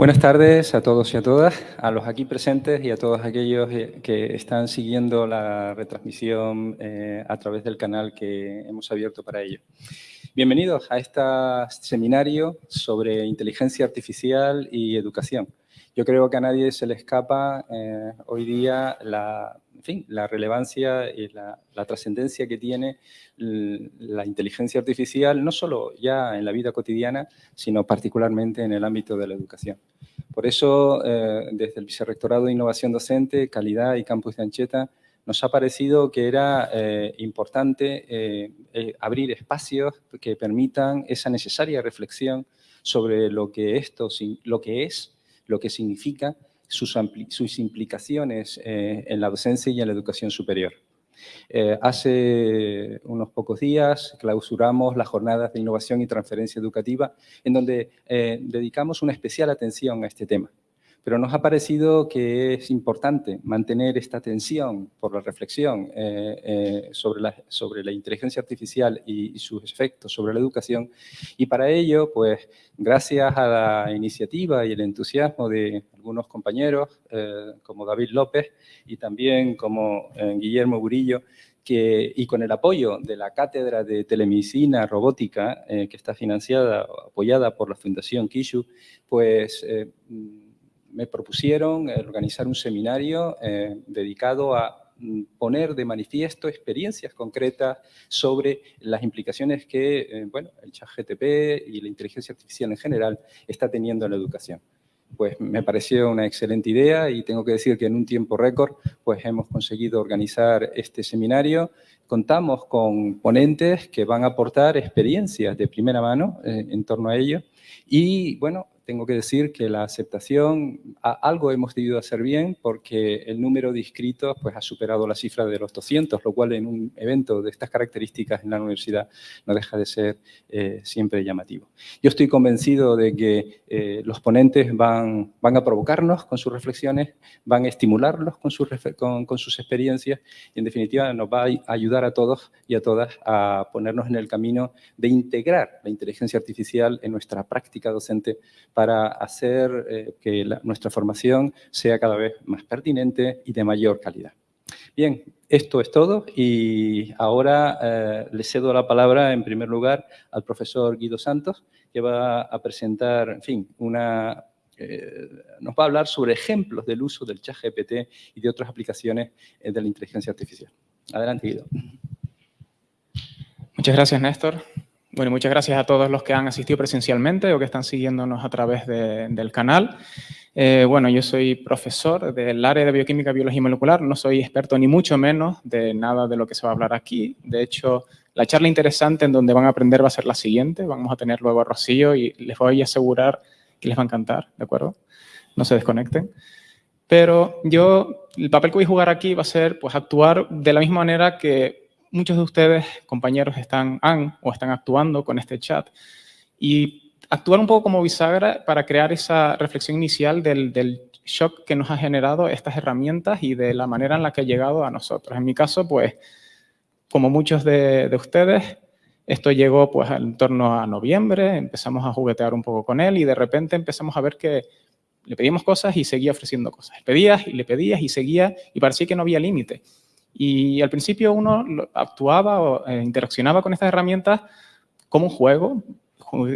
Buenas tardes a todos y a todas, a los aquí presentes y a todos aquellos eh, que están siguiendo la retransmisión eh, a través del canal que hemos abierto para ello. Bienvenidos a este seminario sobre inteligencia artificial y educación. Yo creo que a nadie se le escapa eh, hoy día la, la relevancia y la, trascendencia que tiene la inteligencia artificial, no solo ya en la vida cotidiana, sino particularmente en el ámbito de la educación. Por eso, eh, desde el Vicerrectorado de Innovación Docente, Calidad y Campus de Ancheta, nos ha parecido que era eh, importante abrir espacios que permitan esa necesaria reflexión sobre lo que, esto, lo que es lo que significa sus, implicaciones eh, en la docencia y en la educación superior. Eh, hace unos pocos días clausuramos las jornadas de innovación y transferencia educativa en donde eh, dedicamos una especial atención a este tema pero nos ha parecido que es importante mantener esta tensión por la reflexión eh, eh, sobre, la, sobre la inteligencia artificial y, sus efectos sobre la educación. Y para ello, pues, gracias a la iniciativa y el entusiasmo de algunos compañeros, eh, como David López y también como Guillermo Burillo, que, y con el apoyo de la Cátedra de Telemedicina Robótica, que está financiada, apoyada por la Fundación Kishu, pues me propusieron eh, organizar un seminario eh, dedicado a mm, poner de manifiesto experiencias concretas sobre las implicaciones que eh, bueno, el chat GTP y la inteligencia artificial en general está teniendo en la educación. Pues me pareció una excelente idea y tengo que decir que en un tiempo récord pues hemos conseguido organizar este seminario. Contamos con ponentes que van a aportar experiencias de primera mano en torno a ello y bueno, tengo que decir que la aceptación, algo hemos debido hacer bien porque el número de inscritos pues, ha superado la cifra de los 200, lo cual en un evento de estas características en la universidad no deja de ser eh, siempre llamativo. Yo estoy convencido de que eh, los ponentes van, van a provocarnos con sus reflexiones, van a estimularlos con sus, con, con sus experiencias y en definitiva nos va a ayudar a todos y a todas a ponernos en el camino de integrar la inteligencia artificial en nuestra práctica docente para hacer eh, que nuestra formación sea cada vez más pertinente y de mayor calidad. Bien, esto es todo y ahora eh, le cedo la palabra en primer lugar al profesor Guido Santos, que va a presentar, en fin, una, eh, nos va a hablar sobre ejemplos del uso del chat GPT y de otras aplicaciones de la inteligencia artificial. Adelante, Guido. Muchas gracias, Néstor. Bueno, muchas gracias a todos los que han asistido presencialmente o que están siguiéndonos a través del canal. Eh, bueno, yo soy profesor del área de bioquímica, biología molecular. No soy experto ni mucho menos de nada de lo que se va a hablar aquí. De hecho, la charla interesante en donde van a aprender va a ser la siguiente. Vamos a tener luego a Rocío y les voy a asegurar que les va a encantar, ¿de acuerdo? No se desconecten. Pero yo, el papel que voy a jugar aquí va a ser pues, actuar de la misma manera que muchos de ustedes, compañeros, están, han o están actuando con este chat. Y actuar un poco como bisagra para crear esa reflexión inicial del, shock que nos ha generado estas herramientas y de la manera en la que ha llegado a nosotros. En mi caso, pues, como muchos de, ustedes, esto llegó pues en torno a noviembre, empezamos a juguetear un poco con él y de repente empezamos a ver que le pedíamos cosas y seguía ofreciendo cosas. Le pedías y le pedías y seguía y parecía que no había límite. Y al principio uno actuaba o eh, interaccionaba con estas herramientas como un juego,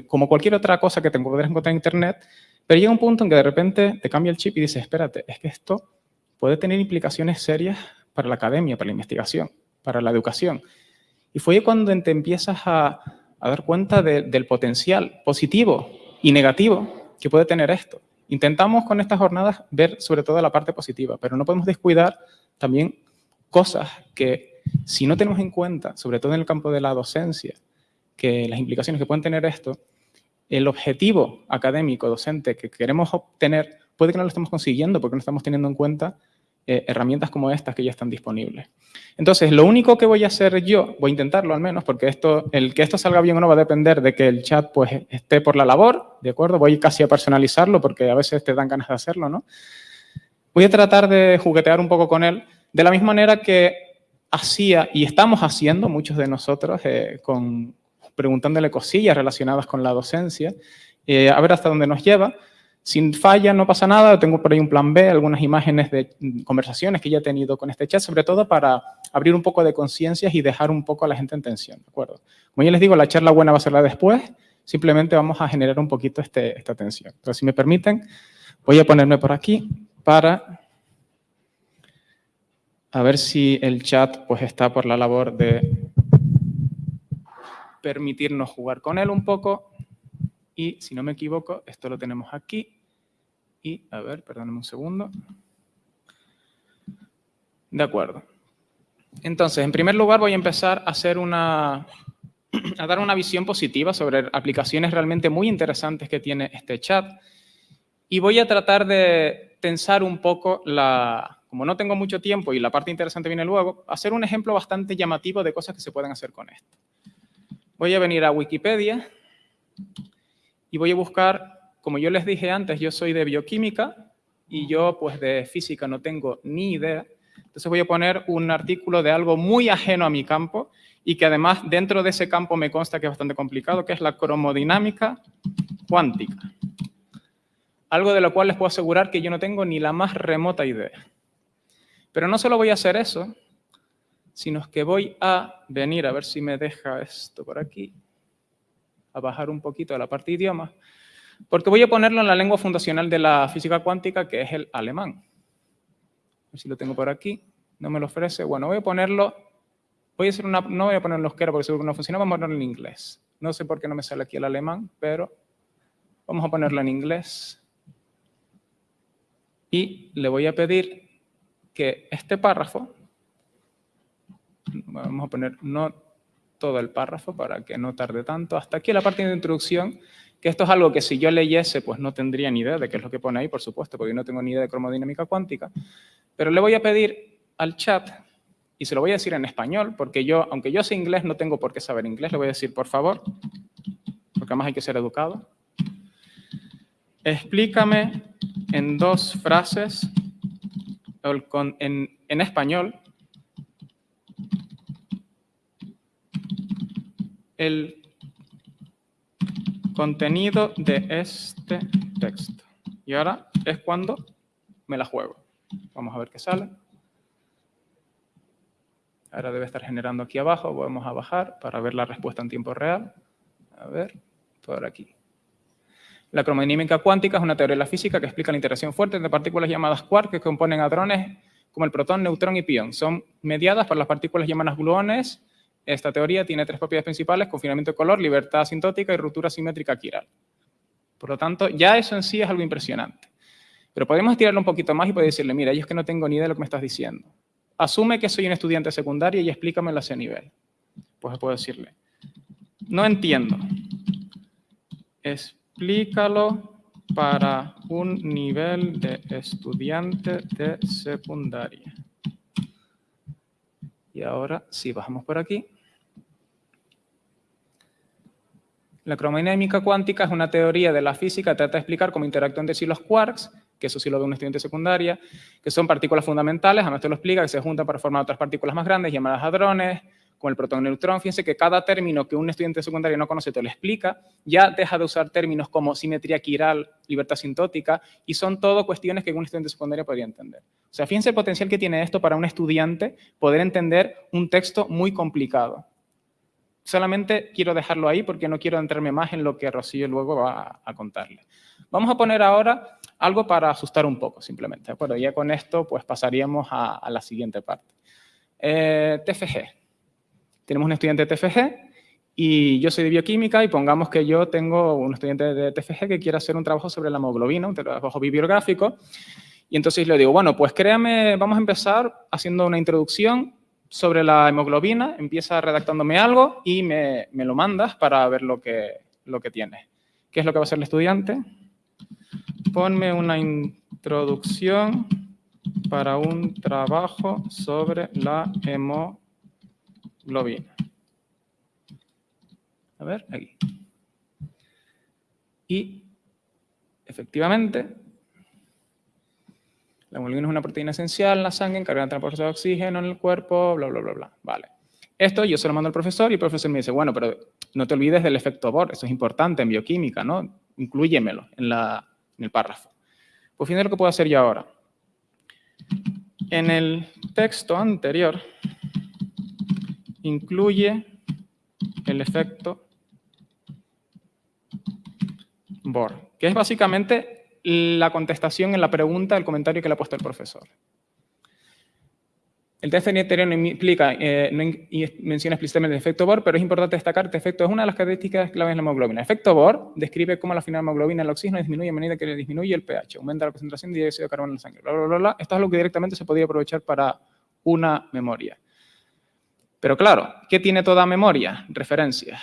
como cualquier otra cosa que te podrías encontrar en Internet, pero llega un punto en que de repente te cambia el chip y dices, espérate, es que esto puede tener implicaciones serias para la academia, para la investigación, para la educación. Y fue cuando te empiezas a, dar cuenta del potencial positivo y negativo que puede tener esto. Intentamos con estas jornadas ver sobre todo la parte positiva, pero no podemos descuidar también cosas que si no tenemos en cuenta, sobre todo en el campo de la docencia, que las implicaciones que pueden tener esto, el objetivo académico, docente que queremos obtener, puede que no lo estemos consiguiendo porque no estamos teniendo en cuenta eh, herramientas como estas que ya están disponibles. Entonces, lo único que voy a hacer yo, voy a intentarlo al menos, porque esto, el que esto salga bien o no va a depender de que el chat pues, esté por la labor, ¿de acuerdo? Voy casi a personalizarlo porque a veces te dan ganas de hacerlo, ¿no? Voy a tratar de juguetear un poco con él de la misma manera que hacía y estamos haciendo muchos de nosotros, eh, preguntándole cosillas relacionadas con la docencia, eh, a ver hasta dónde nos lleva, Si falla, no pasa nada, tengo por ahí un plan B, algunas imágenes de conversaciones que ya he tenido con este chat, sobre todo para abrir un poco de conciencias y dejar un poco a la gente en tensión, ¿de acuerdo? Como ya les digo, la charla buena va a ser la después, simplemente vamos a generar un poquito este, esta tensión. Entonces, si me permiten, voy a ponerme por aquí para a ver si el chat pues, está por la labor de permitirnos jugar con él un poco. Y si no me equivoco, esto lo tenemos aquí. Y, a ver, perdóname un segundo. De acuerdo. Entonces, en primer lugar voy a empezar a hacer una, a dar una visión positiva sobre aplicaciones realmente muy interesantes que tiene este chat. Y voy a tratar de tensar un poco la, como no tengo mucho tiempo y la parte interesante viene luego, hacer un ejemplo bastante llamativo de cosas que se pueden hacer con esto. Voy a venir a Wikipedia y voy a buscar, como yo les dije antes, yo soy de bioquímica y yo pues de física no tengo ni idea. Entonces voy a poner un artículo de algo muy ajeno a mi campo y que además dentro de ese campo me consta que es bastante complicado, que es la cromodinámica cuántica. Algo de lo cual les puedo asegurar que yo no tengo ni la más remota idea. Pero no solo voy a hacer eso, sino que voy a venir, a ver si me deja esto por aquí, a bajar un poquito a la parte de idioma, porque voy a ponerlo en la lengua fundacional de la física cuántica, que es el alemán. A ver si lo tengo por aquí, no me lo ofrece. Bueno, voy a ponerlo, voy a hacer una, no voy a ponerlo en euskera porque seguro que no funciona, vamos a ponerlo en inglés. No sé por qué no me sale aquí el alemán, pero vamos a ponerlo en inglés. Y le voy a pedir que este párrafo, vamos a poner no todo el párrafo para que no tarde tanto, hasta aquí la parte de introducción, que esto es algo que si yo leyese, pues no tendría ni idea de qué es lo que pone ahí, por supuesto, porque yo no tengo ni idea de cromodinámica cuántica, pero le voy a pedir al chat, y se lo voy a decir en español, porque yo, aunque yo sé inglés, no tengo por qué saber inglés, le voy a decir, por favor, porque además hay que ser educado, explícame en dos frases en, español, el contenido de este texto. Y ahora es cuando me la juego. Vamos a ver qué sale. Ahora debe estar generando aquí abajo. Vamos a bajar para ver la respuesta en tiempo real. A ver, por aquí. La cromodinámica cuántica es una teoría de la física que explica la interacción fuerte entre partículas llamadas quarks que componen hadrones como el protón, neutrón y pión. Son mediadas por las partículas llamadas gluones. Esta teoría tiene tres propiedades principales, confinamiento de color, libertad asintótica y ruptura simétrica quiral. Por lo tanto, ya eso en sí es algo impresionante. Pero podemos estirarlo un poquito más y poder decirle, mira, yo es que no tengo ni idea de lo que me estás diciendo. Asume que soy un estudiante secundario y explícamelo a ese nivel. Pues puedo decirle, no entiendo. Es explícalo para un nivel de estudiante de secundaria. Y ahora, si bajamos por aquí, la cromodinámica cuántica es una teoría de la física que trata de explicar cómo interactúan entre sí los quarks, que eso sí lo ve un estudiante de secundaria, que son partículas fundamentales, además te lo explica, que se juntan para formar otras partículas más grandes llamadas hadrones, con el protón-neutrón, fíjense que cada término que un estudiante secundario no conoce te lo explica, ya deja de usar términos como simetría quiral, libertad asintótica, y son todo cuestiones que un estudiante secundario podría entender. O sea, fíjense el potencial que tiene esto para un estudiante poder entender un texto muy complicado. Solamente quiero dejarlo ahí porque no quiero entrarme más en lo que Rocío luego va a contarle. Vamos a poner ahora algo para asustar un poco, simplemente. Bueno, ya con esto pues pasaríamos a, la siguiente parte. Eh, TFG. Tenemos un estudiante de TFG y yo soy de bioquímica y pongamos que yo tengo un estudiante de TFG que quiere hacer un trabajo sobre la hemoglobina, un trabajo bibliográfico, y entonces le digo, bueno, pues créame, vamos a empezar haciendo una introducción sobre la hemoglobina, empieza redactándome algo y me, me lo mandas para ver lo que, lo que tiene. ¿Qué es lo que va a hacer el estudiante? Ponme una introducción para un trabajo sobre la hemoglobina globina. A ver, aquí. Y efectivamente, la hemoglobina es una proteína esencial en la sangre, encargada de transportar oxígeno en el cuerpo, bla, bla, bla, bla. Vale. Esto yo se lo mando al profesor y el profesor me dice, bueno, pero no te olvides del efecto Bohr, eso es importante en bioquímica, ¿no? Incluyemelo en la, en el párrafo. Pues fíjense lo que puedo hacer yo ahora. En el texto anterior incluye el efecto BOR, que es básicamente la contestación en la pregunta del comentario que le ha puesto el profesor. El test anterior no implica, eh, no menciona explícitamente el efecto Bohr, pero es importante destacar que este efecto es una de las características claves de la hemoglobina. El efecto Bohr describe cómo la final hemoglobina el oxígeno disminuye a medida que disminuye el pH, aumenta la concentración de dióxido de carbono en la sangre. Esto es algo que directamente se podría aprovechar para una memoria. Pero claro, ¿qué tiene toda memoria? Referencias.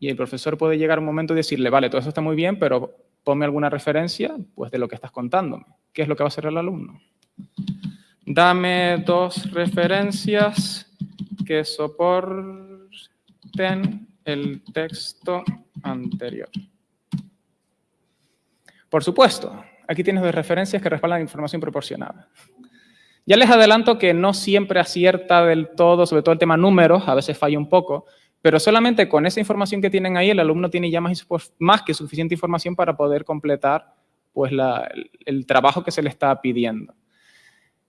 Y el profesor puede llegar a un momento y decirle, vale, todo eso está muy bien, pero ponme alguna referencia pues, de lo que estás contándome. ¿Qué es lo que va a hacer el alumno? Dame dos referencias que soporten el texto anterior. Por supuesto, aquí tienes dos referencias que respaldan información proporcionada. Ya les adelanto que no siempre acierta del todo, sobre todo el tema números, a veces falla un poco, pero solamente con esa información que tienen ahí, el alumno tiene ya más, que suficiente información para poder completar pues, el trabajo que se le está pidiendo.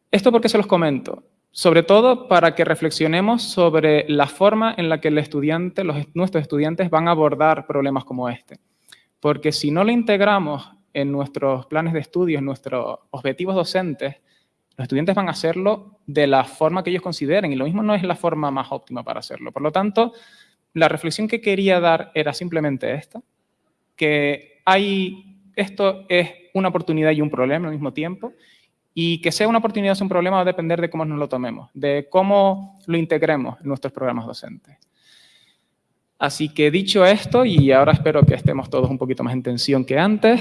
¿Esto por qué se los comento? Sobre todo para que reflexionemos sobre la forma en la que el estudiante, nuestros estudiantes van a abordar problemas como este. Porque si no lo integramos en nuestros planes de estudio, en nuestros objetivos docentes, los estudiantes van a hacerlo de la forma que ellos consideren y lo mismo no es la forma más óptima para hacerlo. Por lo tanto, la reflexión que quería dar era simplemente esta, que hay, esto es una oportunidad y un problema al mismo tiempo y que sea una oportunidad o un problema va a depender de cómo nos lo tomemos, de cómo lo integremos en nuestros programas docentes. Así que dicho esto, y ahora espero que estemos todos un poquito más en tensión que antes,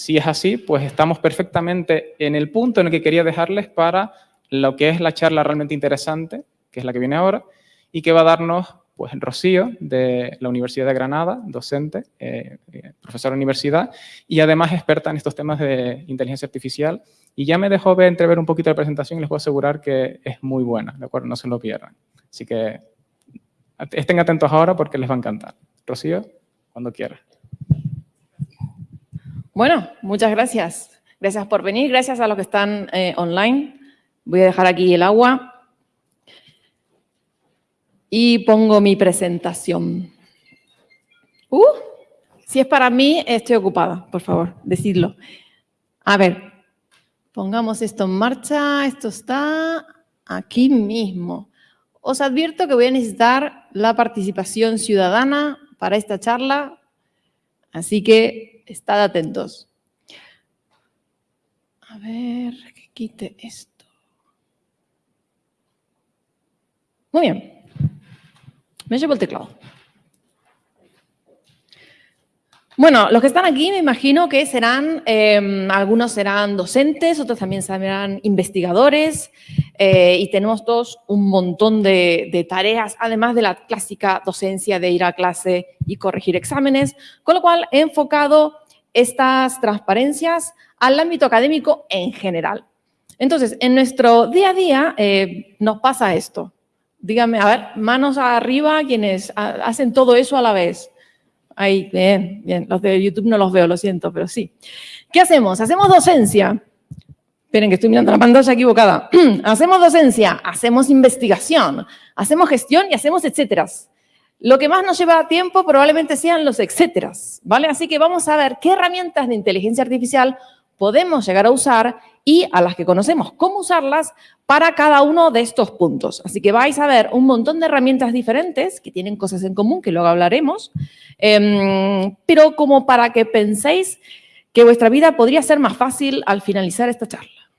si es así, pues estamos perfectamente en el punto en el que quería dejarles para lo que es la charla realmente interesante, que es la que viene ahora, y que va a darnos pues Rocío, de la Universidad de Granada, docente, eh, eh, de universidad, y además experta en estos temas de inteligencia artificial. Y ya me dejó ver, entrever un poquito la presentación y les puedo asegurar que es muy buena, ¿de acuerdo? No se lo pierdan. Así que estén atentos ahora porque les va a encantar. Rocío, cuando quiera. Bueno, muchas gracias. Gracias por venir, gracias a los que están eh, online. Voy a dejar aquí el agua y pongo mi presentación. Uh, si es para mí, estoy ocupada, por favor, decidlo. A ver, pongamos esto en marcha. Esto está aquí mismo. Os advierto que voy a necesitar la participación ciudadana para esta charla, así que estad atentos. A ver, que quite esto. Muy bien. Me llevo el teclado. Bueno, los que están aquí me imagino que serán, em, algunos serán docentes, otros también serán investigadores eh, y tenemos todos un montón de, tareas, además de la clásica docencia de ir a clase y corregir exámenes, con lo cual he enfocado estas transparencias al ámbito académico en general. Entonces, en nuestro día a día eh, nos pasa esto. Díganme, a ver, manos arriba quienes hacen todo eso a la vez. Ahí, bien, bien. Los de YouTube no los veo, lo siento, pero sí. ¿Qué hacemos? Hacemos docencia. Esperen que estoy mirando la pantalla equivocada. hacemos docencia, hacemos investigación, hacemos gestión y hacemos etcéteras. Lo que más nos lleva tiempo probablemente sean los etcéteras, ¿vale? Así que vamos a ver qué herramientas de inteligencia artificial podemos llegar a usar y a las que conocemos cómo usarlas para cada uno de estos puntos. Así que vais a ver un montón de herramientas diferentes que tienen cosas en común, que luego hablaremos, em, pero como para que penséis que vuestra vida podría ser más fácil al finalizar esta charla.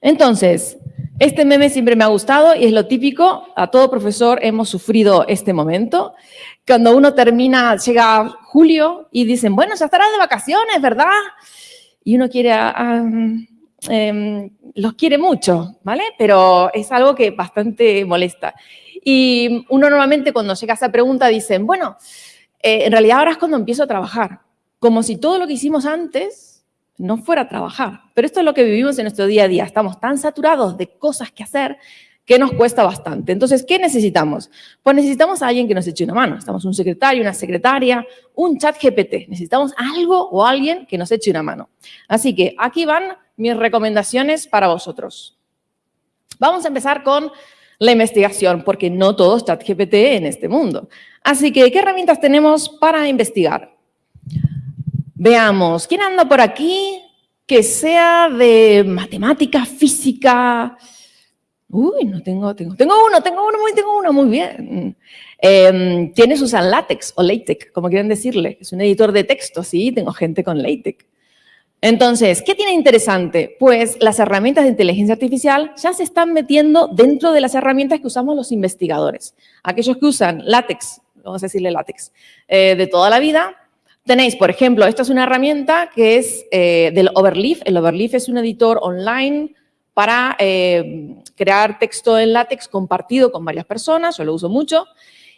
Entonces, este meme siempre me ha gustado y es lo típico, a todo profesor hemos sufrido este momento. Cuando uno termina, llega julio y dicen, bueno, ya estarás de vacaciones, ¿verdad? y uno quiere, em, los quiere mucho, ¿vale? Pero es algo que bastante molesta. Y uno normalmente cuando llega esa pregunta dicen, bueno, eh, en realidad ahora es cuando empiezo a trabajar, como si todo lo que hicimos antes no fuera a trabajar. Pero esto es lo que vivimos en nuestro día a día. Estamos tan saturados de cosas que hacer que nos cuesta bastante. Entonces, ¿qué necesitamos? Pues necesitamos a alguien que nos eche una mano. Necesitamos un secretario, una secretaria, un chat GPT. Necesitamos algo o alguien que nos eche una mano. Así que aquí van mis recomendaciones para vosotros. Vamos a empezar con la investigación, porque no todo es chat GPT en este mundo. Así que, ¿qué herramientas tenemos para investigar? Veamos, ¿quién anda por aquí que sea de matemática, física, Uy, no tengo, tengo, tengo uno, tengo uno, muy, tengo uno, muy bien. ¿Quiénes usan LaTeX o LaTeX, como quieren decirle? Es un editor de texto, sí, tengo gente con LaTeX. Entonces, ¿qué tiene interesante? Pues las herramientas de inteligencia artificial ya se están metiendo dentro de las herramientas que usamos los investigadores. Aquellos que usan LaTeX, vamos a decirle LaTeX, eh, de toda la vida, tenéis, por ejemplo, esta es una herramienta que es eh, del Overleaf. El Overleaf es un editor online para eh, crear texto en látex compartido con varias personas, yo lo uso mucho,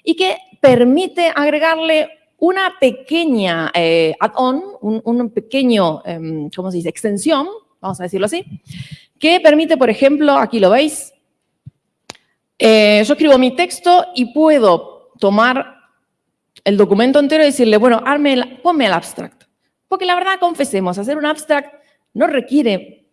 y que permite agregarle una pequeña eh, add-on, un, pequeño, em, ¿cómo se dice?, extensión, vamos a decirlo así, que permite, por ejemplo, aquí lo veis, yo escribo mi texto y puedo tomar el documento entero y decirle, bueno, ponme el abstract. Porque la verdad, confesemos, hacer un abstract no requiere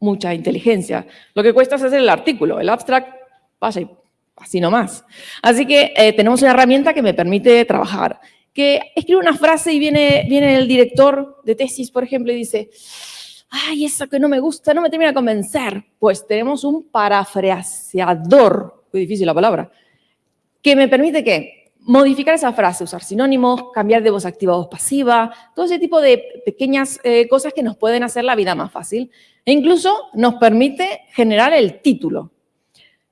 mucha inteligencia. Lo que cuesta es hacer el artículo, el abstract, vaya, así nomás. Así que eh, tenemos una herramienta que me permite trabajar. Que escribe una frase y viene, viene el director de tesis, por ejemplo, y dice, ay, eso que no me gusta, no me termina de convencer. Pues tenemos un parafraseador, muy difícil la palabra, que me permite que modificar esa frase, usar sinónimos, cambiar de voz activa a voz pasiva, todo ese tipo de pequeñas eh, cosas que nos pueden hacer la vida más fácil. E incluso nos permite generar el título.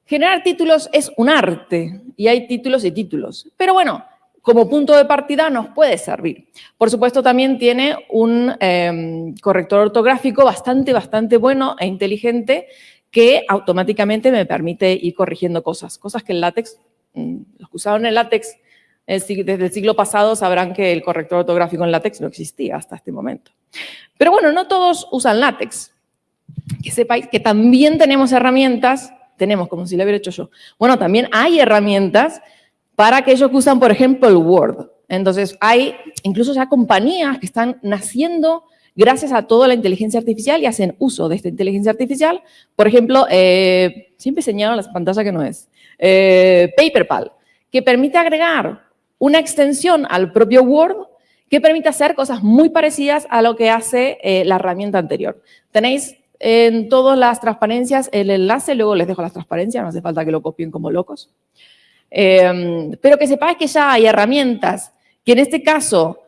Generar títulos es un arte y hay títulos y títulos. Pero bueno, como punto de partida nos puede servir. Por supuesto, también tiene un em, corrector ortográfico bastante, bastante bueno e inteligente que automáticamente me permite ir corrigiendo cosas, cosas que el látex, mm, los que usaron el látex desde el siglo pasado sabrán que el corrector ortográfico en látex no existía hasta este momento. Pero bueno, no todos usan látex. Que sepáis que también tenemos herramientas, tenemos como si lo hubiera hecho yo. Bueno, también hay herramientas para aquellos que usan, por ejemplo, el Word. Entonces, hay incluso ya compañías que están naciendo gracias a toda la inteligencia artificial y hacen uso de esta inteligencia artificial. Por ejemplo, eh, siempre señalo las pantallas que no es. Eh, PaperPal, que permite agregar una extensión al propio Word que permite hacer cosas muy parecidas a lo que hace eh, la herramienta anterior. Tenéis en todas las transparencias el enlace, luego les dejo las transparencias, no hace falta que lo copien como locos. Em, pero que sepáis que ya hay herramientas que en este caso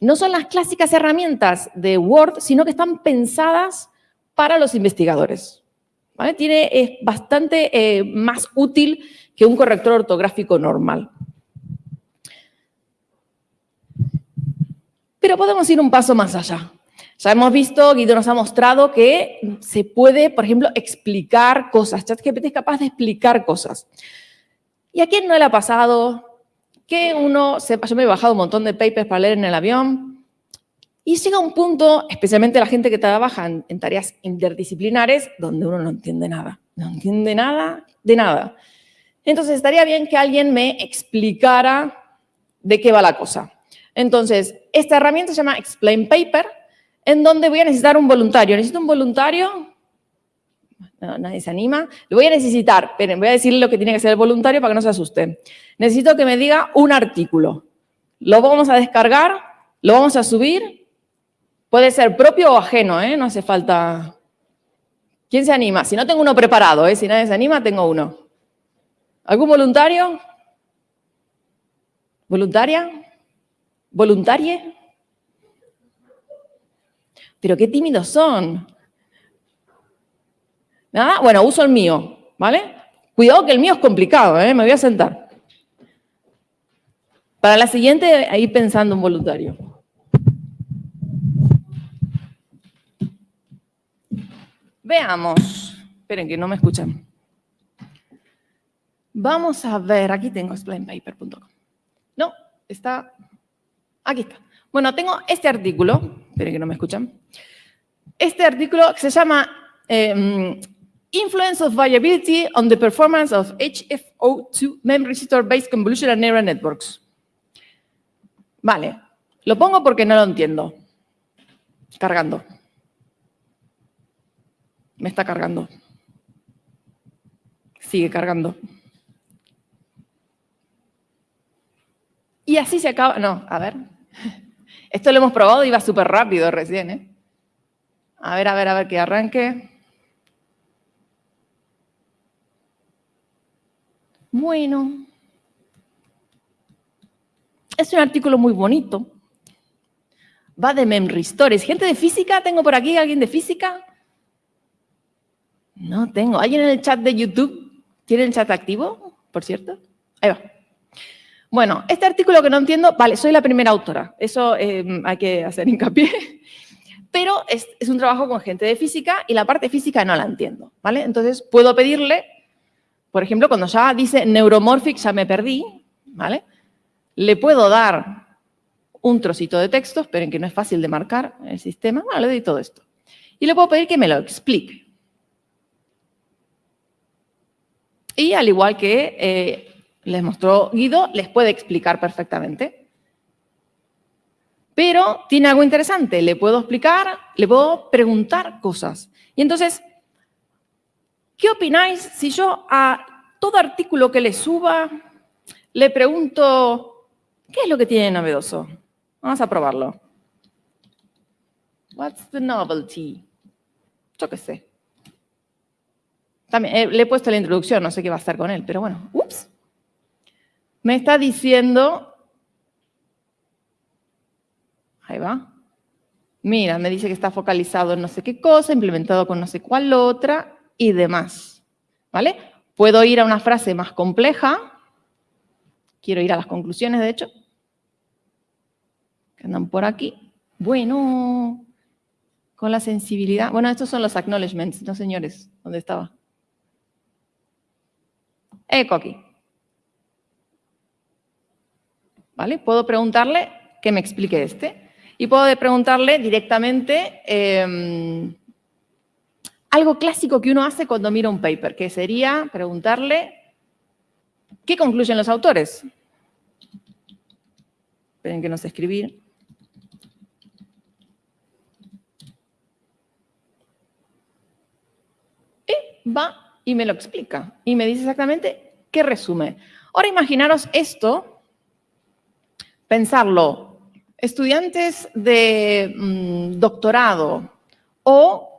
no son las clásicas herramientas de Word, sino que están pensadas para los investigadores. Tiene, es bastante eh, más útil que un corrector ortográfico normal. Pero podemos ir un paso más allá. Ya hemos visto, Guido nos ha mostrado que se puede, por ejemplo, explicar cosas. ChatGPT es capaz de explicar cosas. ¿Y a quién no le ha pasado que uno sepa? Yo me he bajado un montón de papers para leer en el avión y llega un punto, especialmente la gente que trabaja en, tareas interdisciplinares, donde uno no entiende nada. No entiende nada de nada. Entonces, estaría bien que alguien me explicara de qué va la cosa. Entonces, esta herramienta se llama Explain Paper, en donde voy a necesitar un voluntario. ¿Necesito un voluntario? No, nadie se anima. Lo voy a necesitar. Esperen, voy a decirle lo que tiene que hacer el voluntario para que no se asusten. Necesito que me diga un artículo. Lo vamos a descargar, lo vamos a subir. Puede ser propio o ajeno, ¿eh? No hace falta... ¿Quién se anima? Si no tengo uno preparado, ¿eh? Si nadie se anima, tengo uno. ¿Algún voluntario? ¿Voluntaria? ¿Voluntarie? Pero qué tímidos son. ¿Nada? Bueno, uso el mío, ¿vale? Cuidado que el mío es complicado, ¿eh? Me voy a sentar. Para la siguiente, ahí pensando un voluntario. Veamos. Esperen que no me escuchan. Vamos a ver, aquí tengo explainpaper.com. No, está Aquí está. Bueno, tengo este artículo, esperen que no me escuchan. Este artículo se llama em, Influence of variability on the performance of HFO2 memory store-based convolutional neural networks. Vale, lo pongo porque no lo entiendo. Cargando. Me está cargando. Sigue cargando. Y así se acaba. No, a ver. Esto lo hemos probado y va súper rápido recién, ¿eh? A ver, a ver, a ver que arranque. Bueno. Es un artículo muy bonito. Va de memory stories. ¿Gente de física? ¿Tengo por aquí alguien de física? No tengo. ¿Alguien en el chat de YouTube? ¿Tiene el chat activo, por cierto? Ahí va. Bueno, este artículo que no entiendo, vale, soy la primera autora. Eso eh, hay que hacer hincapié. Pero es, un trabajo con gente de física y la parte física no la entiendo, ¿vale? Entonces, puedo pedirle, por ejemplo, cuando ya dice neuromorphic, ya me perdí, ¿vale? Le puedo dar un trocito de texto, esperen que no es fácil de marcar el sistema, bueno, le doy todo esto. Y le puedo pedir que me lo explique. Y al igual que eh, les mostró Guido, les puede explicar perfectamente. Pero tiene algo interesante, le puedo explicar, le puedo preguntar cosas. Y entonces, ¿qué opináis si yo a todo artículo que le suba le pregunto, ¿qué es lo que tiene novedoso? Vamos a probarlo. What's the novelty? Yo qué sé. También, eh, le he puesto la introducción, no sé qué va a hacer con él, pero bueno. Ups. Me está diciendo... Ahí va. Mira, me dice que está focalizado en no sé qué cosa, implementado con no sé cuál otra y demás. ¿Vale? Puedo ir a una frase más compleja. Quiero ir a las conclusiones, de hecho. Que andan por aquí. Bueno, con la sensibilidad. Bueno, estos son los acknowledgements, ¿no, señores? ¿Dónde estaba? Eco aquí. ¿Vale? Puedo preguntarle que me explique este. Y puedo preguntarle directamente eh, algo clásico que uno hace cuando mira un paper, que sería preguntarle ¿qué concluyen los autores? Esperen que no sé escribir. Y va y me lo explica. Y me dice exactamente qué resume. Ahora imaginaros esto, pensarlo, estudiantes de mm, doctorado o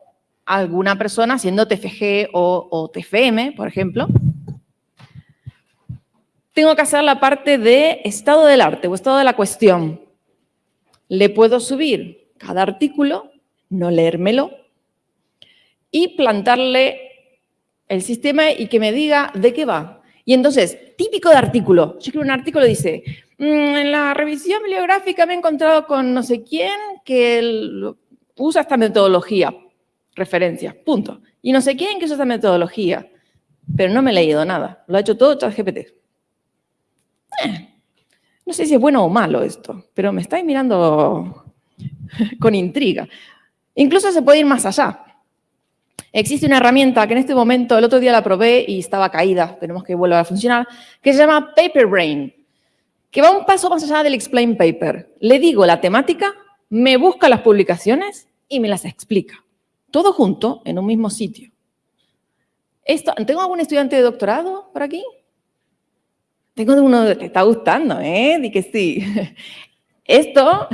alguna persona haciendo TFG o, o TFM, por ejemplo, tengo que hacer la parte de estado del arte o estado de la cuestión. Le puedo subir cada artículo, no leérmelo, y plantarle el sistema y que me diga de qué va. Y entonces, típico de artículo, yo escribo un artículo dice, en la revisión bibliográfica me he encontrado con no sé quién que usa esta metodología, referencia, punto. Y no sé quién que usa esta metodología, pero no me he leído nada, lo ha hecho todo ChatGPT. Eh, no sé si es bueno o malo esto, pero me estáis mirando con intriga. Incluso se puede ir más allá. Existe una herramienta que en este momento, el otro día la probé y estaba caída, esperemos que vuelva a funcionar, que se llama Paper Brain, que va un paso más allá del explain paper. Le digo la temática, me busca las publicaciones y me las explica. Todo junto en un mismo sitio. Esto, ¿Tengo algún estudiante de doctorado por aquí? Tengo uno que está gustando, ¿eh? Di que sí. Esto,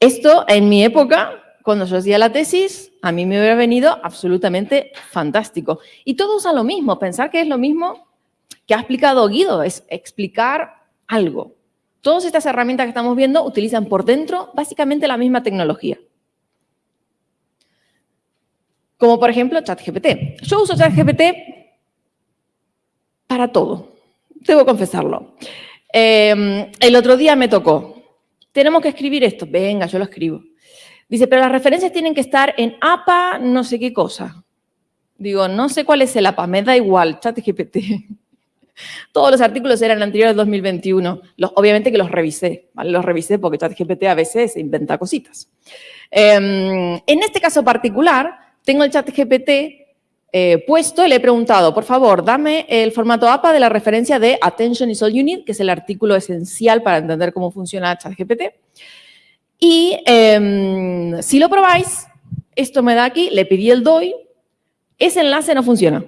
esto en mi época cuando yo hacía la tesis, a mí me hubiera venido absolutamente fantástico. Y todo usa lo mismo, pensar que es lo mismo que ha explicado Guido, es explicar algo. Todas estas herramientas que estamos viendo utilizan por dentro básicamente la misma tecnología. Como por ejemplo ChatGPT. Yo uso ChatGPT para todo, debo confesarlo. Eh, el otro día me tocó, tenemos que escribir esto, venga, yo lo escribo. Dice, pero las referencias tienen que estar en APA no sé qué cosa. Digo, no sé cuál es el APA, me da igual, chat GPT. Todos los artículos eran anteriores al 2021. Los, obviamente que los revisé, ¿vale? Los revisé porque ChatGPT a veces inventa cositas. Em, en este caso particular, tengo el ChatGPT eh, puesto, le he preguntado, por favor, dame el formato APA de la referencia de Attention is all you need, que es el artículo esencial para entender cómo funciona ChatGPT. Y em, si lo probáis, esto me da aquí, le pedí el DOI, ese enlace no funciona.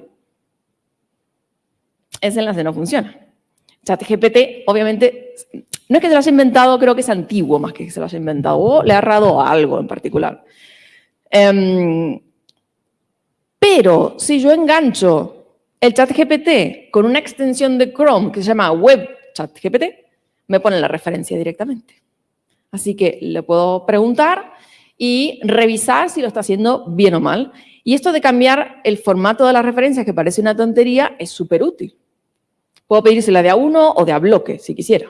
Ese enlace no funciona. ChatGPT, obviamente, no es que se lo haya inventado, creo que es antiguo más que se lo haya inventado, o le ha errado algo en particular. Em, pero si yo engancho el chat GPT con una extensión de Chrome que se llama Web Chat GPT, me pone la referencia directamente. Así que le puedo preguntar y revisar si lo está haciendo bien o mal. Y esto de cambiar el formato de las referencias, que parece una tontería, es súper útil. Puedo la de a uno o de a bloque, si quisiera.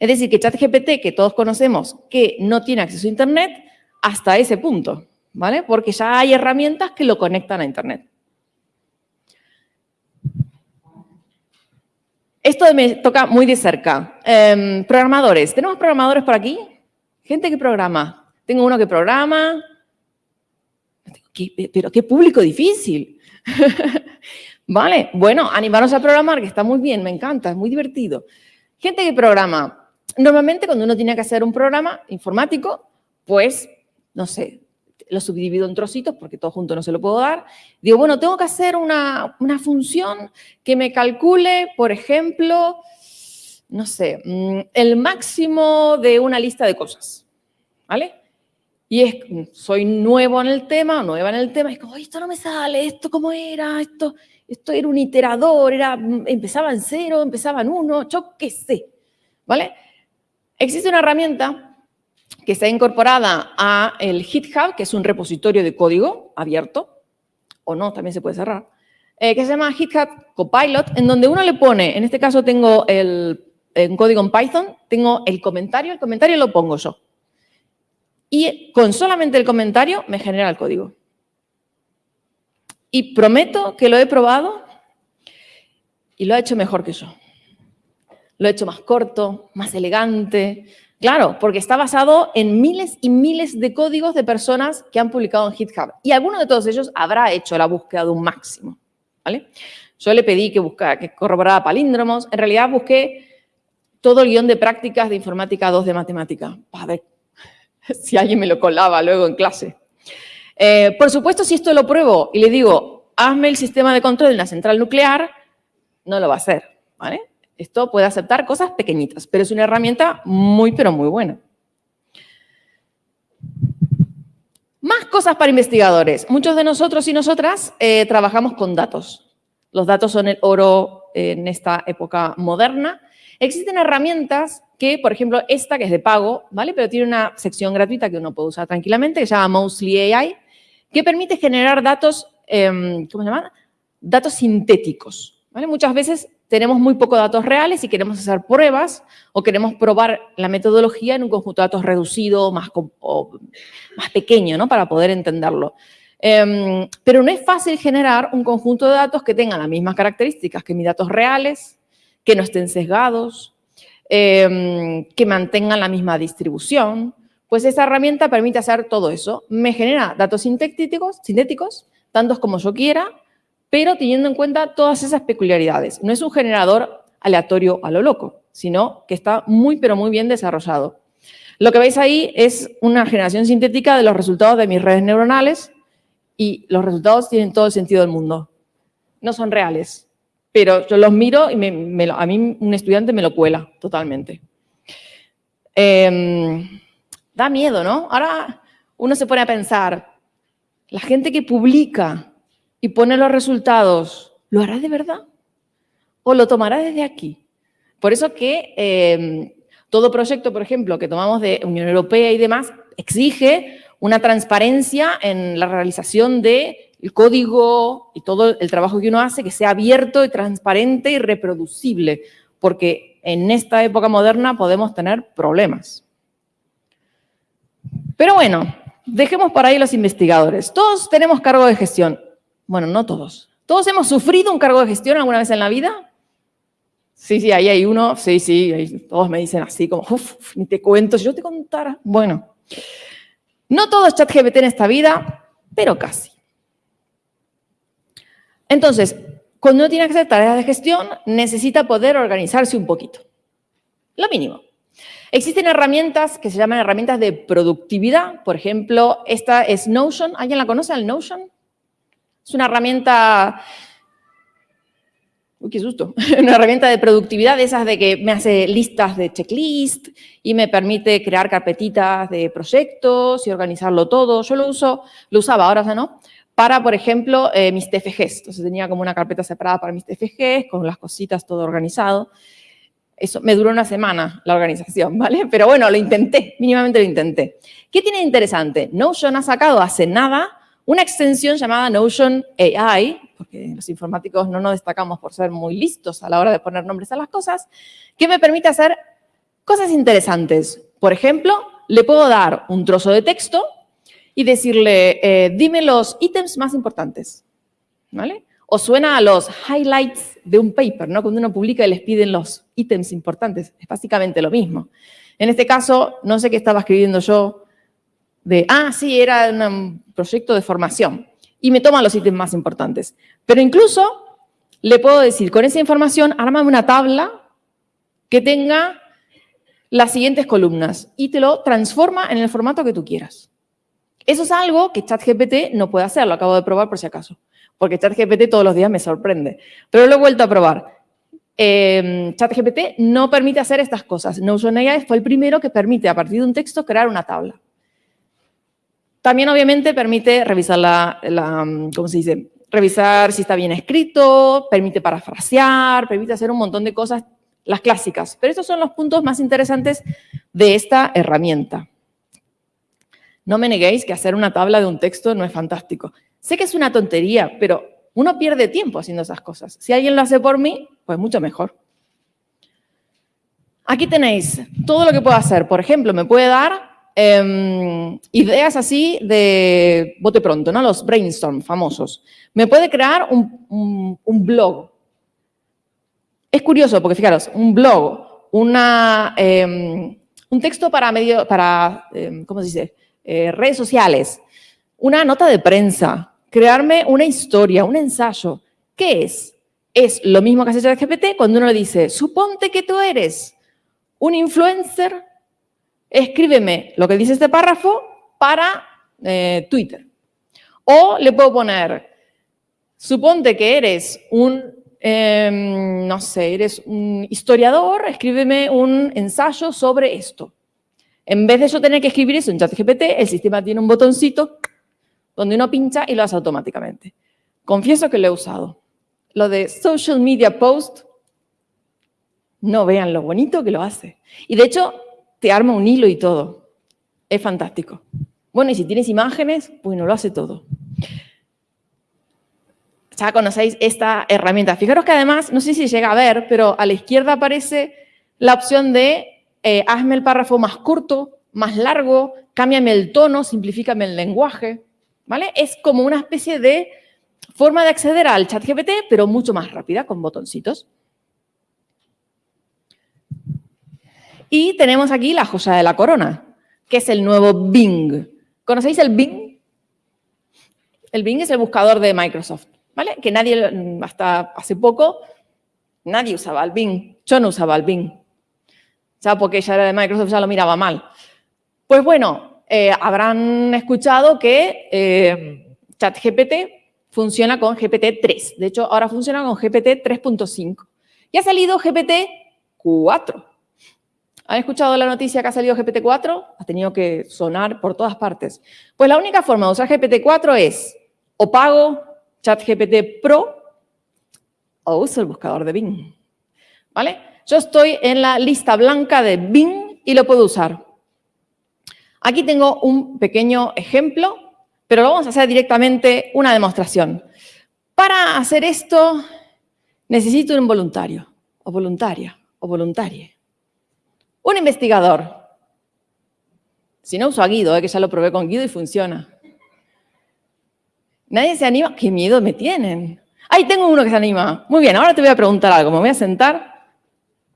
Es decir, que ChatGPT, que todos conocemos, que no tiene acceso a Internet, hasta ese punto. ¿vale? Porque ya hay herramientas que lo conectan a Internet. Esto me toca muy de cerca. Em, programadores. ¿Tenemos programadores por aquí? Gente que programa. Tengo uno que programa. pero qué público difícil. vale, bueno, animaros a programar, que está muy bien, me encanta, es muy divertido. Gente que programa. Normalmente cuando uno tiene que hacer un programa informático, pues, no sé, lo subdivido en trocitos porque todo junto no se lo puedo dar. Digo, bueno, tengo que hacer una, función que me calcule, por ejemplo, no sé, mm, el máximo de una lista de cosas, ¿vale? Y es, soy nuevo en el tema, nueva en el tema, es como, esto no me sale, esto cómo era, esto, esto era un iterador, era, mm, empezaba en cero, empezaba en uno, yo qué sé, ¿vale? Existe una herramienta que está incorporada a el GitHub, que es un repositorio de código abierto, o no, también se puede cerrar, eh, que se llama GitHub Copilot, en donde uno le pone, en este caso tengo el, código en Python, tengo el comentario, el comentario lo pongo yo. Y con solamente el comentario me genera el código. Y prometo que lo he probado y lo ha hecho mejor que yo. Lo he hecho más corto, más elegante, Claro, porque está basado en miles y miles de códigos de personas que han publicado en GitHub. Y alguno de todos ellos habrá hecho la búsqueda de un máximo. ¿vale? Yo le pedí que, buscara, que corroborara palíndromos. En realidad busqué todo el guion de prácticas de informática 2 de matemática. Ver si alguien me lo colaba luego en clase. Eh, por supuesto, si esto lo pruebo y le digo, hazme el sistema de control de la central nuclear, no lo va a hacer. ¿vale? Esto puede aceptar cosas pequeñitas, pero es una herramienta muy, pero muy buena. Más cosas para investigadores. Muchos de nosotros y nosotras eh, trabajamos con datos. Los datos son el oro en esta época moderna. Existen herramientas que, por ejemplo, esta que es de pago, ¿vale? Pero tiene una sección gratuita que uno puede usar tranquilamente, que se llama Mostly AI, que permite generar datos, em, ¿cómo se llama? Datos sintéticos, ¿vale? Muchas veces tenemos muy pocos datos reales y queremos hacer pruebas o queremos probar la metodología en un conjunto de datos reducido, más, más pequeño, ¿no? Para poder entenderlo. Em, pero no es fácil generar un conjunto de datos que tengan las mismas características que mis datos reales, que no estén sesgados, em, que mantengan la misma distribución. Pues esa herramienta permite hacer todo eso. Me genera datos sintéticos, sintéticos tantos como yo quiera, pero teniendo en cuenta todas esas peculiaridades. No es un generador aleatorio a lo loco, sino que está muy, pero muy bien desarrollado. Lo que veis ahí es una generación sintética de los resultados de mis redes neuronales y los resultados tienen todo el sentido del mundo. No son reales, pero yo los miro y a mí un estudiante me lo cuela totalmente. Em, da miedo, ¿no? Ahora uno se pone a pensar, la gente que publica y pone los resultados, ¿lo hará de verdad? ¿O lo tomará desde aquí? Por eso que em, todo proyecto, por ejemplo, que tomamos de Unión Europea y demás, exige una transparencia en la realización del código y todo el trabajo que uno hace, que sea abierto y transparente y reproducible, porque en esta época moderna podemos tener problemas. Pero bueno, dejemos para ahí los investigadores. Todos tenemos cargo de gestión. Bueno, no todos. ¿Todos hemos sufrido un cargo de gestión alguna vez en la vida? Sí, sí, ahí hay uno, sí, sí, todos me dicen así como, uff, ni te cuento, si yo te contara. Bueno, no todo es ChatGPT en esta vida, pero casi. Entonces, cuando uno tiene que hacer tareas de gestión, necesita poder organizarse un poquito. Lo mínimo. Existen herramientas que se llaman herramientas de productividad. Por ejemplo, esta es Notion. ¿Alguien la conoce, el Notion? Es una herramienta... Uy, qué susto. una herramienta de productividad de esas de que me hace listas de checklist y me permite crear carpetitas de proyectos y organizarlo todo. Yo lo uso, lo usaba, ahora ya no, para, por ejemplo, eh, mis TFGs. Entonces tenía como una carpeta separada para mis TFGs, con las cositas todo organizado. Eso me duró una semana la organización, ¿vale? Pero bueno, lo intenté, mínimamente lo intenté. ¿Qué tiene de interesante? Notion ha sacado hace nada una extensión llamada Notion AI, porque los informáticos no nos destacamos por ser muy listos a la hora de poner nombres a las cosas, que me permite hacer cosas interesantes. Por ejemplo, le puedo dar un trozo de texto y decirle, eh, dime los ítems más importantes, ¿vale? O suena a los highlights de un paper, ¿no? Cuando uno publica y les piden los ítems importantes, es básicamente lo mismo. En este caso, no sé qué estaba escribiendo yo de, ah, sí, era un proyecto de formación, y me toma los ítems más importantes. Pero incluso le puedo decir, con esa información, ármame una tabla que tenga las siguientes columnas y te lo transforma en el formato que tú quieras. Eso es algo que ChatGPT no puede hacer, lo acabo de probar por si acaso, porque ChatGPT todos los días me sorprende, pero lo he vuelto a probar. Eh, ChatGPT no permite hacer estas cosas. AI fue el primero que permite, a partir de un texto, crear una tabla. También, obviamente, permite revisar la, la, ¿cómo se dice? Revisar si está bien escrito, permite parafrasear, permite hacer un montón de cosas, las clásicas. Pero estos son los puntos más interesantes de esta herramienta. No me neguéis que hacer una tabla de un texto no es fantástico. Sé que es una tontería, pero uno pierde tiempo haciendo esas cosas. Si alguien lo hace por mí, pues mucho mejor. Aquí tenéis todo lo que puedo hacer. Por ejemplo, me puede dar em, ideas así de bote pronto, ¿no? Los brainstorm famosos. Me puede crear un, blog. Es curioso porque, fijaros, un blog, una, em, un texto para, medio, para em, ¿cómo se dice? Eh, redes sociales, una nota de prensa, crearme una historia, un ensayo. ¿Qué es? Es lo mismo que hace ChatGPT cuando uno le dice, suponte que tú eres un influencer, escríbeme lo que dice este párrafo para eh, Twitter. O le puedo poner, suponte que eres un, em, no sé, eres un historiador, escríbeme un ensayo sobre esto. En vez de yo tener que escribir eso en ChatGPT, el sistema tiene un botoncito donde uno pincha y lo hace automáticamente. Confieso que lo he usado. Lo de social media post, no vean lo bonito que lo hace. Y de hecho, te arma un hilo y todo. Es fantástico. Bueno, y si tienes imágenes, bueno, lo hace todo. Ya conocéis esta herramienta. Fijaros que además, no sé si llega a ver, pero a la izquierda aparece la opción de eh, hazme el párrafo más corto, más largo, cámbiame el tono, simplifícame el lenguaje, Es como una especie de forma de acceder al chat GPT, pero mucho más rápida, con botoncitos. Y tenemos aquí la joya de la corona, que es el nuevo Bing. ¿Conocéis el Bing? El Bing es el buscador de Microsoft, ¿vale? Que nadie, hasta hace poco, nadie usaba el Bing. Yo no usaba el Bing ya porque ya era de Microsoft, ya lo miraba mal. Pues bueno, eh, habrán escuchado que eh, ChatGPT funciona con GPT-3. De hecho, ahora funciona con GPT 3.5. Y ha salido GPT-4. ¿Han escuchado la noticia que ha salido GPT-4? Ha tenido que sonar por todas partes. Pues la única forma de usar GPT-4 es o pago ChatGPT Pro o uso el buscador de Bing. ¿Vale? Yo estoy en la lista blanca de Bing y lo puedo usar. Aquí tengo un pequeño ejemplo, pero vamos a hacer directamente una demostración. Para hacer esto necesito un voluntario, o voluntaria, o voluntaria. Un investigador. Si no uso a Guido, eh, que ya lo probé con Guido y funciona. Nadie se anima. ¡Qué miedo me tienen! Ahí tengo uno que se anima. Muy bien, ahora te voy a preguntar algo. Me voy a sentar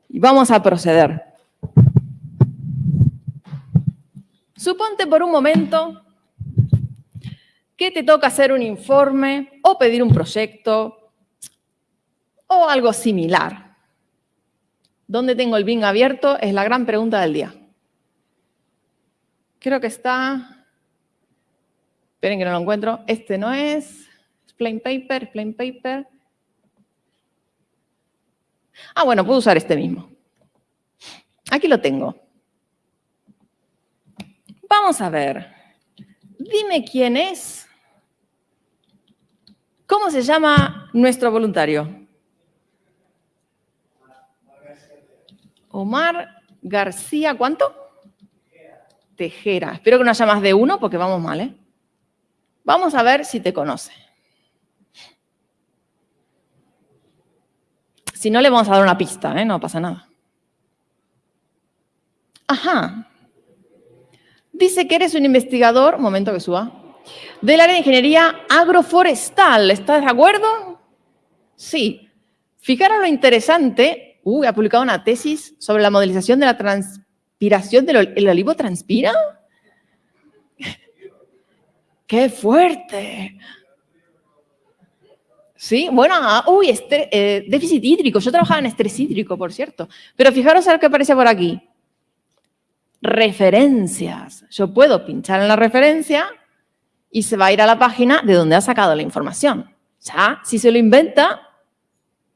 y vamos a proceder. Suponte por un momento que te toca hacer un informe o pedir un proyecto o algo similar. ¿Dónde tengo el Bing abierto? Es la gran pregunta del día. Creo que está... Esperen que no lo encuentro. Este no es. Explain paper, explain paper. Ah, bueno, puedo usar este mismo. Aquí lo tengo. Vamos a ver. Dime quién es. ¿Cómo se llama nuestro voluntario? Omar García, ¿cuánto? Tejera. Espero que no haya más de uno porque vamos mal, ¿eh? Vamos a ver si te conoce. Si no, le vamos a dar una pista, ¿eh? No pasa nada. Ajá. Dice que eres un investigador, momento que suba, del área de ingeniería agroforestal. ¿Estás de acuerdo? Sí. Fijaros lo interesante. Uy, ha publicado una tesis sobre la modelización de la transpiración del el olivo transpira. ¡Qué fuerte! Sí, bueno, ah, uy, eh, déficit hídrico. Yo trabajaba en estrés hídrico, por cierto. Pero fijaros a lo que aparece por aquí. Referencias. Yo puedo pinchar en la referencia y se va a ir a la página de donde ha sacado la información. Ya, si se lo inventa,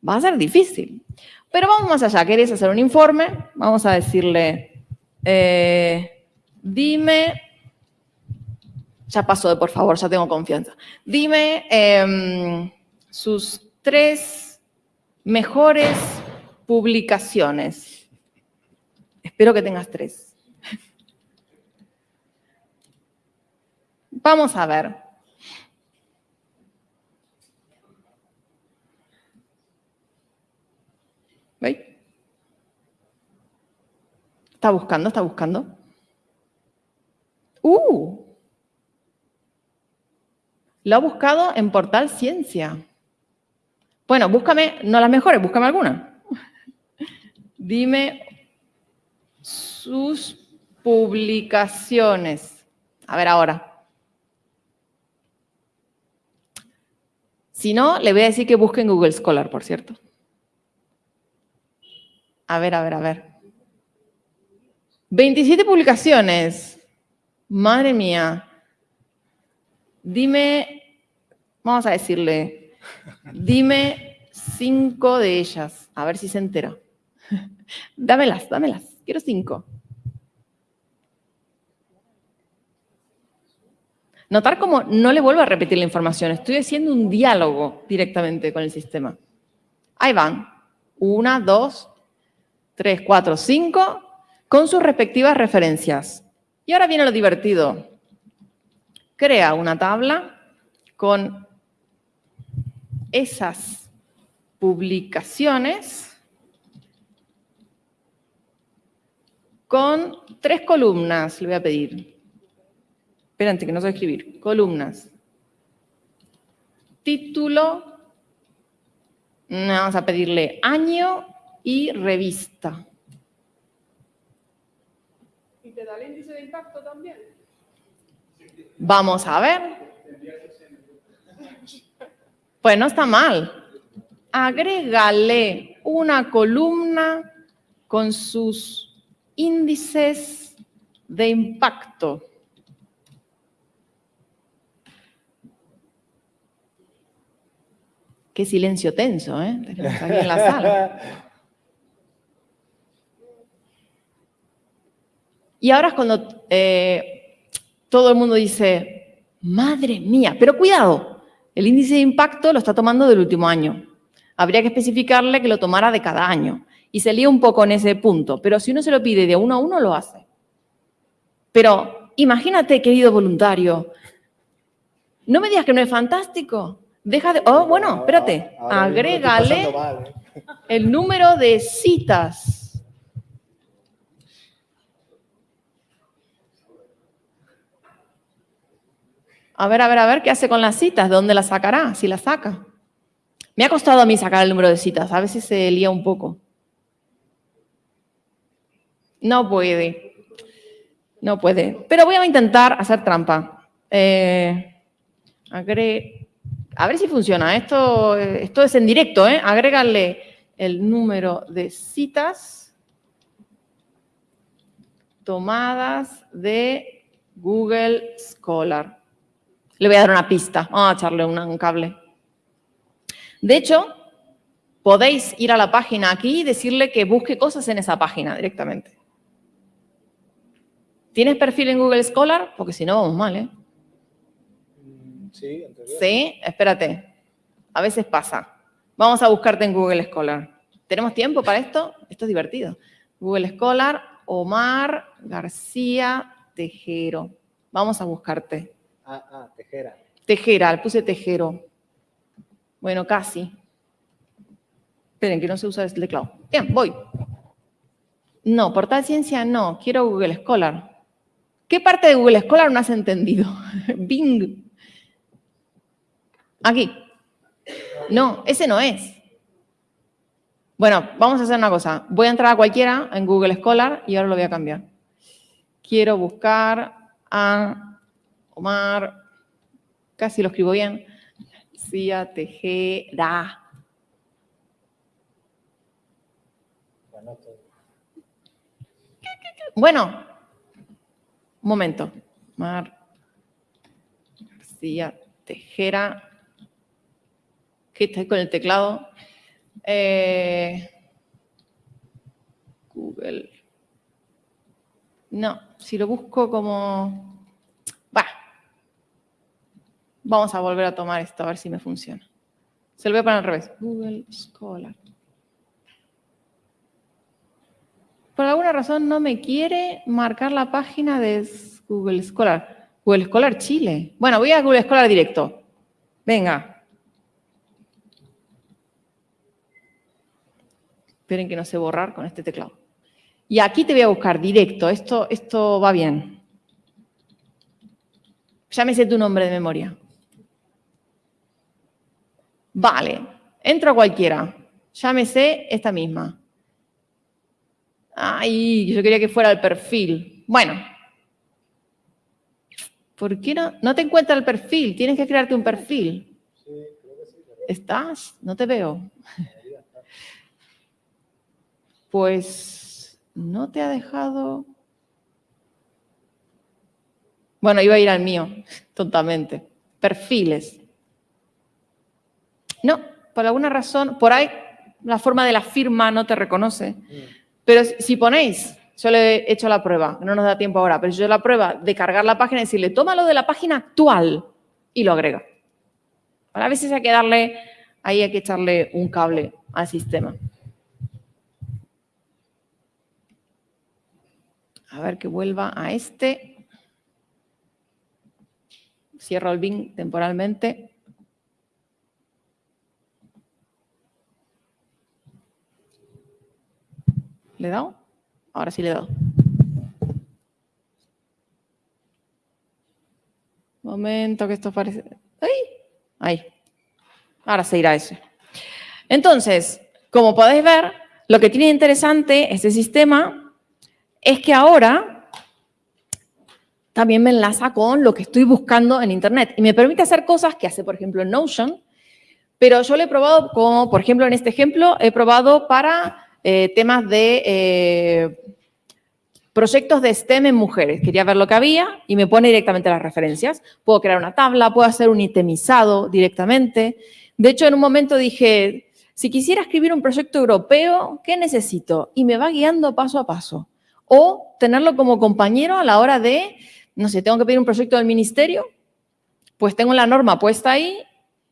va a ser difícil. Pero vamos más allá. ¿Queréis hacer un informe? Vamos a decirle, eh, dime, ya pasó de por favor, ya tengo confianza. Dime... Em, sus tres mejores publicaciones. Espero que tengas tres. Vamos a ver. ¿Veis? Está buscando, está buscando. ¡Uh! Lo ha buscado en Portal Ciencia. Bueno, búscame, no las mejores, búscame alguna. Dime sus publicaciones. A ver ahora. Si no, le voy a decir que busque en Google Scholar, por cierto. A ver, a ver, a ver. 27 publicaciones. Madre mía. Dime, vamos a decirle, Dime cinco de ellas, a ver si se entera. dámelas, dámelas, quiero cinco. Notar cómo no le vuelvo a repetir la información, estoy haciendo un diálogo directamente con el sistema. Ahí van, una, dos, tres, cuatro, cinco, con sus respectivas referencias. Y ahora viene lo divertido. Crea una tabla con esas publicaciones con tres columnas, le voy a pedir. Espérate, que no sé escribir. Columnas. Título. Vamos a pedirle año y revista. ¿Y te da el índice de impacto también? Vamos a ver. Pues no está mal. Agrégale una columna con sus índices de impacto. Qué silencio tenso, ¿eh? aquí en la sala. Y ahora es cuando eh, todo el mundo dice, madre mía, pero cuidado, el índice de impacto lo está tomando del último año. Habría que especificarle que lo tomara de cada año. Y se lía un poco en ese punto. Pero si uno se lo pide de uno a uno, lo hace. Pero imagínate, querido voluntario, no me digas que no es fantástico. Deja de... Oh, bueno, espérate. Agrégale ¿eh? el número de citas A ver, a ver, a ver, ¿qué hace con las citas? ¿De dónde las sacará? Si las saca. Me ha costado a mí sacar el número de citas. A veces se lía un poco. No puede. No puede. Pero voy a intentar hacer trampa. Eh, A ver si funciona. Esto, esto es en directo, ¿eh? Agrégale el número de citas tomadas de Google Scholar. Le voy a dar una pista. Vamos a echarle un cable. De hecho, podéis ir a la página aquí y decirle que busque cosas en esa página directamente. ¿Tienes perfil en Google Scholar? Porque si no, vamos mal, ¿eh? Sí, Sí, espérate. A veces pasa. Vamos a buscarte en Google Scholar. ¿Tenemos tiempo para esto? Esto es divertido. Google Scholar, Omar García Tejero. Vamos a buscarte. Ah, ah, Tejera. Tejera, le puse Tejero. Bueno, casi. Esperen, que no se usa el teclado. Bien, voy. No, Portal Ciencia no. Quiero Google Scholar. ¿Qué parte de Google Scholar no has entendido? Bing. Aquí. No, ese no es. Bueno, vamos a hacer una cosa. Voy a entrar a cualquiera en Google Scholar y ahora lo voy a cambiar. Quiero buscar a Omar, casi lo escribo bien, García Tejera. Bueno, un momento. Omar García Tejera que está con el teclado. Eh, Google. No, si lo busco como... Va. Vamos a volver a tomar esto, a ver si me funciona. Se lo voy a poner al revés. Google Scholar. Por alguna razón no me quiere marcar la página de Google Scholar. Google Scholar Chile. Bueno, voy a Google Scholar directo. Venga, Esperen que no sé borrar con este teclado. Y aquí te voy a buscar directo. Esto, esto va bien. Llámese tu nombre de memoria. Vale. Entro a cualquiera. Llámese esta misma. Ay, yo quería que fuera el perfil. Bueno. ¿Por qué no? No te encuentra el perfil. Tienes que crearte un perfil. ¿Estás? No te veo pues no te ha dejado... Bueno, iba a ir al mío, totalmente. Perfiles. No, por alguna razón, por ahí la forma de la firma no te reconoce. Pero si ponéis, yo le he hecho la prueba, no nos da tiempo ahora, pero yo la prueba de cargar la página y decirle, tómalo de la página actual y lo agrega. a veces hay que darle, ahí hay que echarle un cable al sistema. A ver que vuelva a este. Cierro el Bing temporalmente. ¿Le he dado? Ahora sí le he dado. Momento que esto parece... ¡Ahí! Ahí. Ahora se irá ese. Entonces, como podéis ver, lo que tiene interesante este sistema es que ahora también me enlaza con lo que estoy buscando en Internet y me permite hacer cosas que hace, por ejemplo, Notion, pero yo lo he probado como, por ejemplo, en este ejemplo, he probado para eh, temas de eh, proyectos de STEM en mujeres. Quería ver lo que había y me pone directamente las referencias. Puedo crear una tabla, puedo hacer un itemizado directamente. De hecho, en un momento dije, si quisiera escribir un proyecto europeo, ¿qué necesito? Y me va guiando paso a paso o tenerlo como compañero a la hora de, no sé, tengo que pedir un proyecto del ministerio, pues tengo la norma puesta ahí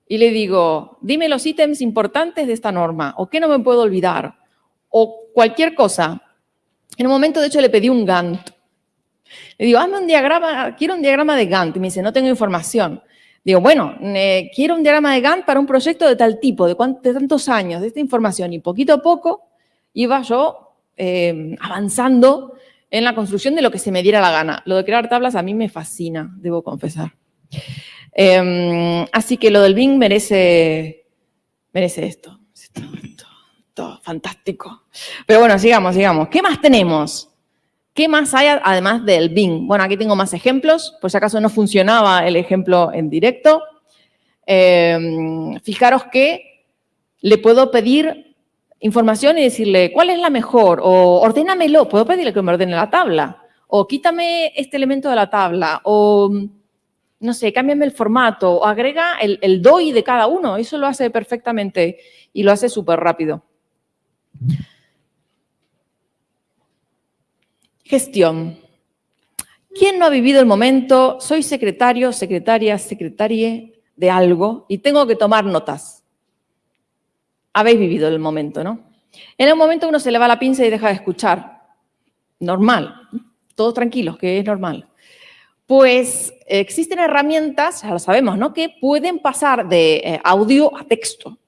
y le digo, dime los ítems importantes de esta norma, o qué no me puedo olvidar, o cualquier cosa. En un momento, de hecho, le pedí un Gantt. Le digo, hazme un diagrama, quiero un diagrama de Gantt. Y me dice, no tengo información. Digo, bueno, quiero un diagrama de Gantt para un proyecto de tal tipo, de, de tantos años, de esta información. Y poquito a poco iba yo Em, avanzando en la construcción de lo que se me diera la gana. Lo de crear tablas a mí me fascina, debo confesar. Em, así que lo del Bing merece, merece esto. Esto, fantástico. Pero bueno, sigamos, sigamos. ¿Qué más tenemos? ¿Qué más hay además del Bing? Bueno, aquí tengo más ejemplos, por si acaso no funcionaba el ejemplo en directo. Em, fijaros que le puedo pedir información y decirle cuál es la mejor, o ordénamelo, puedo pedirle que me ordene la tabla, o quítame este elemento de la tabla, o no sé, cámbiame el formato, o agrega el, el DOI de cada uno, eso lo hace perfectamente y lo hace súper rápido. Gestión. ¿Quién no ha vivido el momento, soy secretario, secretaria, secretaria de algo y tengo que tomar notas? Habéis vivido el momento, ¿no? En el momento uno se le va la pinza y deja de escuchar. Normal. Todos tranquilos, que es normal. Pues existen herramientas, ya lo sabemos, ¿no? Que pueden pasar de eh, audio a texto.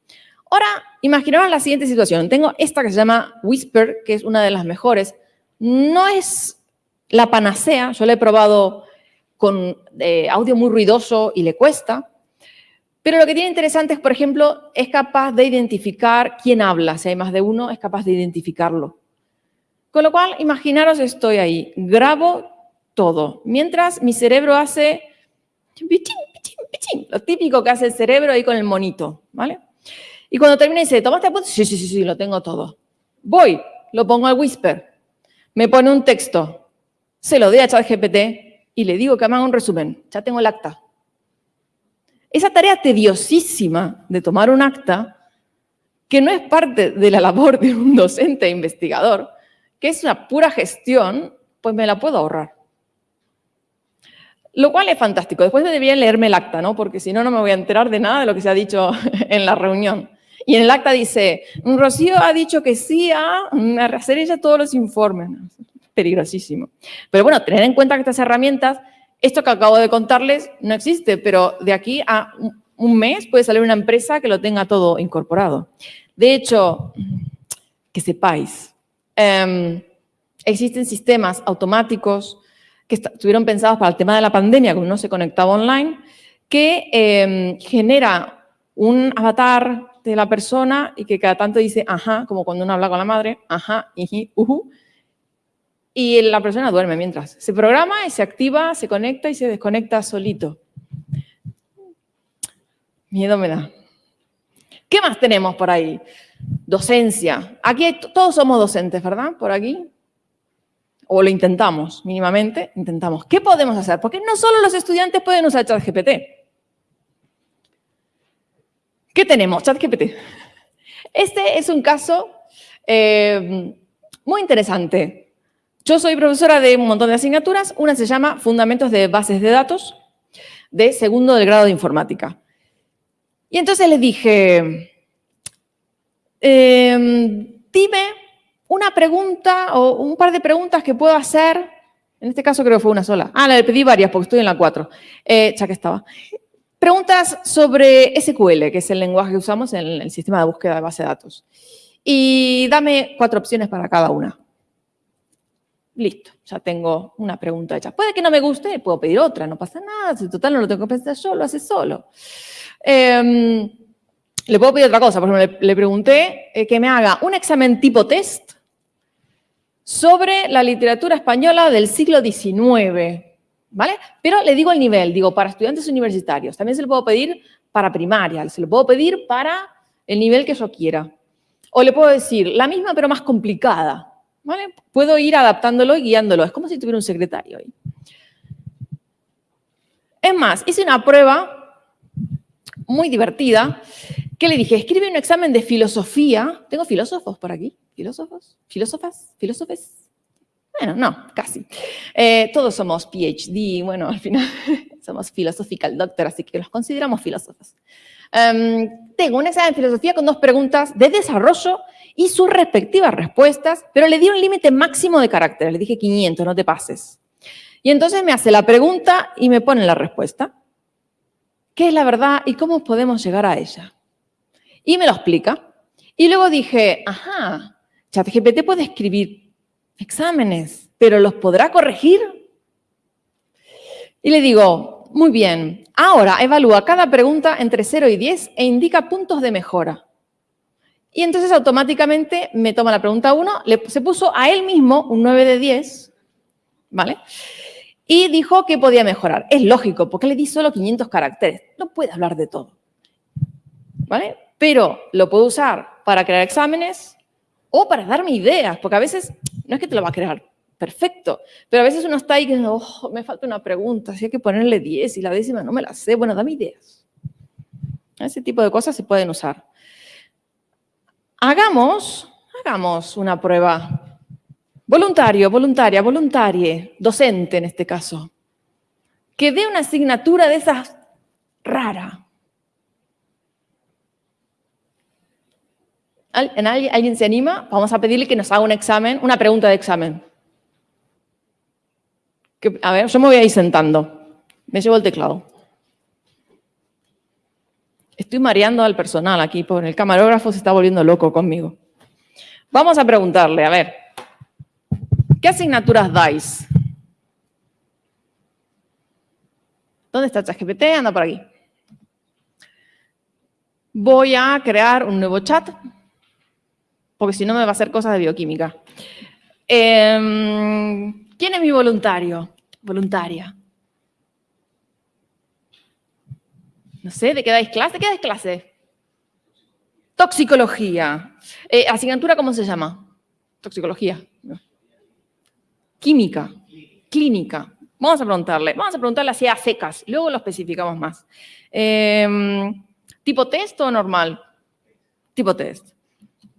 Ahora, imaginaos la siguiente situación. Tengo esta que se llama Whisper, que es una de las mejores. No es la panacea, yo la he probado con eh, audio muy ruidoso y le cuesta, pero lo que tiene interesante es, por ejemplo, es capaz de identificar quién habla. Si hay más de uno, es capaz de identificarlo. Con lo cual, imaginaros, estoy ahí, grabo todo, mientras mi cerebro hace lo típico que hace el cerebro ahí con el monito, ¿vale? Y cuando termina dice, ¿tomaste apuntes? Sí, sí, sí, sí, lo tengo todo. Voy, lo pongo al whisper, me pone un texto, se lo doy a ChatGPT y le digo que me haga un resumen. Ya tengo el acta. Esa tarea tediosísima de tomar un acta, que no es parte de la labor de un docente investigador, que es una pura gestión, pues me la puedo ahorrar. Lo cual es fantástico. Después debería leerme el acta, ¿no? Porque si no, no me voy a enterar de nada de lo que se ha dicho en la reunión. Y en el acta dice, Rocío ha dicho que sí a hacer ella todos los informes peligrosísimo. Pero bueno, tener en cuenta que estas herramientas, esto que acabo de contarles no existe, pero de aquí a un mes puede salir una empresa que lo tenga todo incorporado. De hecho, que sepáis, em, existen sistemas automáticos que estuvieron pensados para el tema de la pandemia, cuando uno se conectaba online, que em, genera un avatar de la persona y que cada tanto dice, ajá, como cuando uno habla con la madre, ajá, iji, uhu, y la persona duerme mientras. Se programa y se activa, se conecta y se desconecta solito. Miedo me da. ¿Qué más tenemos por ahí? Docencia. Aquí todos somos docentes, ¿verdad? Por aquí. O lo intentamos, mínimamente, intentamos. ¿Qué podemos hacer? Porque no solo los estudiantes pueden usar ChatGPT. ¿Qué tenemos? ChatGPT. Este es un caso eh, muy interesante. Yo soy profesora de un montón de asignaturas. Una se llama Fundamentos de Bases de Datos, de segundo del grado de informática. Y entonces les dije, em, dime una pregunta o un par de preguntas que puedo hacer. En este caso creo que fue una sola. Ah, le pedí varias porque estoy en la 4, eh, estaba. Preguntas sobre SQL, que es el lenguaje que usamos en el sistema de búsqueda de base de datos. Y dame cuatro opciones para cada una. Listo, ya tengo una pregunta hecha. Puede que no me guste, puedo pedir otra, no pasa nada, si total no lo tengo que pensar yo, lo hace solo. Em, le puedo pedir otra cosa, por ejemplo, le, pregunté eh, que me haga un examen tipo test sobre la literatura española del siglo XIX, ¿vale? Pero le digo el nivel, digo, para estudiantes universitarios. También se lo puedo pedir para primaria, se lo puedo pedir para el nivel que yo quiera. O le puedo decir, la misma pero más complicada, Puedo ir adaptándolo y guiándolo. Es como si tuviera un secretario ahí. Es más, hice una prueba muy divertida que le dije, escribe un examen de filosofía. ¿Tengo filósofos por aquí? ¿Filósofos? ¿Filósofas? ¿Filósofes? Bueno, no, casi. Eh, todos somos PhD, bueno, al final somos philosophical doctor, así que los consideramos filósofos. Em, tengo un examen de filosofía con dos preguntas de desarrollo y sus respectivas respuestas, pero le di un límite máximo de caracteres, le dije 500, no te pases. Y entonces me hace la pregunta y me pone la respuesta. ¿Qué es la verdad y cómo podemos llegar a ella? Y me lo explica. Y luego dije, ajá, ChatGPT puede escribir exámenes, pero ¿los podrá corregir? Y le digo, muy bien, ahora evalúa cada pregunta entre 0 y 10 e indica puntos de mejora. Y entonces automáticamente me toma la pregunta 1, se puso a él mismo un 9 de 10, ¿vale? Y dijo que podía mejorar. Es lógico, porque le di solo 500 caracteres. No puede hablar de todo. ¿vale? Pero lo puedo usar para crear exámenes o para darme ideas, porque a veces no es que te lo va a crear perfecto, pero a veces uno está ahí que oh, me falta una pregunta, si hay que ponerle 10 y la décima no me la sé, bueno, dame ideas. Ese tipo de cosas se pueden usar. Hagamos, hagamos una prueba. Voluntario, voluntaria, voluntarie, docente en este caso, que dé una asignatura de esas rara. ¿Alguien se anima? Vamos a pedirle que nos haga un examen, una pregunta de examen. a ver, yo me voy a ir sentando. Me llevo el teclado. Estoy mareando al personal aquí, porque el camarógrafo se está volviendo loco conmigo. Vamos a preguntarle, a ver, ¿qué asignaturas dais? ¿Dónde está ChatGPT? Anda por aquí. Voy a crear un nuevo chat, porque si no me va a hacer cosas de bioquímica. Em, ¿Quién es mi voluntario? Voluntaria. No sé, ¿de qué dais clase? ¿De qué dais clase? Toxicología. Eh, ¿Asignatura cómo se llama? Toxicología. Química. Clínica. Vamos a preguntarle. Vamos a preguntarle así a secas. Luego lo especificamos más. Em, ¿Tipo test o normal? Tipo test.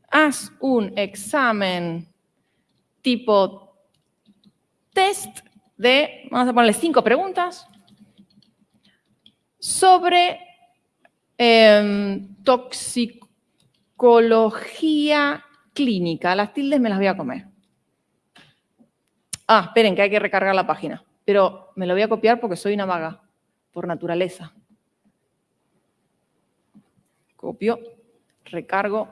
Haz un examen tipo test de, vamos a ponerle cinco preguntas, sobre eh, toxicología clínica. Las tildes me las voy a comer. Ah, esperen, que hay que recargar la página. Pero me lo voy a copiar porque soy una vaga, por naturaleza. Copio, recargo.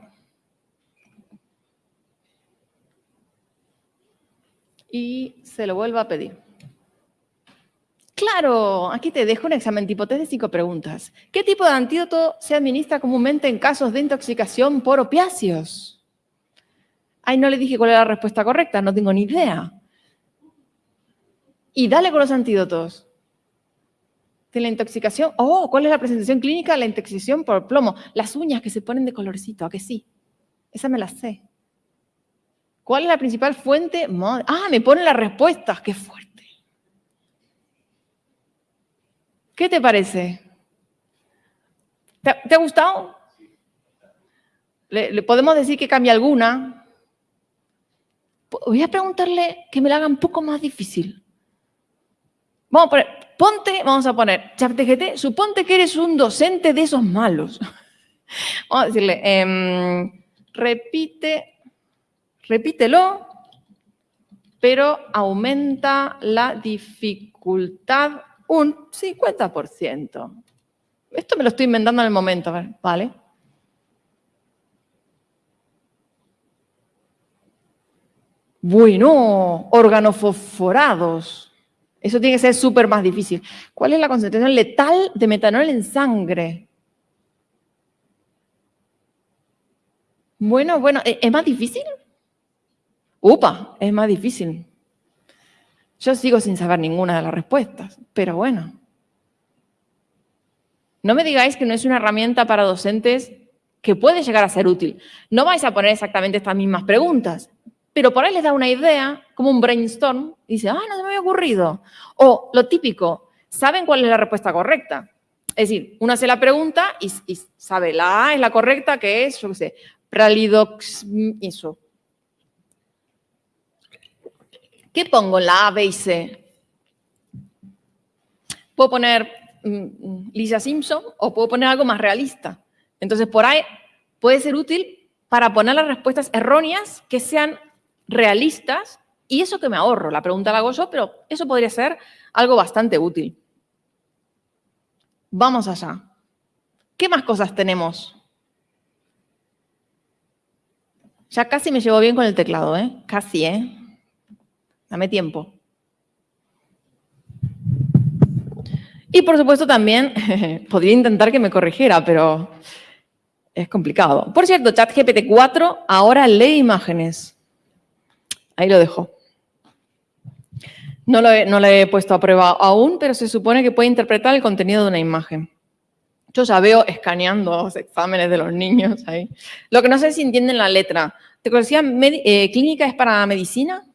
Y se lo vuelvo a pedir. Claro, aquí te dejo un examen tipo test de cinco preguntas. ¿Qué tipo de antídoto se administra comúnmente en casos de intoxicación por opiáceos? Ay, no le dije cuál era la respuesta correcta, no tengo ni idea. Y dale con los antídotos. De la intoxicación, oh, ¿cuál es la presentación clínica? La intoxicación por plomo. Las uñas que se ponen de colorcito, ¿a que sí? Esa me la sé. ¿Cuál es la principal fuente? Ah, me ponen las respuestas, qué fuerte. ¿Qué te parece? ¿Te, ha gustado? ¿Le, podemos decir que cambie alguna? Voy a preguntarle que me la haga un poco más difícil. Vamos a poner, ponte, vamos a poner, ChatGPT, suponte que eres un docente de esos malos. Vamos a decirle, em, repite, repítelo, pero aumenta la dificultad un 50%. Esto me lo estoy inventando en el momento, ¿vale? Bueno, organofosforados. Eso tiene que ser súper más difícil. ¿Cuál es la concentración letal de metanol en sangre? Bueno, bueno, ¿e-, ¿es más difícil? Upa, es más difícil. Yo sigo sin saber ninguna de las respuestas, pero bueno. No me digáis que no es una herramienta para docentes que puede llegar a ser útil. No vais a poner exactamente estas mismas preguntas, pero por ahí les da una idea, como un brainstorm, y dice, ah, no se me había ocurrido. O lo típico, saben cuál es la respuesta correcta. Es decir, uno hace la pregunta y, sabe, la A es la correcta, que es, yo qué sé, pralidox, eso, ¿Qué pongo en la A, B y C? Puedo poner mm, mm, Lisa Simpson o puedo poner algo más realista. Entonces, por ahí puede ser útil para poner las respuestas erróneas que sean realistas y eso que me ahorro. La pregunta la hago yo, pero eso podría ser algo bastante útil. Vamos allá. ¿Qué más cosas tenemos? Ya casi me llevo bien con el teclado, ¿eh? Casi, ¿eh? Dame tiempo. Y por supuesto también podría intentar que me corrigiera, pero es complicado. Por cierto, ChatGPT 4 ahora lee imágenes. Ahí lo dejo. No lo, he, no lo he puesto a prueba aún, pero se supone que puede interpretar el contenido de una imagen. Yo ya veo escaneando los exámenes de los niños ahí. Lo que no sé si entienden la letra. ¿Te conocía eh, clínica es para medicina?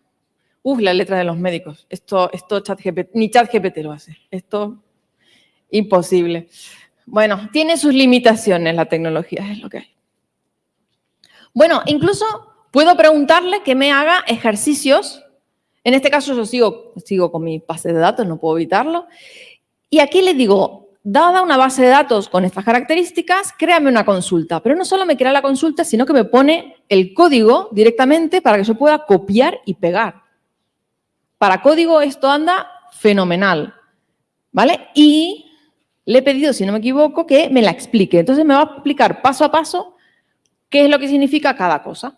Uf, la letra de los médicos. Esto, esto chat GPT, ni chat GPT lo hace. Esto, imposible. Bueno, tiene sus limitaciones la tecnología, es lo que hay. Bueno, incluso puedo preguntarle que me haga ejercicios. En este caso yo sigo, sigo con mi base de datos, no puedo evitarlo. Y aquí le digo, dada una base de datos con estas características, créame una consulta. Pero no solo me crea la consulta, sino que me pone el código directamente para que yo pueda copiar y pegar. Para código esto anda fenomenal, ¿vale? Y le he pedido, si no me equivoco, que me la explique. Entonces me va a explicar paso a paso qué es lo que significa cada cosa.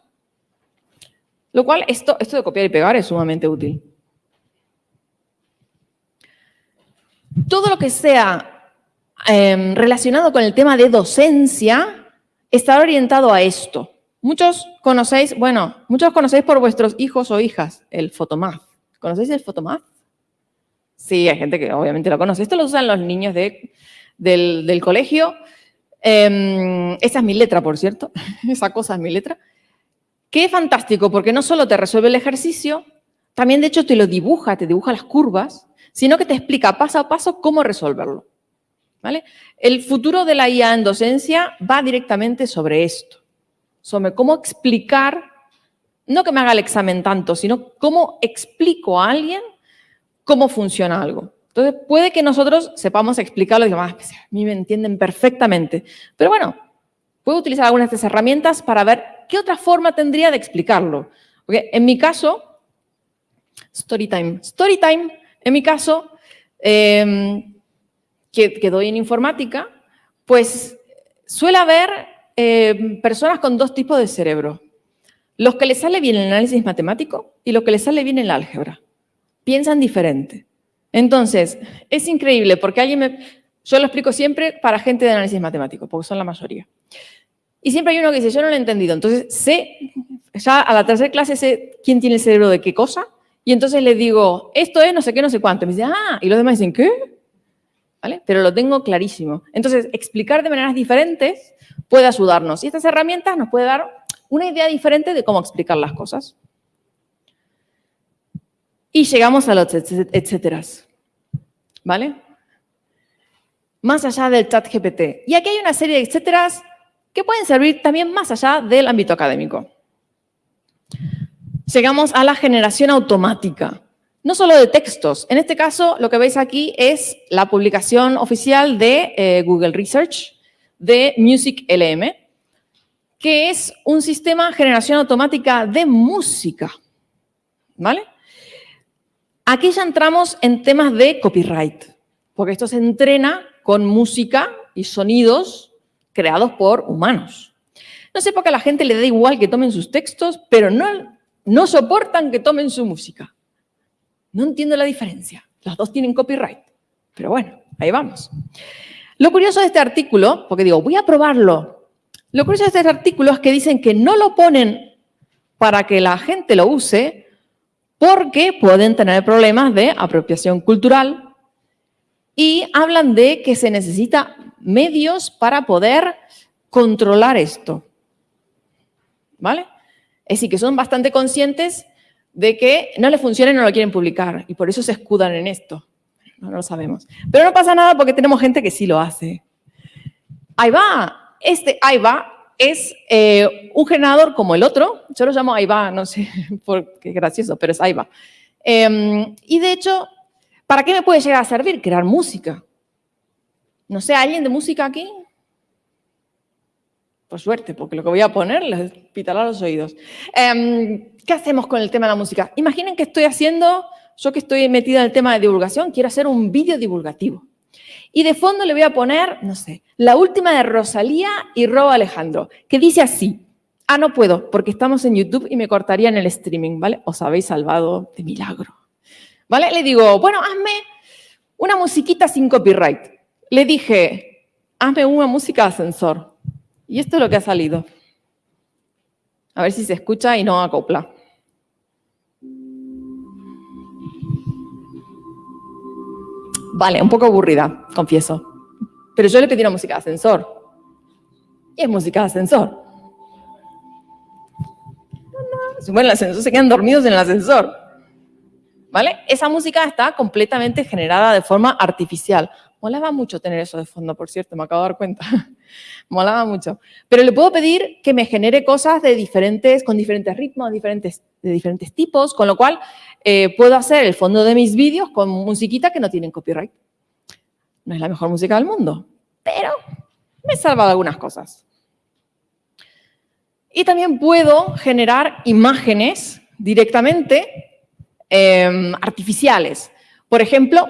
Lo cual, esto, esto de copiar y pegar es sumamente útil. Todo lo que sea em, relacionado con el tema de docencia está orientado a esto. Muchos conocéis, bueno, muchos conocéis por vuestros hijos o hijas el Photomath. ¿Conocéis el Photomath? Sí, hay gente que obviamente lo conoce. Esto lo usan los niños del, colegio. Eh, esa es mi letra, por cierto. esa cosa es mi letra. Qué fantástico, porque no solo te resuelve el ejercicio, también de hecho te lo dibuja, te dibuja las curvas, sino que te explica paso a paso cómo resolverlo. ¿Vale? El futuro de la IA en docencia va directamente sobre esto, sobre cómo explicar no que me haga el examen tanto, sino cómo explico a alguien cómo funciona algo. Entonces, puede que nosotros sepamos explicarlo y digamos, ah, a mí me entienden perfectamente. Pero bueno, puedo utilizar algunas de estas herramientas para ver qué otra forma tendría de explicarlo. Porque en mi caso, Storytime. Storytime, en mi caso, em, que, doy en informática, pues suele haber em, personas con dos tipos de cerebro. Los que les sale bien el análisis matemático y los que les sale bien el álgebra. Piensan diferente. Entonces, es increíble porque alguien me... Yo lo explico siempre para gente de análisis matemático, porque son la mayoría. Y siempre hay uno que dice, yo no lo he entendido. Entonces, sé, ya a la tercera clase sé quién tiene el cerebro de qué cosa, y entonces le digo, esto es no sé qué, no sé cuánto. Y me dice, ah, y los demás dicen, ¿qué? ¿Vale? Pero lo tengo clarísimo. Entonces, explicar de maneras diferentes puede ayudarnos. Y estas herramientas nos puede dar una idea diferente de cómo explicar las cosas. Y llegamos a los etcéteras, ¿vale? Más allá del chat GPT. Y aquí hay una serie de etcéteras que pueden servir también más allá del ámbito académico. Llegamos a la generación automática, no solo de textos. En este caso, lo que veis aquí es la publicación oficial de eh, Google Research de Music LM, que es un sistema de generación automática de música. ¿Vale? Aquí ya entramos en temas de copyright, porque esto se entrena con música y sonidos creados por humanos. No sé por qué a la gente le da igual que tomen sus textos, pero no, no soportan que tomen su música. No entiendo la diferencia. Las dos tienen copyright. Pero bueno, ahí vamos. Lo curioso de este artículo, porque digo, voy a probarlo lo curioso de este artículo es que dicen que no lo ponen para que la gente lo use porque pueden tener problemas de apropiación cultural y hablan de que se necesita medios para poder controlar esto. ¿Vale? Es decir, que son bastante conscientes de que no les funciona y no lo quieren publicar y por eso se escudan en esto. No, no lo sabemos. Pero no pasa nada porque tenemos gente que sí lo hace. Ahí va, este AIBA es eh, un generador como el otro, yo lo llamo AIBA, no sé por qué gracioso, pero es AIBA. Em, y de hecho, ¿para qué me puede llegar a servir? Crear música. No sé, ¿alguien de música aquí? Por suerte, porque lo que voy a poner les pitará los oídos. Em, ¿Qué hacemos con el tema de la música? Imaginen que estoy haciendo, yo que estoy metida en el tema de divulgación, quiero hacer un vídeo divulgativo. Y de fondo le voy a poner, no sé, la última de Rosalía y Robo Alejandro, que dice así. Ah, no puedo, porque estamos en YouTube y me cortarían el streaming, ¿vale? Os habéis salvado de milagro. ¿Vale? Le digo, bueno, hazme una musiquita sin copyright. Le dije, hazme una música de ascensor. Y esto es lo que ha salido. A ver si se escucha y no acopla. Vale, un poco aburrida, confieso. Pero yo le pedí una música de ascensor. Y es música de ascensor. Si mueren el ascensor, se quedan dormidos en el ascensor. ¿Vale? Esa música está completamente generada de forma artificial. Molaba mucho tener eso de fondo, por cierto, me acabo de dar cuenta. Molaba mucho. Pero le puedo pedir que me genere cosas de diferentes, con diferentes ritmos, diferentes, de diferentes tipos, con lo cual eh, puedo hacer el fondo de mis vídeos con musiquita que no tienen copyright. No es la mejor música del mundo, pero me he salvado algunas cosas. Y también puedo generar imágenes directamente em, artificiales. Por ejemplo,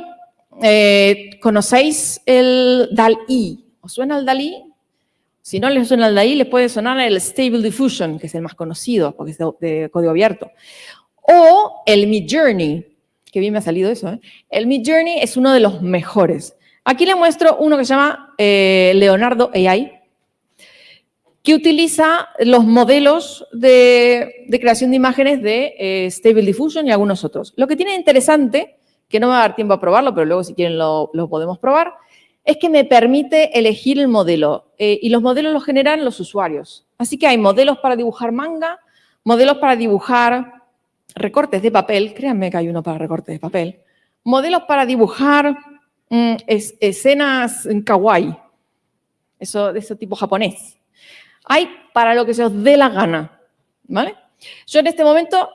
eh, ¿conocéis el DAL-I? ¿Os suena el DAL-I? Si no les suena el DAL-I, les puede sonar el Stable Diffusion, que es el más conocido, porque es de, código abierto. O el Midjourney, que bien me ha salido eso. ¿eh? El Midjourney es uno de los mejores. Aquí les muestro uno que se llama eh, Leonardo AI, que utiliza los modelos de, creación de imágenes de eh, Stable Diffusion y algunos otros. Lo que tiene interesante, que no me va a dar tiempo a probarlo, pero luego si quieren lo, podemos probar, es que me permite elegir el modelo eh, y los modelos los generan los usuarios. Así que hay modelos para dibujar manga, modelos para dibujar recortes de papel, créanme que hay uno para recortes de papel, modelos para dibujar mm, escenas en kawaii, eso de ese tipo japonés. Hay para lo que se os dé la gana, ¿vale? Yo en este momento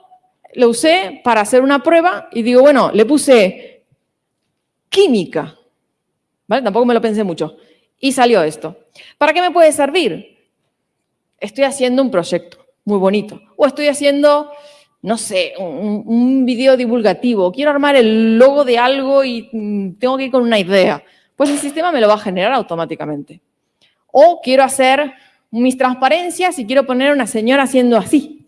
lo usé para hacer una prueba y digo, bueno, le puse química, Tampoco me lo pensé mucho. Y salió esto. ¿Para qué me puede servir? Estoy haciendo un proyecto muy bonito. O estoy haciendo, no sé, un, un video divulgativo. Quiero armar el logo de algo y mm, tengo que ir con una idea. Pues el sistema me lo va a generar automáticamente. O quiero hacer mis transparencias y quiero poner una señora haciendo así,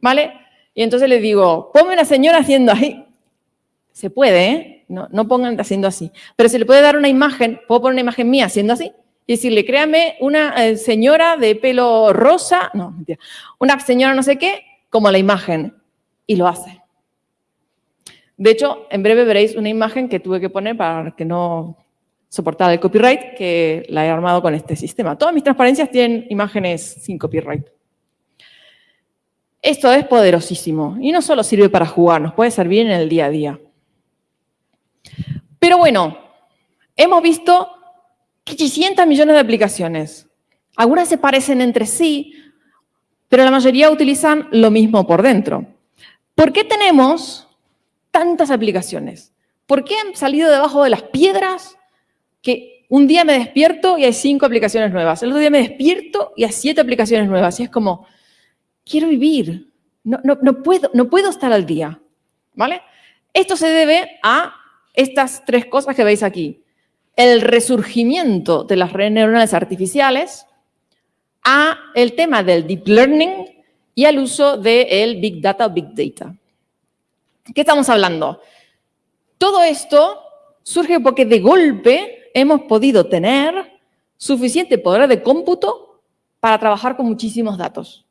¿vale? Y entonces le digo, ponme una señora haciendo así. Se puede, ¿eh? No, no pongan haciendo así. Pero se le puede dar una imagen, puedo poner una imagen mía haciendo así y decirle, créame una eh, señora de pelo rosa, no, mentira, una señora no sé qué, como la imagen. Y lo hace. De hecho, en breve veréis una imagen que tuve que poner para que no soportada el copyright que la he armado con este sistema. Todas mis transparencias tienen imágenes sin copyright. Esto es poderosísimo y no solo sirve para jugar, nos puede servir en el día a día. Pero bueno, hemos visto 500 millones de aplicaciones. Algunas se parecen entre sí, pero la mayoría utilizan lo mismo por dentro. ¿Por qué tenemos tantas aplicaciones? ¿Por qué han salido debajo de las piedras que un día me despierto y hay cinco aplicaciones nuevas, el otro día me despierto y hay siete aplicaciones nuevas. Y es como, quiero vivir, no, no, puedo, no puedo estar al día. ¿vale? Esto se debe a estas tres cosas que veis aquí. El resurgimiento de las redes neuronales artificiales, a el tema del deep learning y al uso del big data o big data. ¿Qué estamos hablando? Todo esto surge porque de golpe hemos podido tener suficiente poder de cómputo para trabajar con muchísimos datos.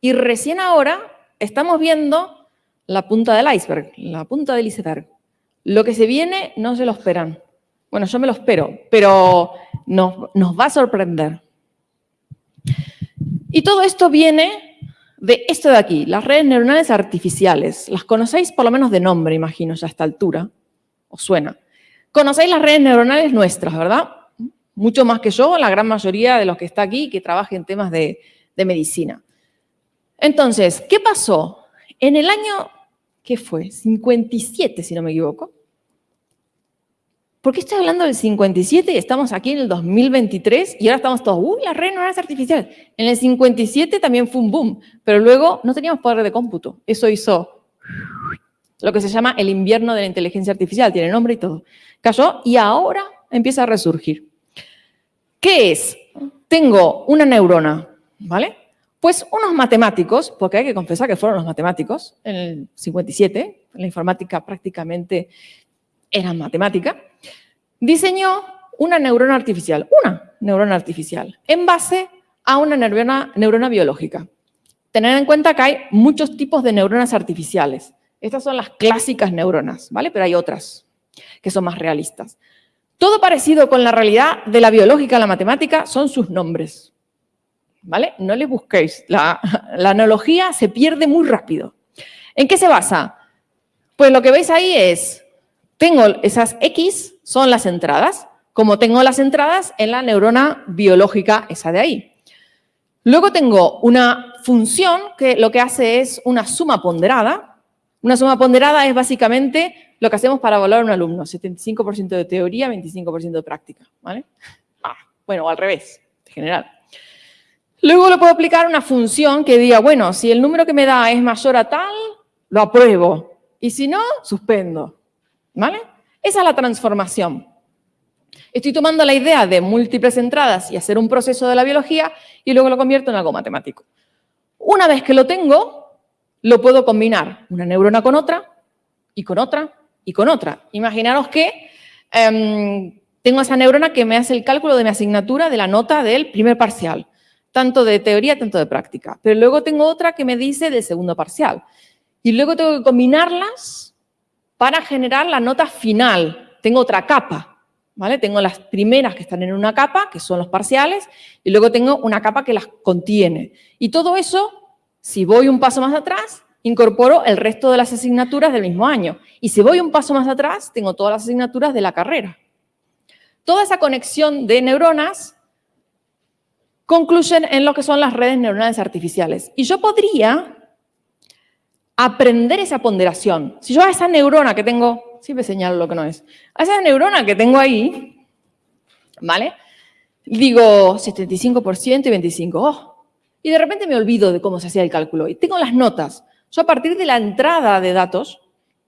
Y recién ahora estamos viendo la punta del iceberg, la punta del iceberg. Lo que se viene no se lo esperan. Bueno, yo me lo espero, pero nos, va a sorprender. Y todo esto viene de esto de aquí, las redes neuronales artificiales. Las conocéis por lo menos de nombre, imagino, ya a esta altura. ¿Os suena? Conocéis las redes neuronales nuestras, ¿verdad? Mucho más que yo, la gran mayoría de los que está aquí que trabaja en temas de, medicina. Entonces, ¿qué pasó? En el año, ¿qué fue? 57, si no me equivoco. ¿Por qué estoy hablando del 57 y estamos aquí en el 2023 y ahora estamos todos, uy, las redes neuronales artificiales? En el 57 también fue un boom, pero luego no teníamos poder de cómputo. Eso hizo lo que se llama el invierno de la inteligencia artificial, tiene nombre y todo. Cayó y ahora empieza a resurgir. ¿Qué es? Tengo una neurona, ¿vale? Pues unos matemáticos, porque hay que confesar que fueron los matemáticos, en el 57, la informática prácticamente era matemática, diseñó una neurona artificial, una neurona artificial, en base a una neurona, biológica. Tener en cuenta que hay muchos tipos de neuronas artificiales. Estas son las clásicas neuronas, ¿vale? Pero hay otras que son más realistas. Todo parecido con la realidad de la biológica a la matemática son sus nombres. ¿Vale? No le busquéis. La, analogía se pierde muy rápido. ¿En qué se basa? Pues lo que veis ahí es, tengo esas X, son las entradas, como tengo las entradas en la neurona biológica, esa de ahí. Luego tengo una función que lo que hace es una suma ponderada. Una suma ponderada es básicamente lo que hacemos para evaluar a un alumno, 75% de teoría, 25% de práctica. Ah, bueno, o al revés, en general. Luego le puedo aplicar una función que diga, bueno, si el número que me da es mayor a tal, lo apruebo. Y si no, suspendo. ¿Vale? Esa es la transformación. Estoy tomando la idea de múltiples entradas y hacer un proceso de la biología y luego lo convierto en algo matemático. Una vez que lo tengo, lo puedo combinar una neurona con otra y con otra y con otra. Imaginaros que em, tengo esa neurona que me hace el cálculo de mi asignatura de la nota del primer parcial, tanto de teoría, tanto de práctica. Pero luego tengo otra que me dice del segundo parcial. Y luego tengo que combinarlas para generar la nota final. Tengo otra capa, ¿vale? Tengo las primeras que están en una capa, que son los parciales, y luego tengo una capa que las contiene. Y todo eso, si voy un paso más atrás, incorporo el resto de las asignaturas del mismo año. Y si voy un paso más atrás, tengo todas las asignaturas de la carrera. Toda esa conexión de neuronas concluyen en lo que son las redes neuronales artificiales. Y yo podría aprender esa ponderación. Si yo a esa neurona que tengo, siempre señalo lo que no es, a esa neurona que tengo ahí, ¿vale? Digo 75% y 25%, oh, y de repente me olvido de cómo se hacía el cálculo. Y tengo las notas. Yo a partir de la entrada de datos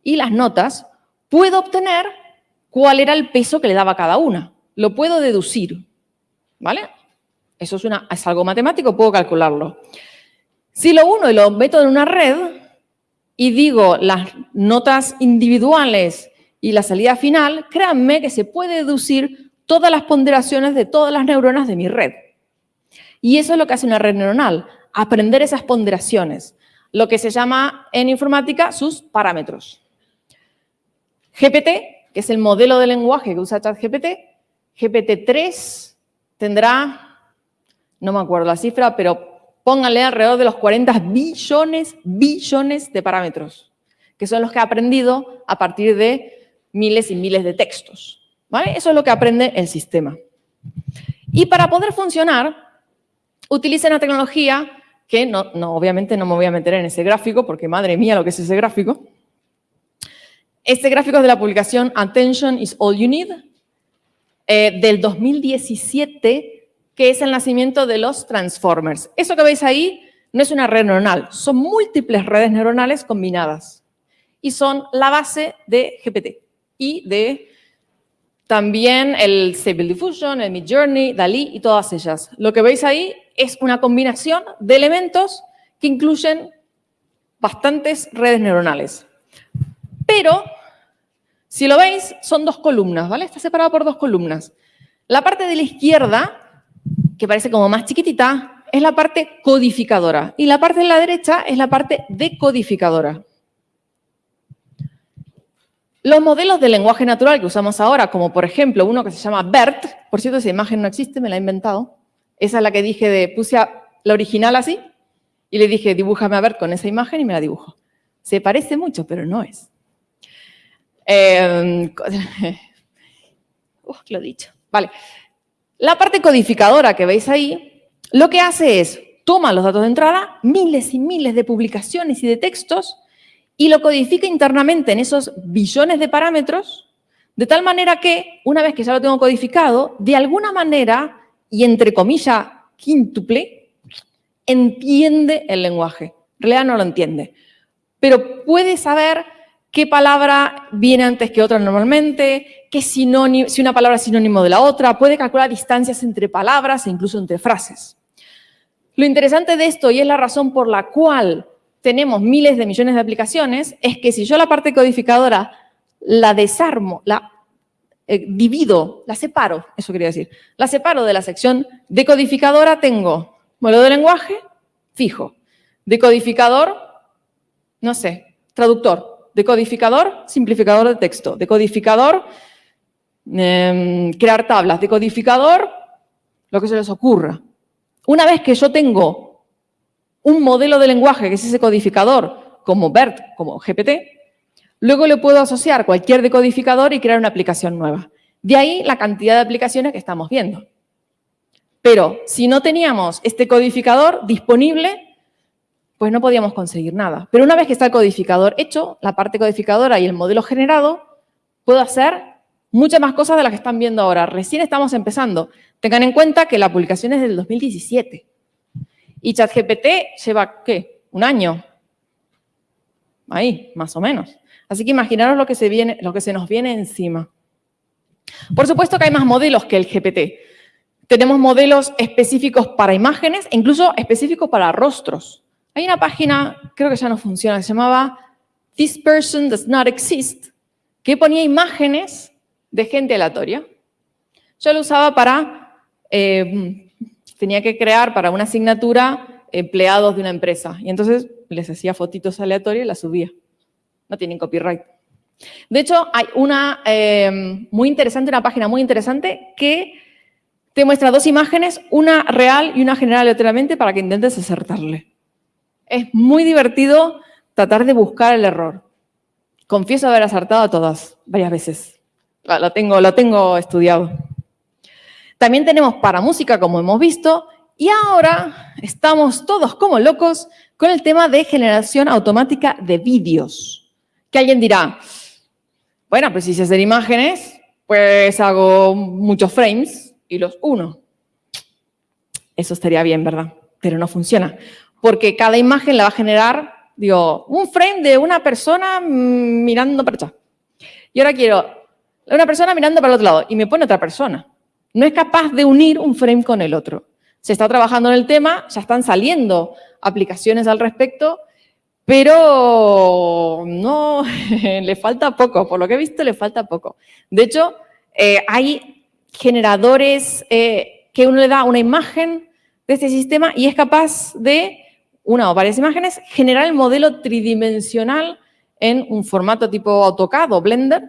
y las notas puedo obtener cuál era el peso que le daba cada una. Lo puedo deducir, ¿vale? Eso es, algo matemático, puedo calcularlo. Si lo uno y lo meto en una red y digo las notas individuales y la salida final, créanme que se puede deducir todas las ponderaciones de todas las neuronas de mi red. Y eso es lo que hace una red neuronal, aprender esas ponderaciones lo que se llama en informática sus parámetros. GPT, que es el modelo de lenguaje que usa ChatGPT, GPT-3 tendrá, no me acuerdo la cifra, pero pónganle alrededor de los 40 billones, billones de parámetros, que son los que ha aprendido a partir de miles y miles de textos. ¿vale? Eso es lo que aprende el sistema. Y para poder funcionar, utilicen la tecnología que no, obviamente no me voy a meter en ese gráfico, porque madre mía lo que es ese gráfico. Este gráfico es de la publicación Attention is All You Need, eh, del 2017, que es el nacimiento de los Transformers. Eso que veis ahí no es una red neuronal, son múltiples redes neuronales combinadas. Y son la base de GPT y de también el Stable Diffusion, el Midjourney, DALI y todas ellas. Lo que veis ahí es una combinación de elementos que incluyen bastantes redes neuronales. Pero, si lo veis, son dos columnas, ¿vale? Está separado por dos columnas. La parte de la izquierda, que parece como más chiquitita, es la parte codificadora. Y la parte de la derecha es la parte decodificadora. Los modelos de lenguaje natural que usamos ahora, como por ejemplo uno que se llama BERT, por cierto, esa imagen no existe, me la he inventado, esa es la que dije de, puse la original así y le dije, dibújame a ver con esa imagen y me la dibujo. Se parece mucho, pero no es. Eh, lo he dicho. Vale. La parte codificadora que veis ahí, lo que hace es, toma los datos de entrada, miles y miles de publicaciones y de textos, y lo codifica internamente en esos billones de parámetros, de tal manera que, una vez que ya lo tengo codificado, de alguna manera y entre comillas quíntuple, entiende el lenguaje. En realidad no lo entiende, pero puede saber qué palabra viene antes que otra normalmente, qué si una palabra es sinónimo de la otra, puede calcular distancias entre palabras e incluso entre frases. Lo interesante de esto, y es la razón por la cual tenemos miles de millones de aplicaciones, es que si yo la parte codificadora la desarmo, la eh, divido, la separo, eso quería decir, la separo de la sección decodificadora, tengo modelo de lenguaje fijo, decodificador, no sé, traductor, decodificador, simplificador de texto, decodificador, em, crear tablas de codificador, lo que se les ocurra. Una vez que yo tengo un modelo de lenguaje, que es ese codificador, como BERT, como GPT, luego le puedo asociar cualquier decodificador y crear una aplicación nueva. De ahí la cantidad de aplicaciones que estamos viendo. Pero si no teníamos este codificador disponible, pues no podíamos conseguir nada. Pero una vez que está el codificador hecho, la parte codificadora y el modelo generado, puedo hacer muchas más cosas de las que están viendo ahora. Recién estamos empezando. Tengan en cuenta que la publicación es del 2017. Y ChatGPT lleva, ¿qué? Un año. Ahí, más o menos. Así que imaginaros lo que se, viene, lo que se nos viene encima. Por supuesto que hay más modelos que el GPT. Tenemos modelos específicos para imágenes incluso específicos para rostros. Hay una página, creo que ya no funciona, se llamaba This Person Does Not Exist, que ponía imágenes de gente aleatoria. Yo lo usaba para, eh, tenía que crear para una asignatura empleados de una empresa. Y entonces les hacía fotitos aleatorias y las subía. No tienen copyright. De hecho, hay una eh, muy interesante, una página muy interesante que te muestra dos imágenes, una real y una general aleatoriamente para que intentes acertarle. Es muy divertido tratar de buscar el error. Confieso haber acertado a todas, varias veces. Lo tengo, lo tengo estudiado. También tenemos para música, como hemos visto, y ahora estamos todos como locos con el tema de generación automática de vídeos. Que alguien dirá, bueno, pues si se hacen imágenes, pues hago muchos frames y los uno. Eso estaría bien, ¿verdad? Pero no funciona. Porque cada imagen la va a generar, digo, un frame de una persona mirando para allá. Y ahora quiero una persona mirando para el otro lado y me pone otra persona. No es capaz de unir un frame con el otro. Se está trabajando en el tema, ya están saliendo aplicaciones al respecto, pero no, le falta poco, por lo que he visto le falta poco. De hecho, eh, hay generadores eh, que uno le da una imagen de este sistema y es capaz de, una o varias imágenes, generar el modelo tridimensional en un formato tipo AutoCAD o Blender.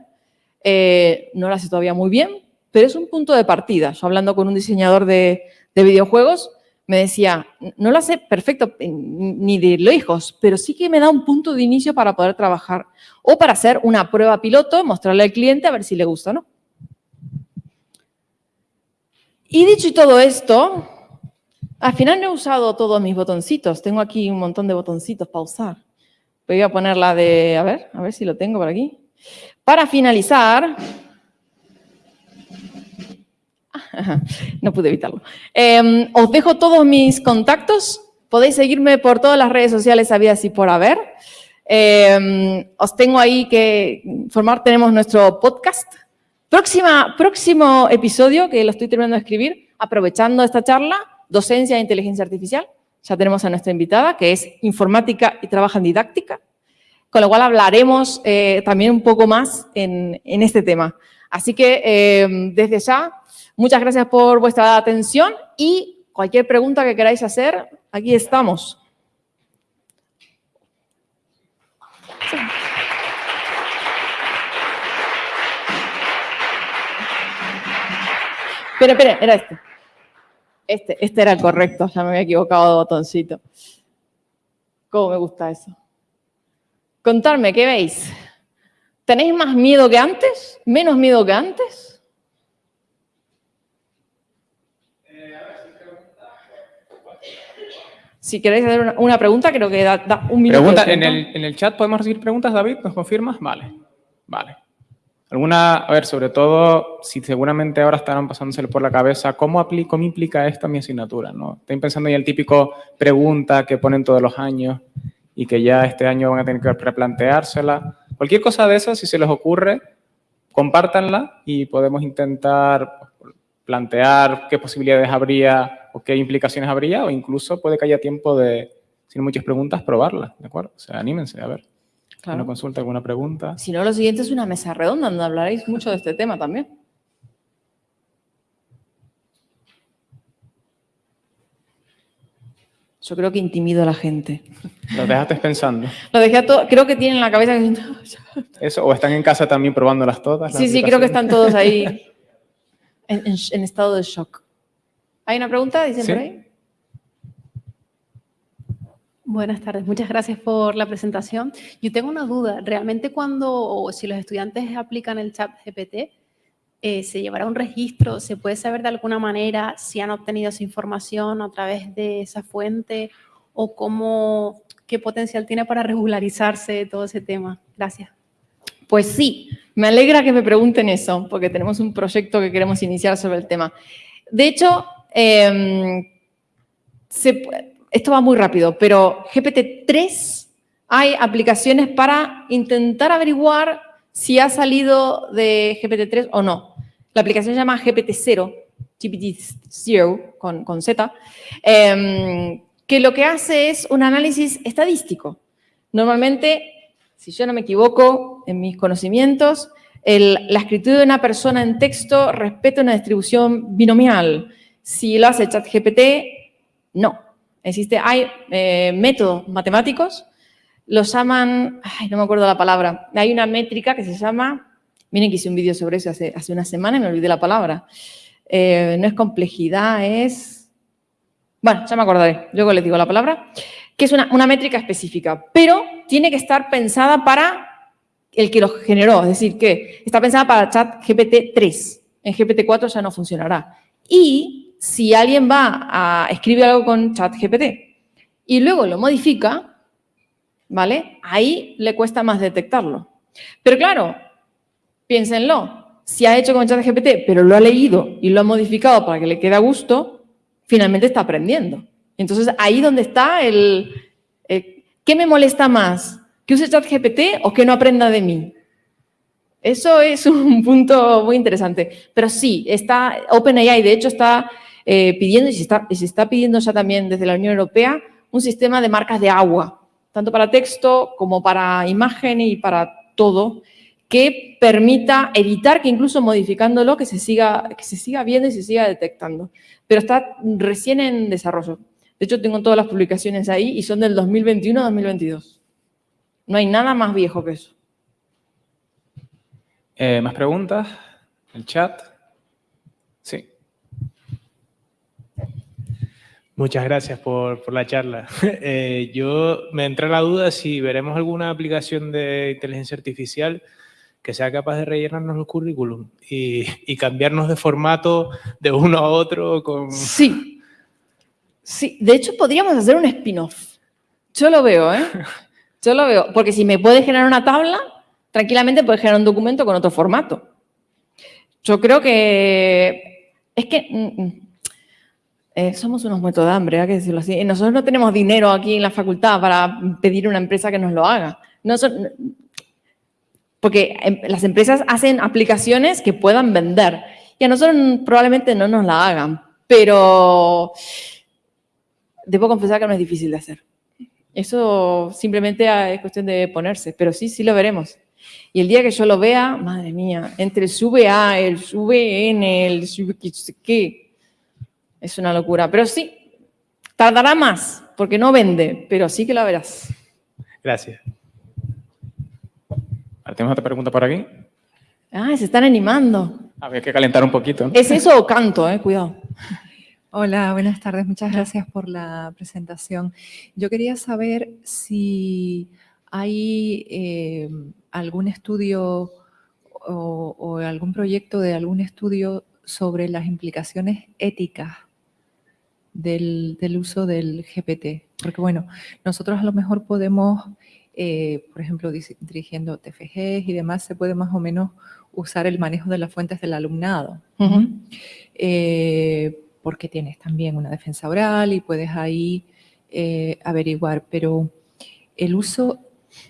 Eh, no lo hace todavía muy bien, pero es un punto de partida. Yo hablando con un diseñador de, de videojuegos, me decía, no lo hace perfecto ni de lejos, pero sí que me da un punto de inicio para poder trabajar o para hacer una prueba piloto, mostrarle al cliente a ver si le gusta o no. Y dicho todo esto, al final no he usado todos mis botoncitos. Tengo aquí un montón de botoncitos para usar. Voy a poner la de, a ver, a ver si lo tengo por aquí. Para finalizar, no pude evitarlo. Em, os dejo todos mis contactos. Podéis seguirme por todas las redes sociales habidas y por haber. Em, os tengo ahí que informar, tenemos nuestro podcast. Próxima, próximo episodio, que lo estoy terminando de escribir, aprovechando esta charla, docencia e inteligencia artificial. Ya tenemos a nuestra invitada, que es informática y trabaja en didáctica, con lo cual hablaremos eh, también un poco más en, este tema. Así que em, desde ya Muchas gracias por vuestra atención y cualquier pregunta que queráis hacer, aquí estamos. Espera, espera, era este. Este, este era el correcto, ya me había equivocado de botoncito. ¿Cómo me gusta eso? Contarme, ¿qué veis? ¿Tenéis más miedo que antes? ¿Menos miedo que antes? Si queréis hacer una, pregunta, creo que da, un minuto. Pregunta, en, el, en el chat podemos recibir preguntas, David, ¿nos confirmas? Vale, vale. Alguna, a ver, sobre todo, si seguramente ahora estarán pasándosele por la cabeza, ¿cómo, aplico, cómo implica esto a mi asignatura? ¿no? Estoy pensando en el típico pregunta que ponen todos los años y que ya este año van a tener que replanteársela. Cualquier cosa de esas, si se les ocurre, compártanla y podemos intentar plantear qué posibilidades habría o qué implicaciones habría, o incluso puede que haya tiempo de, sin muchas preguntas, probarla, ¿de acuerdo? O sea, anímense, a ver. Claro. ¿Una consulta, alguna pregunta? Si no, lo siguiente es una mesa redonda donde hablaréis mucho de este tema también. Yo creo que intimido a la gente. ¿Lo dejaste pensando? Lo dejé a creo que tienen la cabeza ¿Eso? ¿O están en casa también probándolas todas? Sí, sí, creo que están todos ahí en, en estado de shock. ¿Hay una pregunta? Dicen ¿Sí? por ahí. Buenas tardes, muchas gracias por la presentación. Yo tengo una duda, ¿realmente cuando, o si los estudiantes aplican el chat GPT, eh, se llevará un registro? ¿Se puede saber de alguna manera si han obtenido esa información a través de esa fuente o cómo, qué potencial tiene para regularizarse todo ese tema? Gracias. Pues sí, me alegra que me pregunten eso, porque tenemos un proyecto que queremos iniciar sobre el tema. De hecho, em, se pu- esto va muy rápido, pero GPT-3 hay aplicaciones para intentar averiguar si ha salido de GPT-3 o no. La aplicación se llama GPT-0, GPT-0 con, con Z, em, que lo que hace es un análisis estadístico. Normalmente, si yo no me equivoco en mis conocimientos, la escritura de una persona en texto respeta una distribución binomial. Si lo hace ChatGPT, no. Existe, hay eh, métodos matemáticos, los llaman, ay, no me acuerdo la palabra, hay una métrica que se llama, miren que hice un vídeo sobre eso hace, hace una semana y me olvidé la palabra. Eh, no es complejidad, es, bueno, ya me acordaré, luego les digo la palabra, que es una, una métrica específica, pero tiene que estar pensada para el que lo generó, es decir, que está pensada para chat GPT 3, en GPT 4 ya no funcionará. Y si alguien va a escribir algo con chat GPT y luego lo modifica, ¿vale? Ahí le cuesta más detectarlo. Pero claro, piénsenlo, si ha hecho con chat GPT, pero lo ha leído y lo ha modificado para que le quede a gusto, finalmente está aprendiendo. Entonces, ahí donde está el, el- ¿qué me molesta más? ¿Que use ChatGPT o que no aprenda de mí? Eso es un punto muy interesante. Pero sí, está OpenAI, de hecho, está eh, pidiendo, y se está, y se está pidiendo ya también desde la Unión Europea, un sistema de marcas de agua, tanto para texto como para imagen y para todo, que permita evitar que incluso modificándolo que se siga, que se siga viendo y se siga detectando. Pero está recién en desarrollo. De hecho, tengo todas las publicaciones ahí y son del 2021-2022. No hay nada más viejo que eso. Eh, ¿Más preguntas? ¿El chat? Sí. Muchas gracias por, por la charla. Eh, yo me entra la duda si veremos alguna aplicación de inteligencia artificial que sea capaz de rellenarnos el currículum y, y cambiarnos de formato de uno a otro con... Sí. Sí, de hecho podríamos hacer un spin-off. Yo lo veo, ¿eh? Yo lo veo. Porque si me puede generar una tabla, tranquilamente puede generar un documento con otro formato. Yo creo que... Es que... eh, somos unos muertos de hambre, hay que decirlo así. Y Nosotros no tenemos dinero aquí en la facultad para pedir a una empresa que nos lo haga. No son- porque em, las empresas hacen aplicaciones que puedan vender y a nosotros probablemente no nos la hagan, pero debo confesar que no es difícil de hacer. Eso simplemente ah, es cuestión de ponerse, pero sí, sí lo veremos. Y el día que yo lo vea, madre mía, entre el sube A, el sube N, el qué, es una locura. Pero sí, tardará más, porque no vende, pero sí que lo verás. Gracias. ¿Tenemos otra pregunta por aquí? Ah, se están animando. Había que calentar un poquito. ¿no? ¿Es eso o canto, eh? Cuidado. Hola, buenas tardes. Muchas gracias por la presentación. Yo quería saber si hay eh, algún estudio o, o algún proyecto de algún estudio sobre las implicaciones éticas del, del uso del GPT. Porque bueno, nosotros a lo mejor podemos, eh, por ejemplo, dirigiendo TFGs y demás, se puede más o menos usar el manejo de las fuentes del alumnado. Eh, porque tienes también una defensa oral y puedes ahí eh, averiguar, pero el uso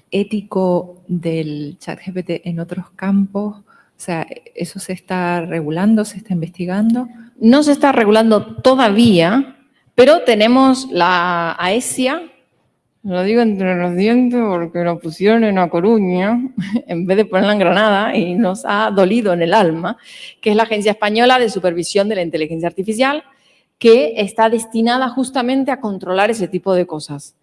ético del chat GPT en otros campos, o sea, ¿eso se está regulando, se está investigando? No se está regulando todavía, pero tenemos la AESIA, lo digo entre los dientes porque lo pusieron en A Coruña en vez de ponerla en Granada y nos ha dolido en el alma, que es la Agencia Española de Supervisión de la Inteligencia Artificial, que está destinada justamente a controlar ese tipo de cosas.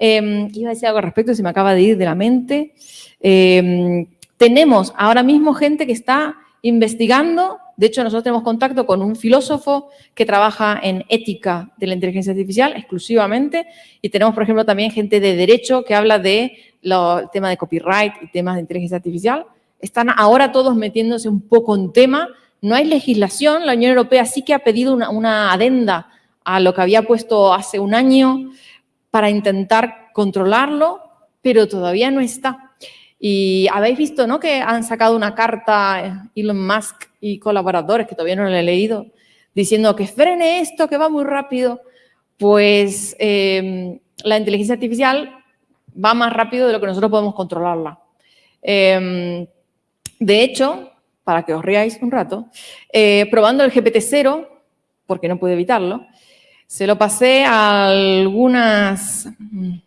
Eh, iba a decir algo al respecto, se me acaba de ir de la mente. Eh, tenemos ahora mismo gente que está investigando. De hecho, nosotros tenemos contacto con un filósofo que trabaja en ética de la inteligencia artificial exclusivamente y tenemos, por ejemplo, también gente de derecho que habla de el tema de copyright y temas de inteligencia artificial. Están ahora todos metiéndose un poco en tema. No hay legislación. La Unión Europea sí que ha pedido una, una adenda a lo que había puesto hace un año para intentar controlarlo, pero todavía no está. Y habéis visto ¿no? que han sacado una carta Elon Musk y colaboradores, que todavía no lo he leído, diciendo que frene esto, que va muy rápido. Pues em, la inteligencia artificial va más rápido de lo que nosotros podemos controlarla. Em, de hecho, para que os riáis un rato, eh, probando el GPT-0, porque no pude evitarlo, se lo pasé a algunos mm,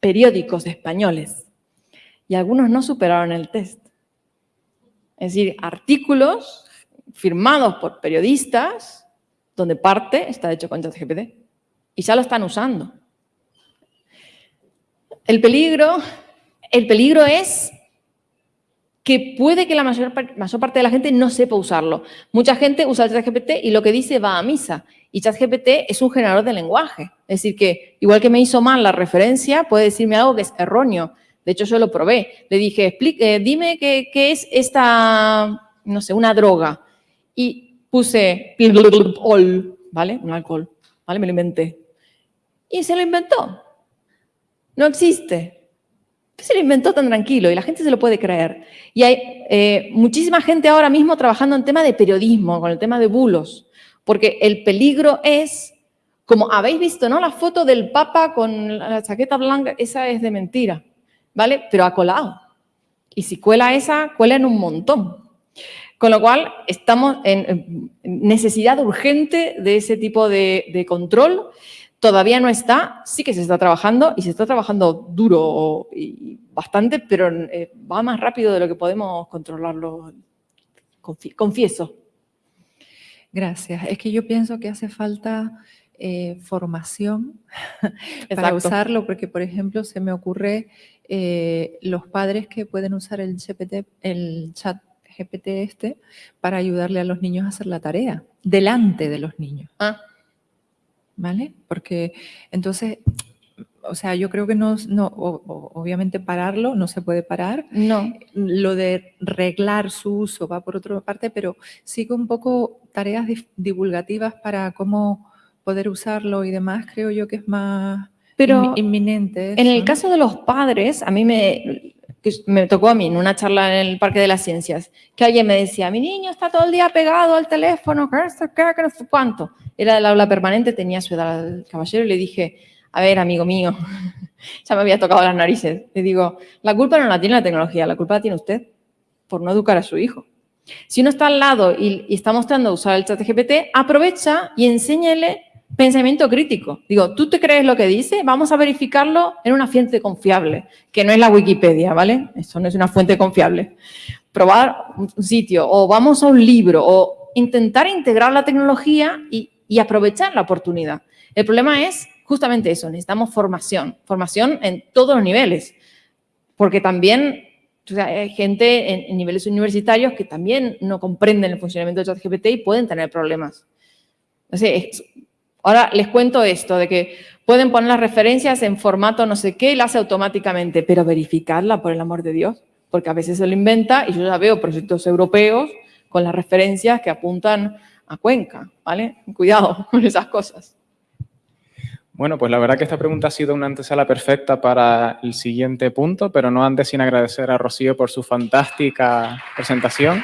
periódicos españoles y algunos no superaron el test. Es decir, artículos firmados por periodistas donde parte está hecho con ChatGPT y ya lo están usando. El peligro, el peligro es que puede que la mayor, parte de la gente no sepa usarlo. Mucha gente usa ChatGPT y lo que dice va a misa. Y ChatGPT es un generador de lenguaje. Es decir, que igual que me hizo mal la referencia, puede decirme algo que es erróneo. De hecho, yo lo probé. Le dije, explique, dime qué, es esta, no sé, una droga. Y puse ¿vale? Un alcohol, ¿vale? Me lo inventé. Y se lo inventó. No existe se lo inventó tan tranquilo? Y la gente se lo puede creer. Y hay eh, muchísima gente ahora mismo trabajando en tema de periodismo, con el tema de bulos, porque el peligro es, como habéis visto, ¿no? La foto del Papa con la chaqueta blanca, esa es de mentira, ¿vale? Pero ha colado. Y si cuela esa, cuela en un montón. Con lo cual, estamos en necesidad urgente de ese tipo de, control Todavía no está, sí que se está trabajando y se está trabajando duro y bastante, pero eh, va más rápido de lo que podemos controlarlo, confieso. Gracias. Es que yo pienso que hace falta eh, formación para usarlo, porque por ejemplo se me ocurre eh, los padres que pueden usar el, GPT, el chat GPT este para ayudarle a los niños a hacer la tarea, delante de los niños. Ah. ¿vale? Porque entonces, o sea, yo creo que no, no obviamente pararlo no se puede parar. No. Lo de reglar su uso va por otra parte, pero sí que un poco tareas divulgativas para cómo poder usarlo y demás, creo yo que es más pero inminente. En el caso de los padres, a mí me, me tocó a mí en una charla en el Parque de las Ciencias, que alguien me decía, mi niño está todo el día pegado al teléfono, que no sé cuánto. Era del aula permanente, tenía su edad al caballero y le dije, a ver, amigo mío, ya me había tocado las narices. Le digo, la culpa no la tiene la tecnología, la culpa la tiene usted por no educar a su hijo. Si uno está al lado y, y está mostrando usar el chat GPT, aprovecha y enséñale pensamiento crítico. Digo, ¿tú te crees lo que dice? Vamos a verificarlo en una fuente confiable, que no es la Wikipedia, ¿vale? Eso no es una fuente confiable. Probar un sitio, o vamos a un libro, o intentar integrar la tecnología y, aprovechar la oportunidad. El problema es justamente eso, necesitamos formación, formación en todos los niveles, porque también hay gente en, niveles universitarios que también no comprenden el funcionamiento de ChatGPT y pueden tener problemas. Sea, es, Ahora les cuento esto, de que pueden poner las referencias en formato no sé qué y la hace automáticamente, pero verificarla, por el amor de Dios, porque a veces se lo inventa y yo ya veo proyectos europeos con las referencias que apuntan a Cuenca, ¿vale? Cuidado con esas cosas. Bueno, pues la verdad que esta pregunta ha sido una antesala perfecta para el siguiente punto, pero no antes sin agradecer a Rocío por su fantástica presentación.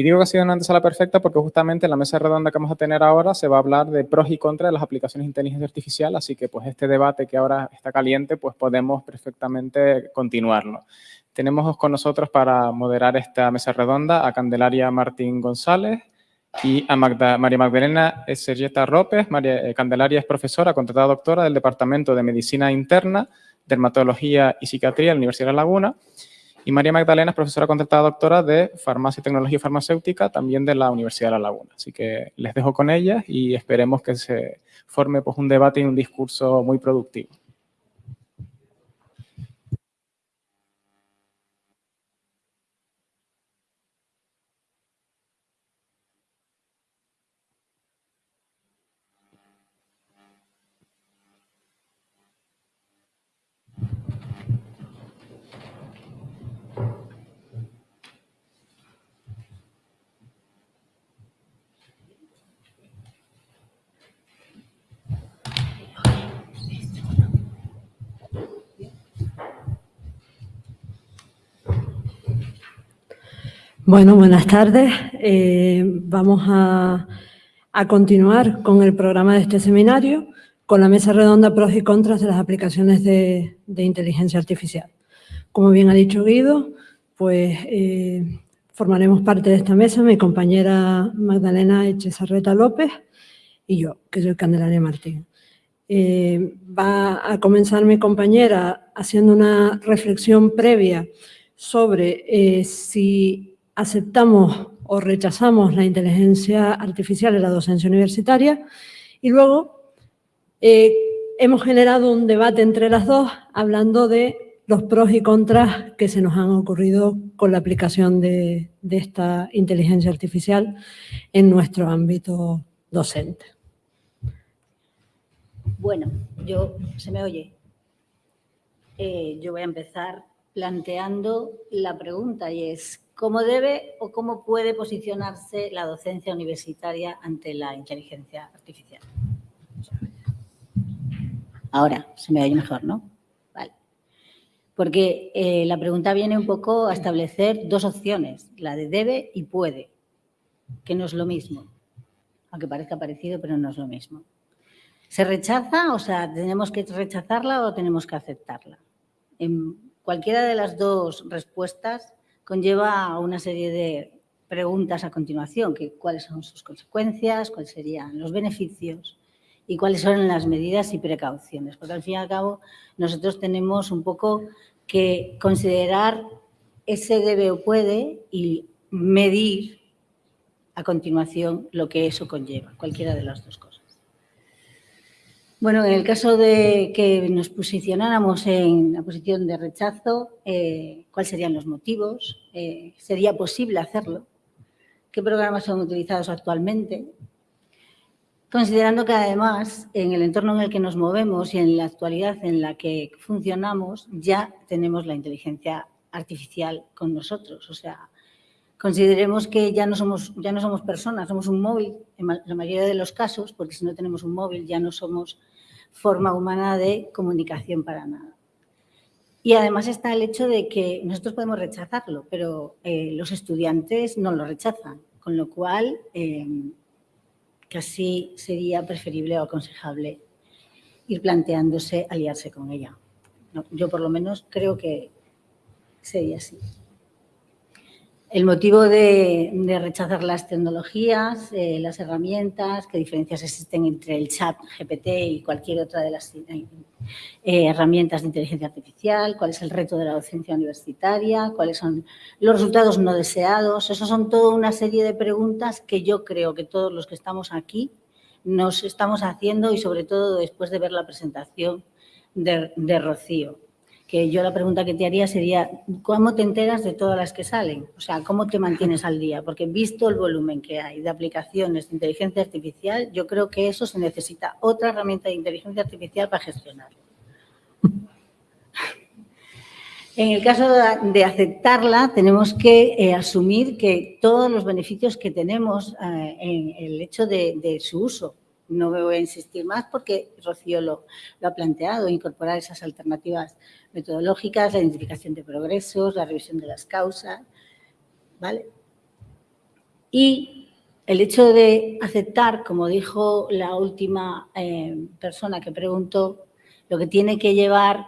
Y digo que ha sido una antesala perfecta porque justamente en la mesa redonda que vamos a tener ahora se va a hablar de pros y contras de las aplicaciones de inteligencia artificial, así que pues este debate que ahora está caliente, pues podemos perfectamente continuarlo. Tenemos con nosotros para moderar esta mesa redonda a Candelaria Martín González y a María Magdalena Sergeta Ropes. María eh, Candelaria es profesora, contratada doctora del Departamento de Medicina Interna, Dermatología y Psiquiatría de la Universidad de La Laguna y María Magdalena es profesora contratada doctora de Farmacia y Tecnología Farmacéutica, también de la Universidad de La Laguna. Así que les dejo con ellas y esperemos que se forme pues, un debate y un discurso muy productivo. Bueno, buenas tardes. Eh, vamos a, continuar con el programa de este seminario, con la mesa redonda pros y contras de las aplicaciones de, inteligencia artificial. Como bien ha dicho Guido, pues eh, formaremos parte de esta mesa mi compañera Magdalena Echezarreta López y yo, que soy Candelaria Martín. Eh, va a comenzar mi compañera haciendo una reflexión previa sobre si aceptamos o rechazamos la inteligencia artificial en la docencia universitaria y luego eh, hemos generado un debate entre las dos hablando de los pros y contras que se nos han ocurrido con la aplicación de, esta inteligencia artificial en nuestro ámbito docente. Bueno, yo, ¿se me oye? Eh, yo voy a empezar planteando la pregunta y es, ¿cómo debe o cómo puede posicionarse la docencia universitaria ante la inteligencia artificial? Ahora, se me oye mejor, ¿no? Vale. Porque eh, la pregunta viene un poco a establecer dos opciones, la de debe y puede, que no es lo mismo, aunque parezca parecido, pero no es lo mismo. ¿Se rechaza? O sea, ¿tenemos que rechazarla o tenemos que aceptarla? En Cualquiera de las dos respuestas conlleva una serie de preguntas a continuación, que cuáles son sus consecuencias, cuáles serían los beneficios y cuáles son las medidas y precauciones. Porque al fin y al cabo nosotros tenemos un poco que considerar ese debe o puede y medir a continuación lo que eso conlleva, cualquiera de las dos cosas. Bueno, en el caso de que nos posicionáramos en la posición de rechazo, eh, ¿cuáles serían los motivos? Eh, ¿Sería posible hacerlo? ¿Qué programas son utilizados actualmente? Considerando que además en el entorno en el que nos movemos y en la actualidad en la que funcionamos ya tenemos la inteligencia artificial con nosotros. O sea, consideremos que ya no somos, ya no somos personas, somos un móvil en la mayoría de los casos, porque si no tenemos un móvil ya no somos forma humana de comunicación para nada. Y además está el hecho de que nosotros podemos rechazarlo, pero eh, los estudiantes no lo rechazan, con lo cual eh, casi sería preferible o aconsejable ir planteándose aliarse con ella. yo por lo menos creo que sería así. El motivo de, rechazar las tecnologías, eh, las herramientas, qué diferencias existen entre el chat GPT y cualquier otra de las eh, herramientas de inteligencia artificial, cuál es el reto de la docencia universitaria, cuáles son los resultados no deseados. Esas son toda una serie de preguntas que yo creo que todos los que estamos aquí nos estamos haciendo y sobre todo después de ver la presentación de Rocío que yo la pregunta que te haría sería, ¿cómo te enteras de todas las que salen? O sea, ¿cómo te mantienes al día? Porque visto el volumen que hay de aplicaciones de inteligencia artificial, yo creo que eso se necesita otra herramienta de inteligencia artificial para gestionarlo. En el caso de aceptarla, tenemos que eh, asumir que todos los beneficios que tenemos eh, en el hecho de su uso, no me voy a insistir más porque Rocío lo, ha planteado, incorporar esas alternativas metodológicas, la identificación de progresos, la revisión de las causas, ¿vale? Y el hecho de aceptar, como dijo la última eh, persona que preguntó, lo que tiene que llevar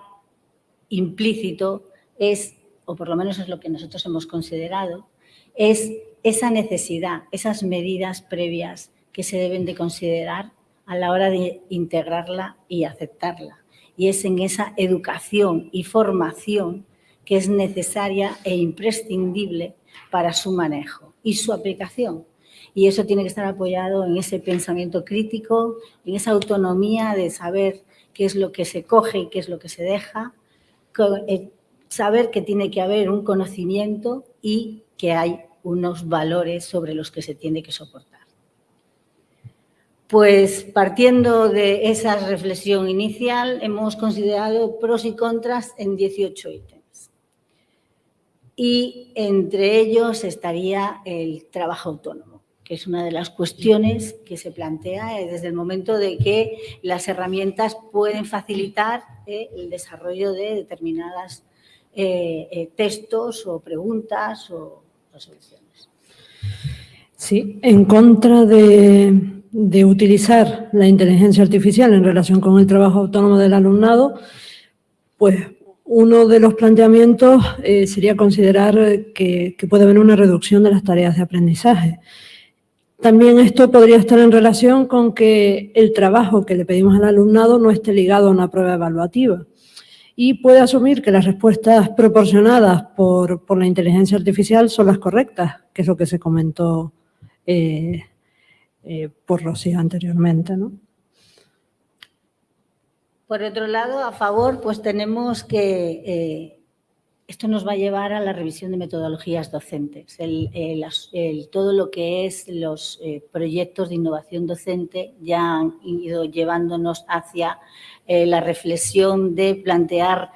implícito es, o por lo menos es lo que nosotros hemos considerado, es esa necesidad, esas medidas previas que se deben de considerar a la hora de integrarla y aceptarla. Y es en esa educación y formación que es necesaria e imprescindible para su manejo y su aplicación. Y eso tiene que estar apoyado en ese pensamiento crítico, en esa autonomía de saber qué es lo que se coge y qué es lo que se deja, saber que tiene que haber un conocimiento y que hay unos valores sobre los que se tiene que soportar. Pues partiendo de esa reflexión inicial, hemos considerado pros y contras en 18 ítems. Y entre ellos estaría el trabajo autónomo, que es una de las cuestiones que se plantea desde el momento de que las herramientas pueden facilitar eh, el desarrollo de determinadas eh, eh, textos o preguntas o resoluciones. Sí, en contra de, utilizar la inteligencia artificial en relación con el trabajo autónomo del alumnado, pues uno de los planteamientos eh, sería considerar que, puede haber una reducción de las tareas de aprendizaje. También esto podría estar en relación con que el trabajo que le pedimos al alumnado no esté ligado a una prueba evaluativa y puede asumir que las respuestas proporcionadas por, la inteligencia artificial son las correctas, que es lo que se comentó eh, eh, por Rocío anteriormente. Por otro lado, a favor, pues tenemos que eh, esto nos va a llevar a la revisión de metodologías docentes. todo lo que es los eh, proyectos de innovación docente ya han ido llevándonos hacia eh, la reflexión de plantear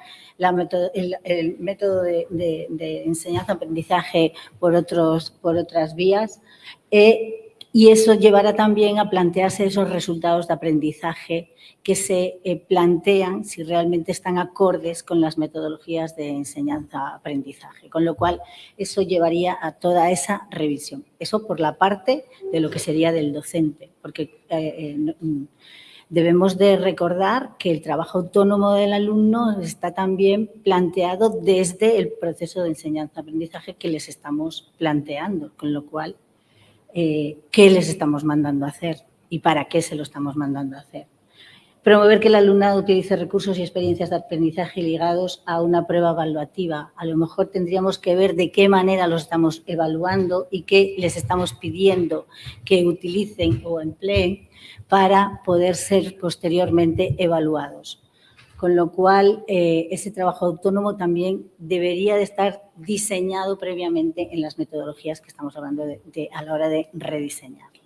el, método de, enseñanza-aprendizaje por, por otras vías. Eh, y eso llevará también a plantearse esos resultados de aprendizaje que se eh, plantean si realmente están acordes con las metodologías de enseñanza-aprendizaje. Con lo cual, eso llevaría a toda esa revisión. Eso por la parte de lo que sería del docente, porque eh, eh, mm, debemos de recordar que el trabajo autónomo del alumno está también planteado desde el proceso de enseñanza-aprendizaje que les estamos planteando, con lo cual eh, qué les estamos mandando a hacer y para qué se lo estamos mandando a hacer. Promover que el alumnado utilice recursos y experiencias de aprendizaje ligados a una prueba evaluativa. A lo mejor tendríamos que ver de qué manera los estamos evaluando y qué les estamos pidiendo que utilicen o empleen para poder ser posteriormente evaluados con lo cual eh, ese trabajo autónomo también debería de estar diseñado previamente en las metodologías que estamos hablando de, a la hora de rediseñarlas.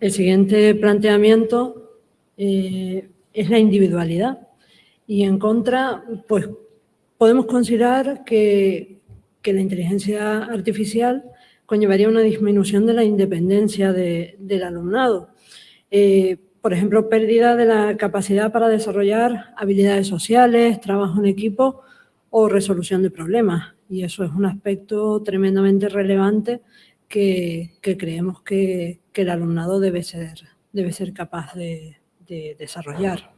El siguiente planteamiento eh, es la individualidad y en contra, pues podemos considerar que, la inteligencia artificial conllevaría una disminución de la independencia del alumnado. Eh, por ejemplo, pérdida de la capacidad para desarrollar habilidades sociales, trabajo en equipo o resolución de problemas. Y eso es un aspecto tremendamente relevante que, creemos que, el alumnado debe ser, debe ser capaz de, desarrollar.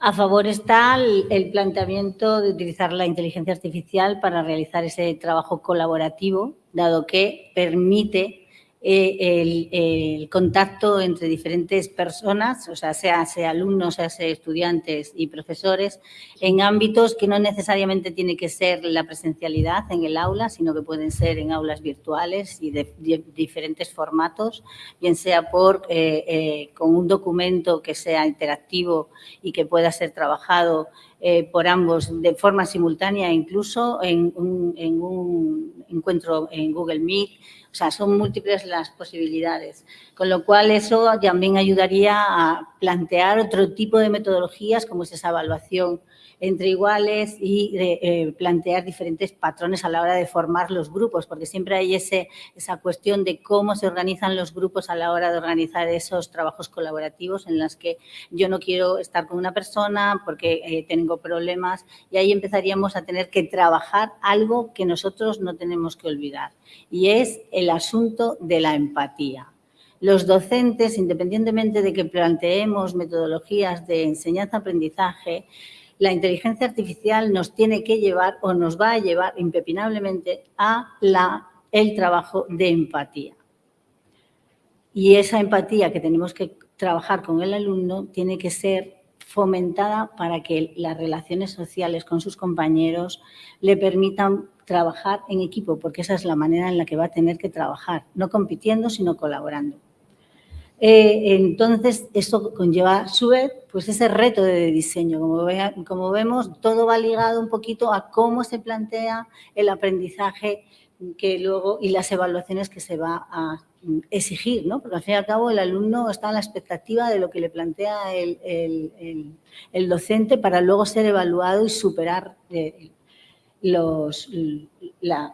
A favor está el, planteamiento de utilizar la inteligencia artificial para realizar ese trabajo colaborativo, dado que permite eh, el, contacto entre diferentes personas, o sea, sea, sea alumnos, sea, sea estudiantes y profesores, en ámbitos que no necesariamente tiene que ser la presencialidad en el aula, sino que pueden ser en aulas virtuales y de, diferentes formatos, bien sea por, eh, eh, con un documento que sea interactivo y que pueda ser trabajado por ambos de forma simultánea, incluso en en un encuentro en Google Meet, o sea, son múltiples las posibilidades. Con lo cual, eso también ayudaría a plantear otro tipo de metodologías, como es esa evaluación entre iguales y eh, plantear diferentes patrones a la hora de formar los grupos, porque siempre hay ese, esa cuestión de cómo se organizan los grupos a la hora de organizar esos trabajos colaborativos en las que yo no quiero estar con una persona porque eh, tengo problemas y ahí empezaríamos a tener que trabajar algo que nosotros no tenemos que olvidar y es el asunto de la empatía. Los docentes, independientemente de que planteemos metodologías de enseñanza-aprendizaje, la inteligencia artificial nos tiene que llevar o nos va a llevar impepinablemente a la, el trabajo de empatía. Y esa empatía que tenemos que trabajar con el alumno tiene que ser fomentada para que las relaciones sociales con sus compañeros le permitan trabajar en equipo, porque esa es la manera en la que va a tener que trabajar, no compitiendo, sino colaborando. Eh, entonces, eso conlleva a su vez pues ese reto de diseño. Como, como vemos, todo va ligado un poquito a cómo se plantea el aprendizaje que luego y las evaluaciones que se va a exigir, ¿no? Porque al fin y al cabo el alumno está a la expectativa de lo que le plantea el, docente para luego ser evaluado y superar eh, los, la,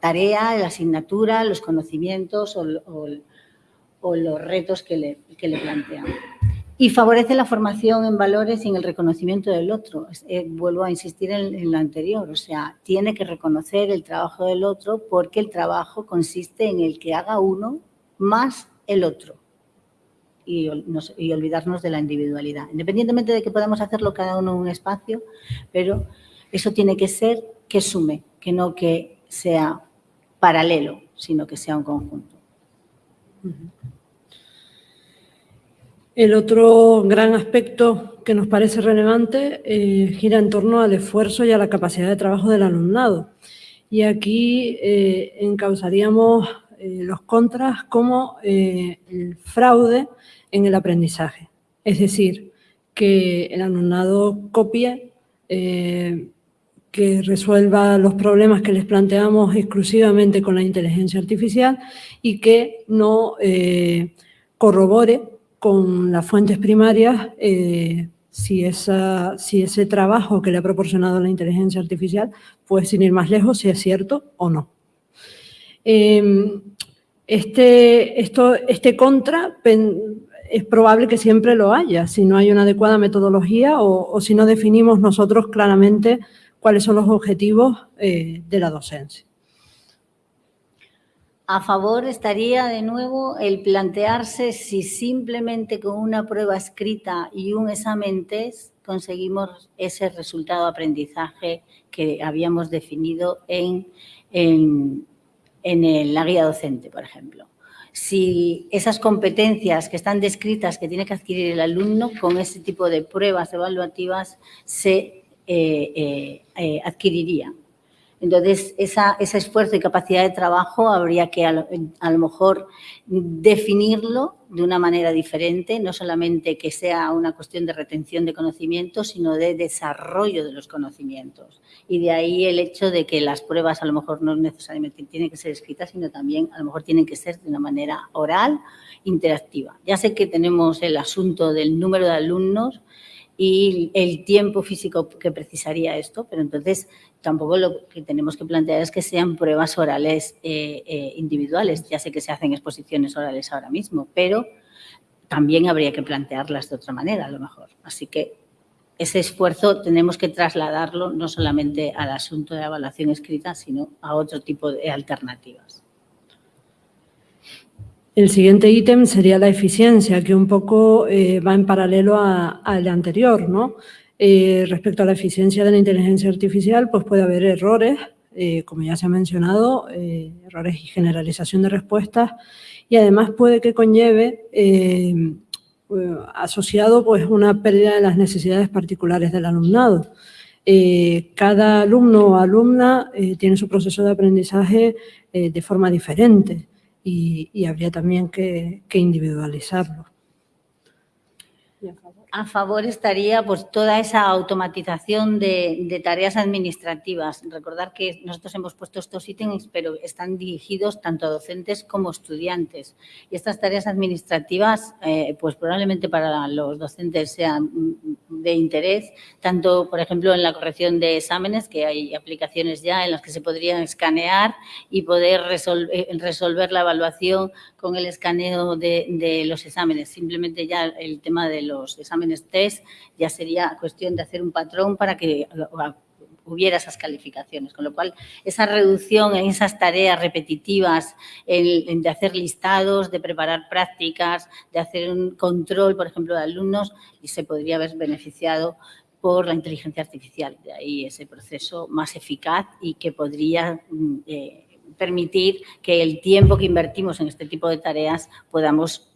tarea, la asignatura, los conocimientos o, o o los retos que le, que le plantean. y favorece la formación en valores y en el reconocimiento del otro. Eh, vuelvo a insistir en, en, lo anterior, o sea, tiene que reconocer el trabajo del otro porque el trabajo consiste en el que haga uno más el otro y, y olvidarnos de la individualidad, independientemente de que podamos hacerlo cada uno en un espacio, pero eso tiene que ser que sume, que no que sea paralelo, sino que sea un conjunto. El otro gran aspecto que nos parece relevante eh, gira en torno al esfuerzo y a la capacidad de trabajo del alumnado. Y aquí eh, encausaríamos eh, los contras como el fraude en el aprendizaje. Es decir, que el alumnado copie, que resuelva los problemas que les planteamos exclusivamente con la inteligencia artificial y que no corrobore con las fuentes primarias eh, si, ese trabajo que le ha proporcionado la inteligencia artificial, puede sin ir más lejos, si es cierto o no. Em, este, esto, este contra es probable que siempre lo haya, si no hay una adecuada metodología o, o si no definimos nosotros claramente cuáles son los objetivos eh, de la docencia. A favor estaría de nuevo el plantearse si simplemente con una prueba escrita y un examen test conseguimos ese resultado de aprendizaje que habíamos definido en, en, en la guía docente, por ejemplo. Si esas competencias que están descritas que tiene que adquirir el alumno con ese tipo de pruebas evaluativas se eh, eh, eh, adquirirían. Entonces, ese esfuerzo y capacidad de trabajo habría que a lo, a lo, mejor definirlo de una manera diferente, no solamente que sea una cuestión de retención de conocimientos, sino de desarrollo de los conocimientos. Y de ahí el hecho de que las pruebas a lo mejor no necesariamente tienen que ser escritas, sino también a lo mejor tienen que ser de una manera oral, interactiva. Ya sé que tenemos el asunto del número de alumnos, y el tiempo físico que precisaría esto, pero entonces tampoco lo que tenemos que plantear es que sean pruebas orales eh, eh, individuales. Ya sé que se hacen exposiciones orales ahora mismo, pero también habría que plantearlas de otra manera a lo mejor. Así que ese esfuerzo tenemos que trasladarlo no solamente al asunto de evaluación escrita, sino a otro tipo de alternativas. El siguiente ítem sería la eficiencia, que un poco eh, va en paralelo al anterior, ¿no? Eh, respecto a la eficiencia de la inteligencia artificial, pues puede haber errores, eh, como ya se ha mencionado, eh, errores y generalización de respuestas, y además puede que conlleve eh, asociado pues una pérdida de las necesidades particulares del alumnado. cada alumno o alumna tiene su proceso de aprendizaje de forma diferente y, y habría también que, que individualizarlo a favor estaría pues, toda esa automatización de, de, tareas administrativas. Recordar que nosotros hemos puesto estos ítems, pero están dirigidos tanto a docentes como estudiantes. Y estas tareas administrativas, eh, pues probablemente para los docentes sean de interés, tanto, por ejemplo, en la corrección de exámenes, que hay aplicaciones ya en las que se podrían escanear y poder resolver, eh, resolver la evaluación con el escaneo de, de los exámenes. Simplemente ya el tema de los exámenes exámenes test, ya sería cuestión de hacer un patrón para que hubiera esas calificaciones, con lo cual esa reducción en esas tareas repetitivas, el, de hacer listados, de preparar prácticas, de hacer un control, por ejemplo, de alumnos, se podría haber beneficiado por la inteligencia artificial. De ahí ese proceso más eficaz y que podría mm, eh, permitir que el tiempo que invertimos en este tipo de tareas podamos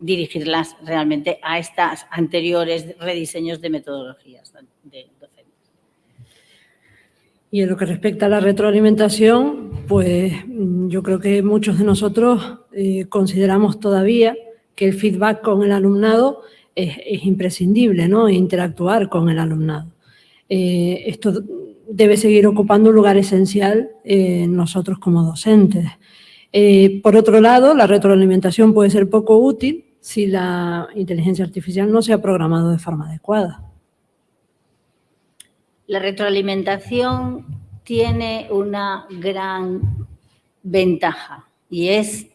dirigirlas realmente a estas anteriores rediseños de metodologías de docentes. Y en lo que respecta a la retroalimentación, pues yo creo que muchos de nosotros eh, consideramos todavía que el feedback con el alumnado es, es imprescindible, ¿no? Interactuar con el alumnado. Eh, esto debe seguir ocupando un lugar esencial en nosotros como docentes. Eh, por otro lado, la retroalimentación puede ser poco útil si la inteligencia artificial no se ha programado de forma adecuada. La retroalimentación tiene una gran ventaja y es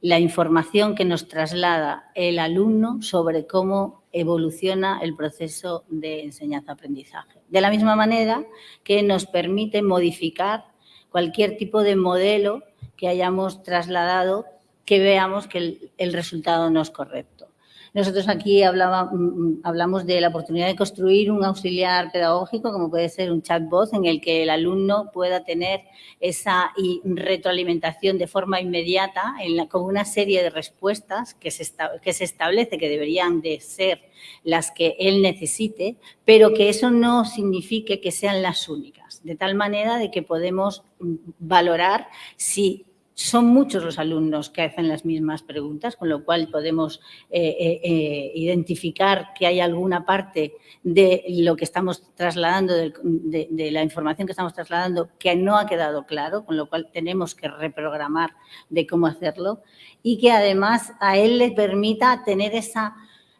la información que nos traslada el alumno sobre cómo evoluciona el proceso de enseñanza-aprendizaje. De la misma manera que nos permite modificar cualquier tipo de modelo que hayamos trasladado que veamos que el, resultado no es correcto. Nosotros aquí mm, mm, hablamos de la oportunidad de construir un auxiliar pedagógico, como puede ser un chatbot, en el que el alumno pueda tener esa retroalimentación de forma inmediata con una serie de respuestas que se, que se establece que deberían de ser las que él necesite, pero que eso no signifique que sean las únicas, de tal manera de que podemos mm, valorar si son muchos los alumnos que hacen las mismas preguntas, con lo cual podemos eh, eh, eh, identificar que hay alguna parte de lo que estamos trasladando, de, la información que estamos trasladando, que no ha quedado claro, con lo cual tenemos que reprogramar de cómo hacerlo y que además a él le permita tener esa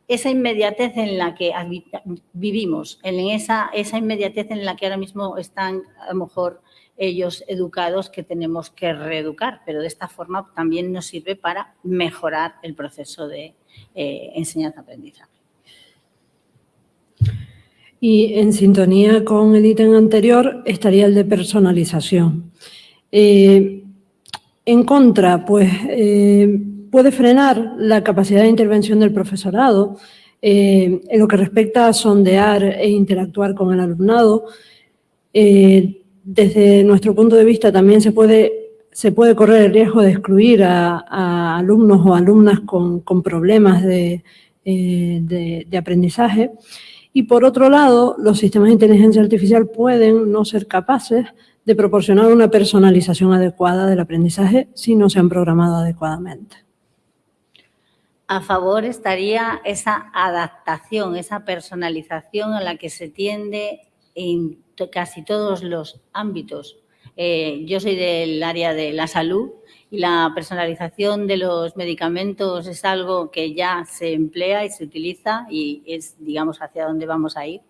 esa inmediatez en la que vivimos, en esa, esa inmediatez en la que ahora mismo están a lo mejor ellos educados que tenemos que reeducar, pero de esta forma también nos sirve para mejorar el proceso de eh, enseñanza-aprendizaje. Y en sintonía con el ítem anterior estaría el de personalización. Eh, en contra, pues eh, puede frenar la capacidad de intervención del profesorado en lo que respecta a sondear e interactuar con el alumnado, desde nuestro punto de vista también se puede, se puede correr el riesgo de excluir a, alumnos o alumnas con, problemas eh, de, de, aprendizaje. Y por otro lado, los sistemas de inteligencia artificial pueden no ser capaces de proporcionar una personalización adecuada del aprendizaje si no se han programado adecuadamente. A favor estaría esa adaptación, esa personalización a la que se tiende en casi todos los ámbitos. Eh, yo soy del área de la salud y la personalización de los medicamentos es algo que ya se emplea y se utiliza y es, digamos, hacia dónde vamos a ir.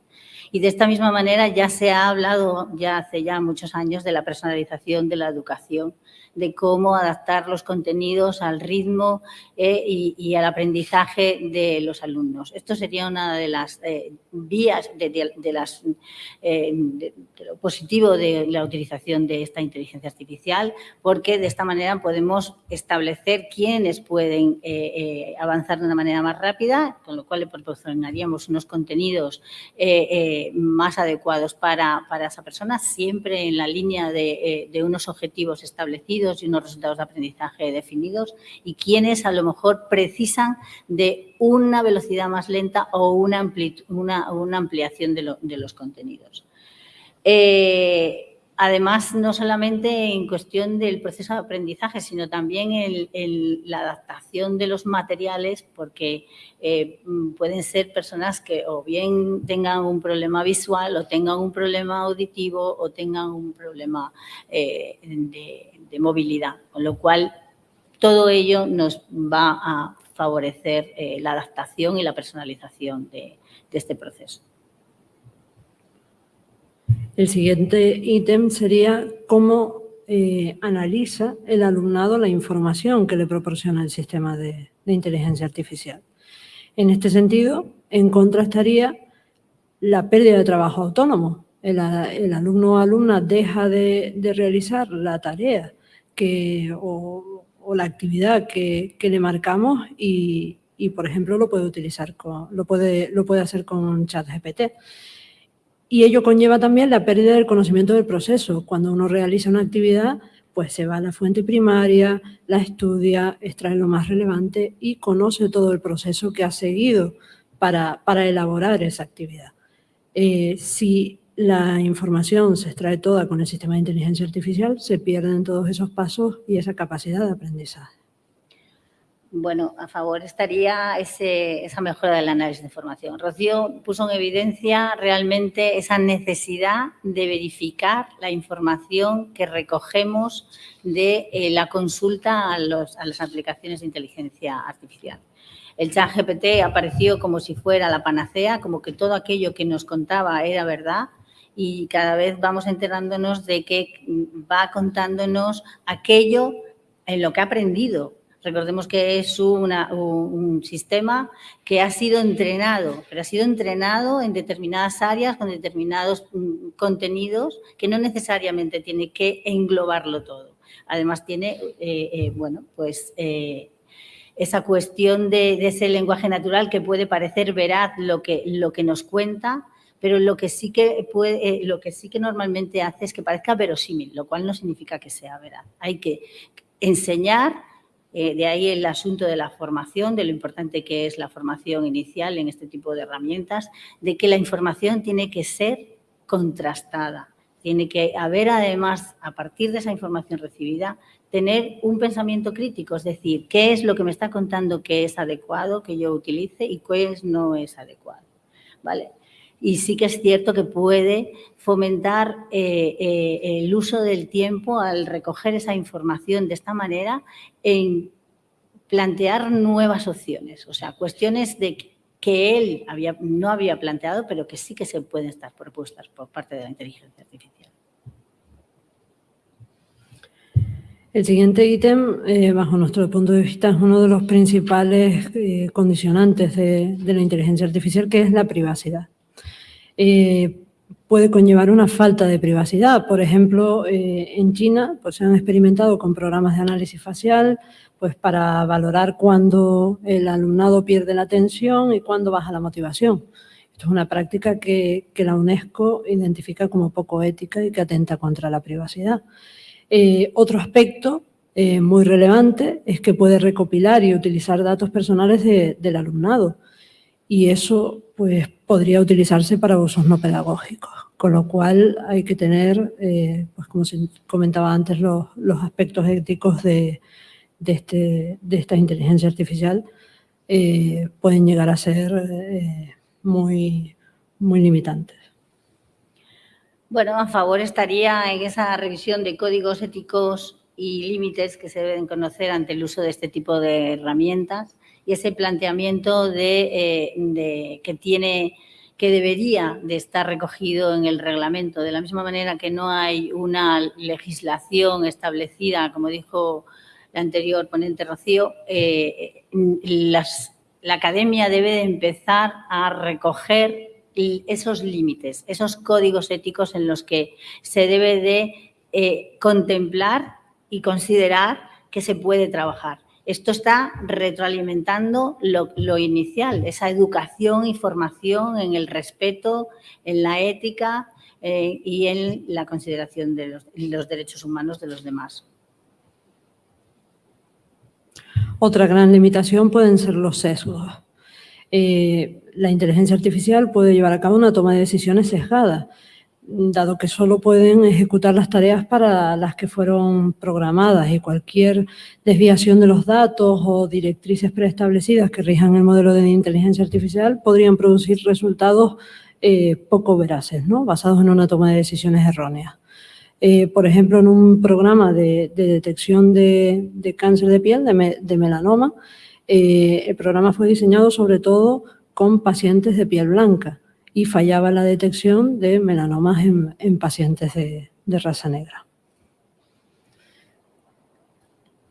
Y de esta misma manera ya se ha hablado ya hace ya muchos años de la personalización de la educación de cómo adaptar los contenidos al ritmo eh, y, al aprendizaje de los alumnos. Esto sería una de las eh, vías de, las, eh, lo positivo de la utilización de esta inteligencia artificial, porque de esta manera podemos establecer quiénes pueden avanzar de una manera más rápida, con lo cual le proporcionaríamos unos contenidos más adecuados para, esa persona, siempre en la línea de unos objetivos establecidos y unos resultados de aprendizaje definidos y quienes a lo mejor precisan de una velocidad más lenta o una, ampliación de, los contenidos. Eh, además, no solamente en cuestión del proceso de aprendizaje, sino también en, la adaptación de los materiales, porque eh, pueden ser personas que o bien tengan un problema visual, o tengan un problema auditivo, o tengan un problema eh, de, de movilidad, con lo cual todo ello nos va a favorecer eh, la adaptación y la personalización de, este proceso. El siguiente ítem sería cómo eh, analiza el alumnado la información que le proporciona el sistema de, inteligencia artificial. En este sentido, en contra estaría la pérdida de trabajo autónomo. El, alumno o alumna deja de, de realizar la tarea o, la actividad que, le marcamos y, por ejemplo, lo puede utilizar, con, lo, puede, lo puede hacer con ChatGPT. Y ello conlleva también la pérdida del conocimiento del proceso. Cuando uno realiza una actividad, pues se va a la fuente primaria, la estudia, extrae lo más relevante y conoce todo el proceso que ha seguido para, elaborar esa actividad. Eh, si la información se extrae toda con el sistema de inteligencia artificial, se pierden todos esos pasos y esa capacidad de aprendizaje. Bueno, a favor estaría esa mejora del análisis de información. Rocío puso en evidencia realmente esa necesidad de verificar la información que recogemos de eh, la consulta a, a, las aplicaciones de inteligencia artificial. El chat GPT apareció como si fuera la panacea, como que todo aquello que nos contaba era verdad, y cada vez vamos enterándonos de que va contándonos aquello en lo que ha aprendido. Recordemos que es un, sistema que ha sido entrenado, pero ha sido entrenado en determinadas áreas con determinados mm, contenidos que no necesariamente tiene que englobarlo todo. Además tiene, eh, eh, bueno, pues eh, esa cuestión de, ese lenguaje natural que puede parecer veraz lo que, lo que nos cuenta, pero lo que sí que puede, lo que sí que normalmente hace es que parezca verosímil, lo cual no significa que sea veraz. Hay que enseñar eh, de ahí el asunto de la formación, de lo importante que es la formación inicial en este tipo de herramientas, de que la información tiene que ser contrastada. Tiene que haber además, a partir de esa información recibida, tener un pensamiento crítico, es decir, qué es lo que me está contando que es adecuado que yo utilice y qué no es adecuado. ¿Vale? Y sí que es cierto que puede fomentar eh, eh, el uso del tiempo al recoger esa información de esta manera en plantear nuevas opciones, o sea, cuestiones de que él no había planteado, pero que sí que se pueden estar propuestas por parte de la inteligencia artificial. El siguiente ítem, eh, bajo nuestro punto de vista, es uno de los principales condicionantes de, la inteligencia artificial, que es la privacidad puede conllevar una falta de privacidad. Por ejemplo, eh, en China pues, se han experimentado con programas de análisis facial pues, para valorar cuándo el alumnado pierde la atención y cuándo baja la motivación. Esto es una práctica que, la UNESCO identifica como poco ética y que atenta contra la privacidad. Eh, otro aspecto eh, muy relevante es que puede recopilar y utilizar datos personales del alumnado y eso pues, podría utilizarse para usos no pedagógicos, con lo cual hay que tener, eh, pues como se comentaba antes, los, aspectos éticos de, este, de, esta inteligencia artificial eh, pueden llegar a ser eh, muy, muy limitantes. Bueno, a favor estaría en esa revisión de códigos éticos y límites que se deben conocer ante el uso de este tipo de herramientas y ese planteamiento de, eh, que tiene que debería de estar recogido en el reglamento, de la misma manera que no hay una legislación establecida, como dijo la anterior ponente Rocío, eh, la academia debe de empezar a recoger esos límites, esos códigos éticos en los que se debe de eh, contemplar y considerar que se puede trabajar. Esto está retroalimentando lo, inicial, esa educación y formación en el respeto, en la ética eh, y en la consideración de los, derechos humanos de los demás. Otra gran limitación pueden ser los sesgos. Eh, la inteligencia artificial puede llevar a cabo una toma de decisiones sesgada dado que solo pueden ejecutar las tareas para las que fueron programadas y cualquier desviación de los datos o directrices preestablecidas que rijan el modelo de inteligencia artificial podrían producir resultados eh, poco veraces, ¿no? basados en una toma de decisiones erróneas. Eh, por ejemplo, en un programa de, detección de, cáncer de piel, de, melanoma, eh, el programa fue diseñado sobre todo con pacientes de piel blanca y fallaba la detección de melanomas en, pacientes de, raza negra.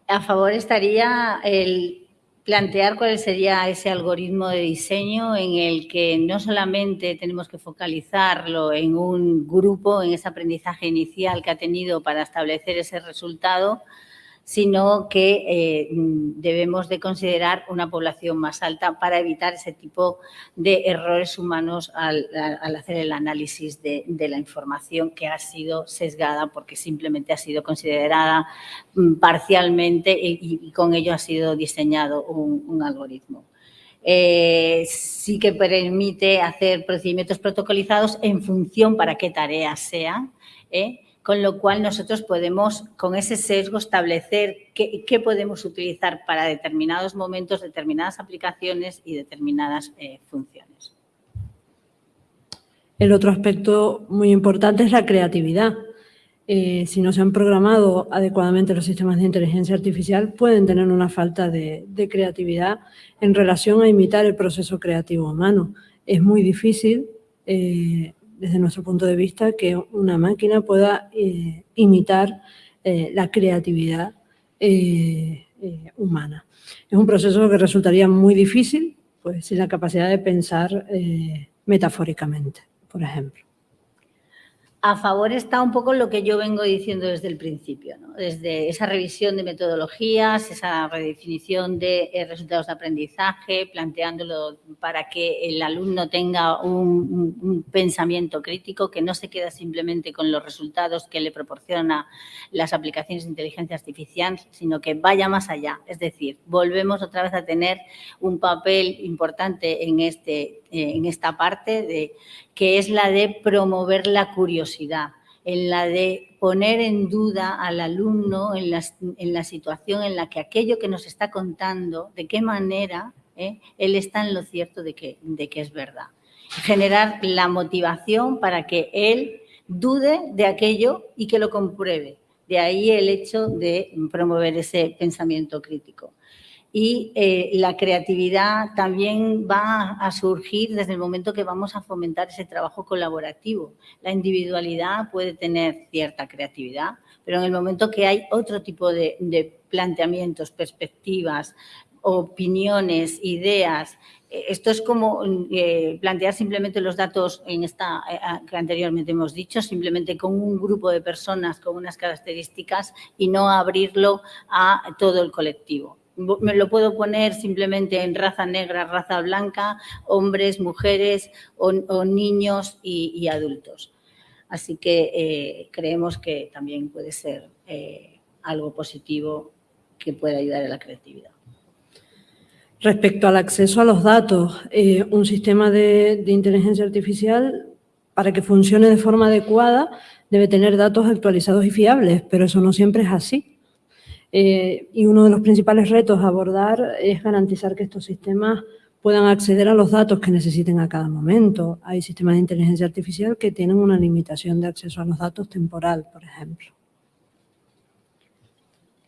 A favor estaría el plantear cuál sería ese algoritmo de diseño en el que no solamente tenemos que focalizarlo en un grupo, en ese aprendizaje inicial que ha tenido para establecer ese resultado, sino que eh, debemos de considerar una población más alta para evitar ese tipo de errores humanos al, hacer el análisis de, la información que ha sido sesgada porque simplemente ha sido considerada mm, parcialmente y, con ello ha sido diseñado un, algoritmo. Eh, sí que permite hacer procedimientos protocolizados en función para qué tareas sean, ¿eh? Con lo cual nosotros podemos, con ese sesgo, establecer qué, podemos utilizar para determinados momentos, determinadas aplicaciones y determinadas eh, funciones. El otro aspecto muy importante es la creatividad. Eh, si no se han programado adecuadamente los sistemas de inteligencia artificial, pueden tener una falta de, creatividad en relación a imitar el proceso creativo humano. Es muy difícil eh, desde nuestro punto de vista, que una máquina pueda eh, imitar eh, la creatividad eh, humana. Es un proceso que resultaría muy difícil, pues sin la capacidad de pensar metafóricamente, por ejemplo a favor está un poco lo que yo vengo diciendo desde el principio, desde esa revisión de metodologías, esa redefinición de eh, resultados de aprendizaje, planteándolo para que el alumno tenga un, pensamiento crítico, que no se queda simplemente con los resultados que le proporciona las aplicaciones de inteligencia artificial, sino que vaya más allá. Es decir, volvemos otra vez a tener un papel importante en, este, eh, en esta parte de que es la de promover la curiosidad, en la de poner en duda al alumno en la, situación en la que aquello que nos está contando, de qué manera eh, él está en lo cierto de que, de que es verdad. Generar la motivación para que él dude de aquello y que lo compruebe. De ahí el hecho de promover ese pensamiento crítico y eh, la creatividad también va a surgir desde el momento que vamos a fomentar ese trabajo colaborativo. La individualidad puede tener cierta creatividad, pero en el momento que hay otro tipo de, planteamientos, perspectivas, opiniones, ideas, eh, esto es como eh, plantear simplemente los datos en esta que anteriormente hemos dicho, simplemente con un grupo de personas con unas características y no abrirlo a todo el colectivo me lo puedo poner simplemente en raza negra, raza blanca, hombres, mujeres o, niños y, adultos. Así que eh, creemos que también puede ser eh, algo positivo que puede ayudar a la creatividad. Respecto al acceso a los datos, eh, un sistema de inteligencia artificial, para que funcione de forma adecuada, debe tener datos actualizados y fiables, pero eso no siempre es así. Eh, y uno de los principales retos a abordar es garantizar que estos sistemas puedan acceder a los datos que necesiten a cada momento. Hay sistemas de inteligencia artificial que tienen una limitación de acceso a los datos temporal, por ejemplo.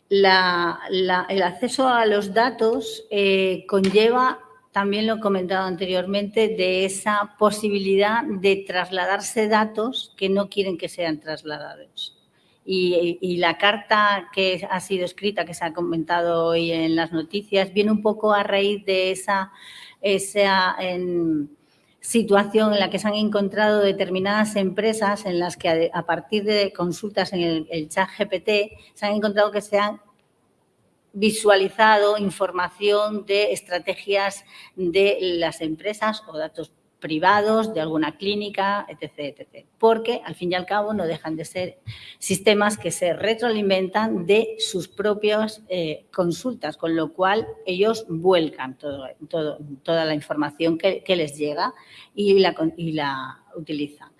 el acceso a los datos eh, conlleva, también lo he comentado anteriormente, de esa posibilidad de trasladarse datos que no quieren que sean trasladados. Y, la carta que ha sido escrita, que se ha comentado hoy en las noticias, viene un poco a raíz de esa, situación en la que se han encontrado determinadas empresas en las que a, partir de consultas en el, el, chat GPT se han encontrado que se han visualizado información de estrategias de las empresas o datos privados, de alguna clínica, etc, etc. Porque, al fin y al cabo, no dejan de ser sistemas que se retroalimentan de sus propias eh, consultas, con lo cual ellos vuelcan toda la información que, les llega y la, y la utilizan.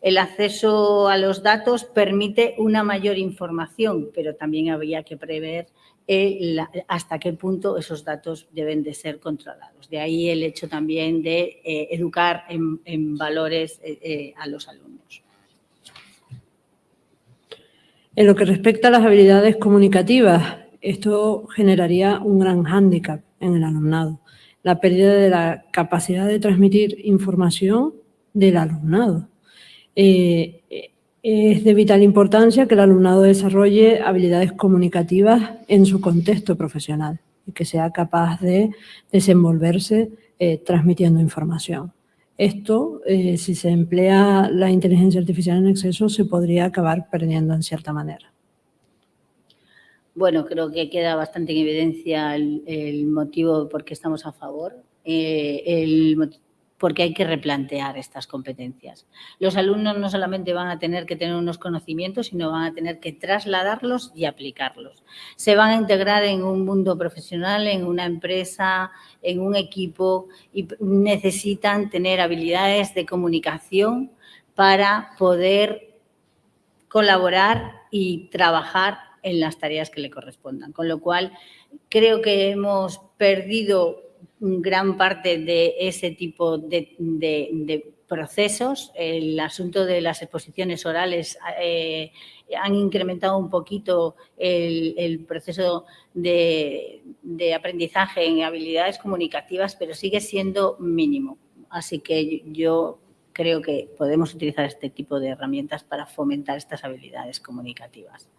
El acceso a los datos permite una mayor información, pero también habría que prever eh, hasta qué punto esos datos deben de ser controlados. De ahí el hecho también de eh, educar en, valores eh, a los alumnos. En lo que respecta a las habilidades comunicativas, esto generaría un gran hándicap en el alumnado. La pérdida de la capacidad de transmitir información del alumnado. Es de vital importancia que el alumnado desarrolle habilidades comunicativas en su contexto profesional y que sea capaz de desenvolverse eh, transmitiendo información. Esto, eh, si se emplea la inteligencia artificial en exceso, se podría acabar perdiendo en cierta manera. Bueno, creo que queda bastante en evidencia el, motivo por qué estamos a favor. Eh, el, porque hay que replantear estas competencias. Los alumnos no solamente van a tener que tener unos conocimientos, sino van a tener que trasladarlos y aplicarlos. Se van a integrar en un mundo profesional, en una empresa, en un equipo y necesitan tener habilidades de comunicación para poder colaborar y trabajar en las tareas que le correspondan. Con lo cual, creo que hemos perdido gran parte de ese tipo de, procesos. El asunto de las exposiciones orales eh, han incrementado un poquito el, proceso de, aprendizaje en habilidades comunicativas, pero sigue siendo mínimo. Así que yo creo que podemos utilizar este tipo de herramientas para fomentar estas habilidades comunicativas.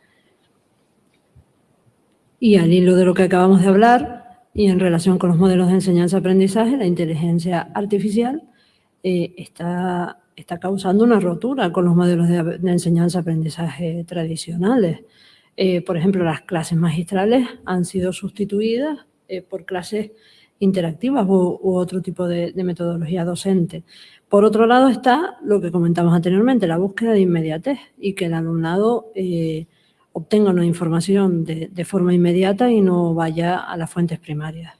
Y al hilo de lo que acabamos de hablar, y en relación con los modelos de enseñanza-aprendizaje, la inteligencia artificial eh, está, está causando una rotura con los modelos de, enseñanza-aprendizaje tradicionales. Eh, por ejemplo, las clases magistrales han sido sustituidas eh, por clases interactivas u, otro tipo de, metodología docente. Por otro lado está lo que comentamos anteriormente, la búsqueda de inmediatez y que el alumnado eh, obtenga una información de, forma inmediata y no vaya a las fuentes primarias.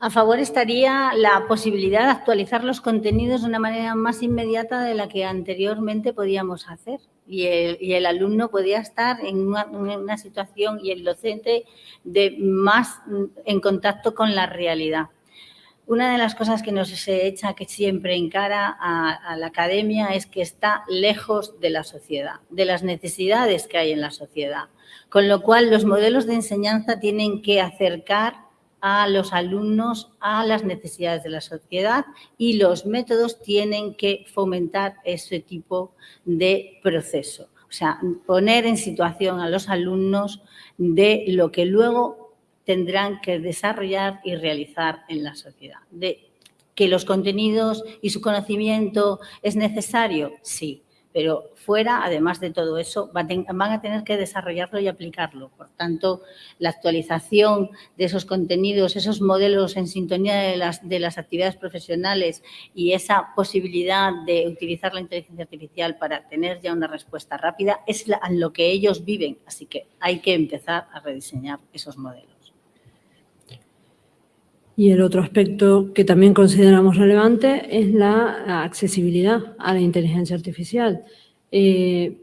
A favor estaría la posibilidad de actualizar los contenidos de una manera más inmediata de la que anteriormente podíamos hacer. Y el, alumno podía estar en una, situación y el docente de más en contacto con la realidad. Una de las cosas que nos se echa que siempre encara a, a la academia es que está lejos de la sociedad, de las necesidades que hay en la sociedad. Con lo cual, los modelos de enseñanza tienen que acercar a los alumnos a las necesidades de la sociedad y los métodos tienen que fomentar ese tipo de proceso. O sea, poner en situación a los alumnos de lo que luego tendrán que desarrollar y realizar en la sociedad. Que los contenidos y su conocimiento es necesario, sí, pero fuera, además de todo eso, van a tener que desarrollarlo y aplicarlo. Por tanto, la actualización de esos contenidos, esos modelos en sintonía de las actividades profesionales y esa posibilidad de utilizar la inteligencia artificial para tener ya una respuesta rápida es lo que ellos viven. Así que hay que empezar a rediseñar esos modelos. Y el otro aspecto que también consideramos relevante es la accesibilidad a la inteligencia artificial. Eh,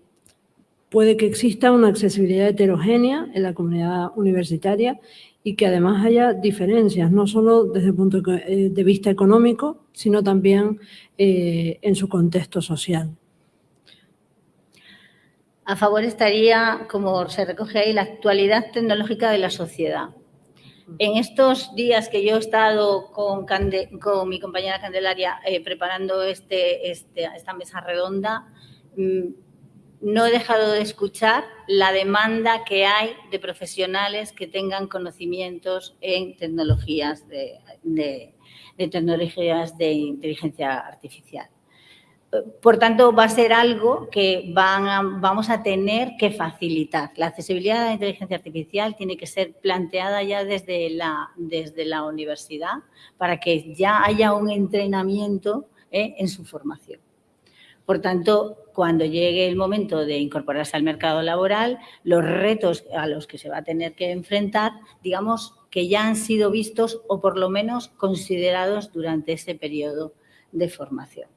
puede que exista una accesibilidad heterogénea en la comunidad universitaria y que además haya diferencias, no solo desde el punto de eh, vista económico, sino también eh, en su contexto social. A favor estaría, como se recoge ahí, la actualidad tecnológica de la sociedad. En estos días que yo he estado con, mi compañera Candelaria eh, preparando este, este, esta mesa redonda, mm, no he dejado de escuchar la demanda que hay de profesionales que tengan conocimientos en tecnologías de inteligencia artificial. Por tanto, va a ser algo que vamos a tener que facilitar. La accesibilidad a la inteligencia artificial tiene que ser planteada ya desde la, universidad para que ya haya un entrenamiento ¿eh? en su formación. Por tanto, cuando llegue el momento de incorporarse al mercado laboral, los retos a los que se va a tener que enfrentar, digamos que ya han sido vistos o por lo menos considerados durante ese periodo de formación.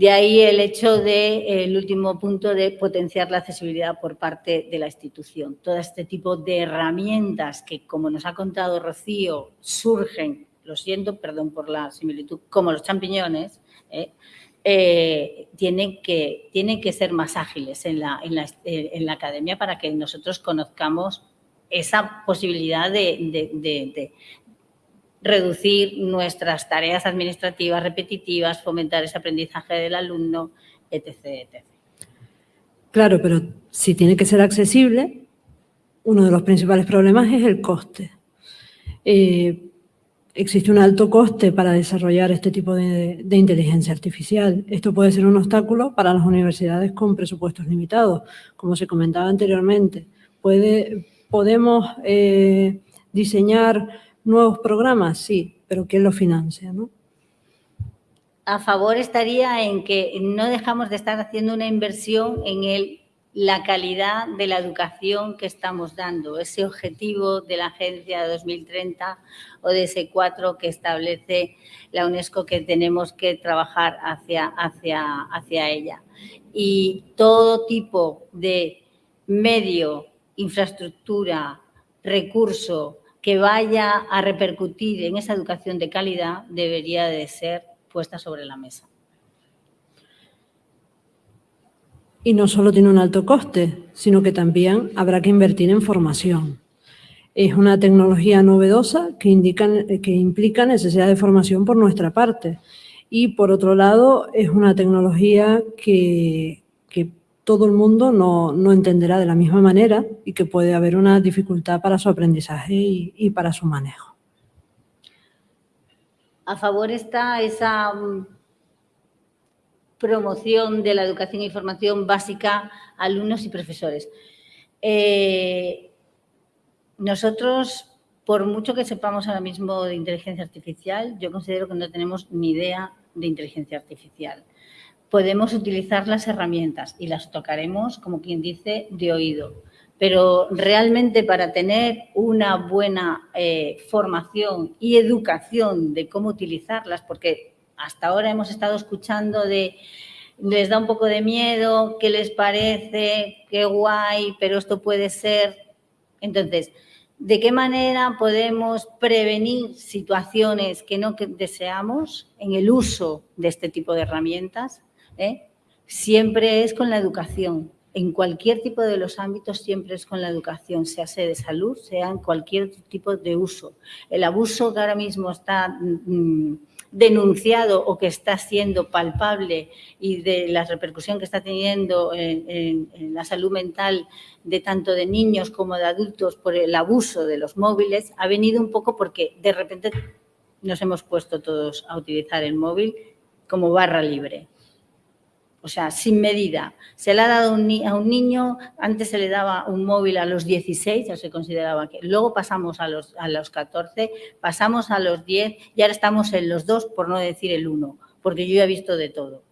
De ahí el hecho del último punto de potenciar la accesibilidad por parte de la institución. Todo este tipo de herramientas que, como nos ha contado Rocío, surgen, lo siento, perdón por la similitud, como los champiñones, ¿eh? Eh, tienen, que, tienen que ser más ágiles en la, en la, en la academia para que nosotros conozcamos esa posibilidad de, reducir nuestras tareas administrativas repetitivas, fomentar ese aprendizaje del alumno, etc. Claro, pero si tiene que ser accesible, uno de los principales problemas es el coste. Eh, existe un alto coste para desarrollar este tipo de, inteligencia artificial. Esto puede ser un obstáculo para las universidades con presupuestos limitados, como se comentaba anteriormente. Puede, podemos eh, diseñar nuevos programas, sí, pero ¿quién lo financia? ¿no? A favor estaría en que no dejamos de estar haciendo una inversión en el, la calidad de la educación que estamos dando, ese objetivo de la Agencia 2030 o de ese 4 que establece la UNESCO que tenemos que trabajar hacia, hacia, hacia ella. Y todo tipo de medio, infraestructura, recurso, que vaya a repercutir en esa educación de calidad debería de ser puesta sobre la mesa. Y no solo tiene un alto coste, sino que también habrá que invertir en formación. Es una tecnología novedosa que, que implica necesidad de formación por nuestra parte. Y por otro lado, es una tecnología que, que todo el mundo no, no, entenderá de la misma manera y que puede haber una dificultad para su aprendizaje y, y para su manejo. A favor está esa mm, promoción de la educación e formación básica a alumnos y profesores. Eh, nosotros, por mucho que sepamos ahora mismo de inteligencia artificial, yo considero que no tenemos ni idea de inteligencia artificial podemos utilizar las herramientas y las tocaremos, como quien dice, de oído. Pero realmente para tener una buena eh, formación y educación de cómo utilizarlas, porque hasta ahora hemos estado escuchando de les da un poco de miedo, qué les parece, qué guay, pero esto puede ser. Entonces, ¿de qué manera podemos prevenir situaciones que no deseamos en el uso de este tipo de herramientas? ¿Eh? siempre es con la educación. En cualquier tipo de los ámbitos siempre es con la educación, sea de salud, sea en cualquier tipo de uso. El abuso que ahora mismo está mm, denunciado o que está siendo palpable y de la repercusión que está teniendo en, la salud mental de tanto de niños como de adultos por el abuso de los móviles, ha venido un poco porque de repente nos hemos puesto todos a utilizar el móvil como barra libre o sea, sin medida. Se le ha dado a un niño, antes se le daba un móvil a los 16, ya se consideraba que. Luego pasamos a los, a los 14, pasamos a los 10 y ahora estamos en los 2, por no decir el 1, porque yo ya he visto de todo.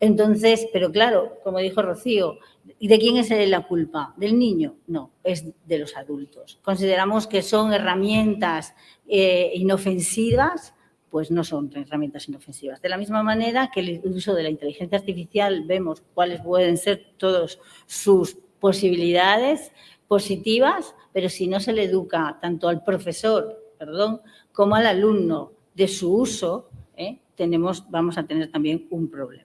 Entonces, pero claro, como dijo Rocío, ¿y de quién es la culpa? ¿Del niño? No, es de los adultos. Consideramos que son herramientas eh, inofensivas pues no son herramientas inofensivas. De la misma manera que el uso de la inteligencia artificial vemos cuáles pueden ser todas sus posibilidades positivas, pero si no se le educa tanto al profesor perdón, como al alumno de su uso, ¿eh? tenemos, vamos a tener también un problema.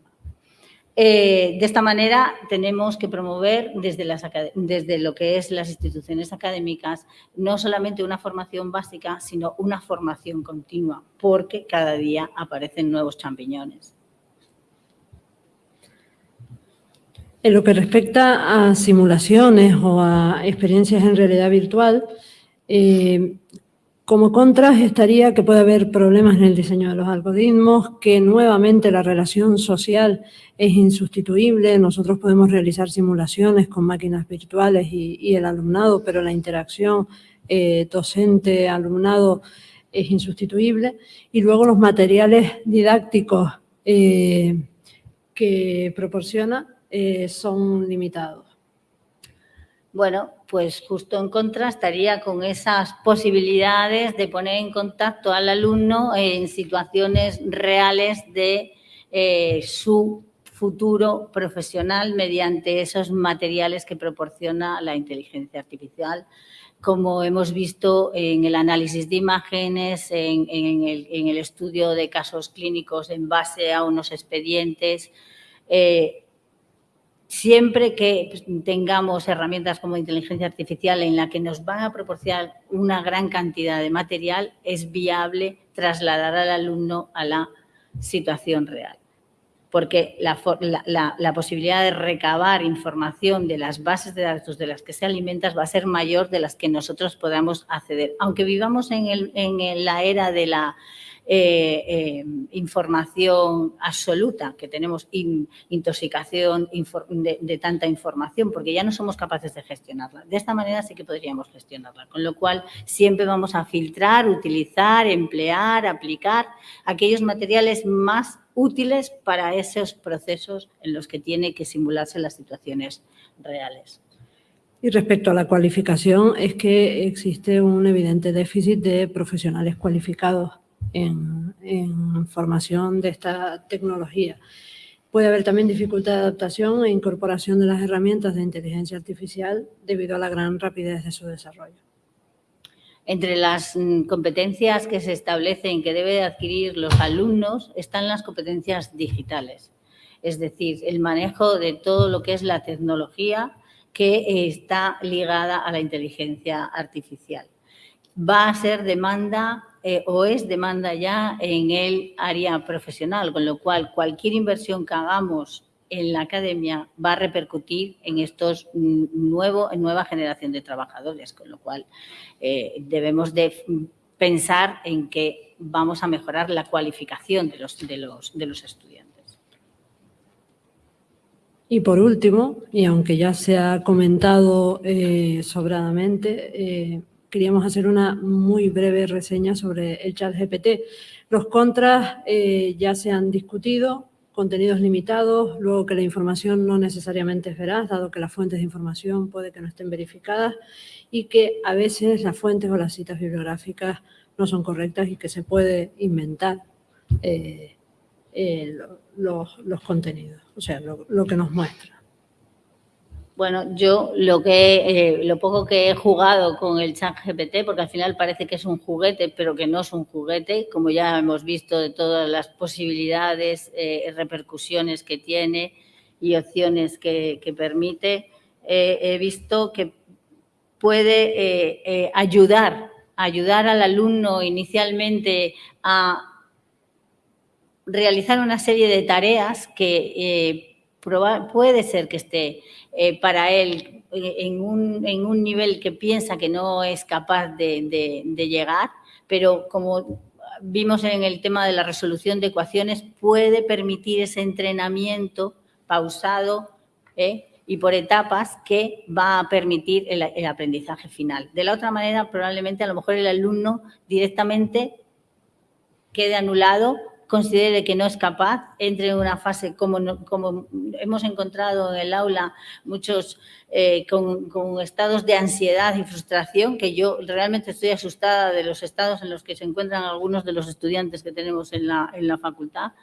Eh, de esta manera tenemos que promover desde, las, desde lo que es las instituciones académicas no solamente una formación básica, sino una formación continua, porque cada día aparecen nuevos champiñones. En lo que respecta a simulaciones o a experiencias en realidad virtual, eh, como contras estaría que puede haber problemas en el diseño de los algoritmos, que nuevamente la relación social es insustituible. Nosotros podemos realizar simulaciones con máquinas virtuales y, el alumnado, pero la interacción eh, docente-alumnado es insustituible. Y luego los materiales didácticos eh, que proporciona eh, son limitados. Bueno, pues justo en contra estaría con esas posibilidades de poner en contacto al alumno en situaciones reales de eh, su futuro profesional mediante esos materiales que proporciona la inteligencia artificial, como hemos visto en el análisis de imágenes, en, el, estudio de casos clínicos en base a unos expedientes, eh, siempre que pues, tengamos herramientas como inteligencia artificial en la que nos van a proporcionar una gran cantidad de material, es viable trasladar al alumno a la situación real. Porque la, posibilidad de recabar información de las bases de datos de las que se alimentan va a ser mayor de las que nosotros podamos acceder. Aunque vivamos en la era de la eh, eh, información absoluta, que tenemos intoxicación de, tanta información, porque ya no somos capaces de gestionarla. De esta manera sí que podríamos gestionarla, con lo cual siempre vamos a filtrar, utilizar, emplear, aplicar aquellos materiales más útiles para esos procesos en los que tiene que simularse las situaciones reales. Y respecto a la cualificación, es que existe un evidente déficit de profesionales cualificados en, formación de esta tecnología. Puede haber también dificultad de adaptación e incorporación de las herramientas de inteligencia artificial debido a la gran rapidez de su desarrollo. Entre las mm, competencias que se establecen que debe adquirir los alumnos están las competencias digitales, es decir, el manejo de todo lo que es la tecnología que está ligada a la inteligencia artificial. Va a ser demanda eh, o es demanda ya en el área profesional, con lo cual cualquier inversión que hagamos en la academia va a repercutir en estos nuevo, nueva generación de trabajadores, con lo cual eh, debemos de pensar en que vamos a mejorar la cualificación de los, de los, de los estudiantes. Y por último, y aunque ya se ha comentado eh, sobradamente, queríamos hacer una muy breve reseña sobre el chat GPT. Los contras eh, ya se han discutido, contenidos limitados, luego que la información no necesariamente es veraz, dado que las fuentes de información puede que no estén verificadas y que a veces las fuentes o las citas bibliográficas no son correctas y que se puede inventar eh, eh, los, contenidos, o sea, lo que nos muestra. Bueno, yo lo que eh, lo poco que he jugado con el chat GPT, porque al final parece que es un juguete, pero que no es un juguete, como ya hemos visto de todas las posibilidades, eh, repercusiones que tiene y opciones que, permite, eh, he visto que puede ayudar, ayudar al alumno inicialmente a realizar una serie de tareas que puede ser que esté eh, para él eh, en un, nivel que piensa que no es capaz de, llegar, pero como vimos en el tema de la resolución de ecuaciones, puede permitir ese entrenamiento pausado eh, y por etapas que va a permitir el, el, aprendizaje final. De la otra manera, probablemente a lo mejor el alumno directamente quede anulado considere que no es capaz, entre en una fase como, como hemos encontrado en el aula, muchos eh, con, estados de ansiedad y frustración, que yo realmente estoy asustada de los estados en los que se encuentran algunos de los estudiantes que tenemos en la, en la facultad.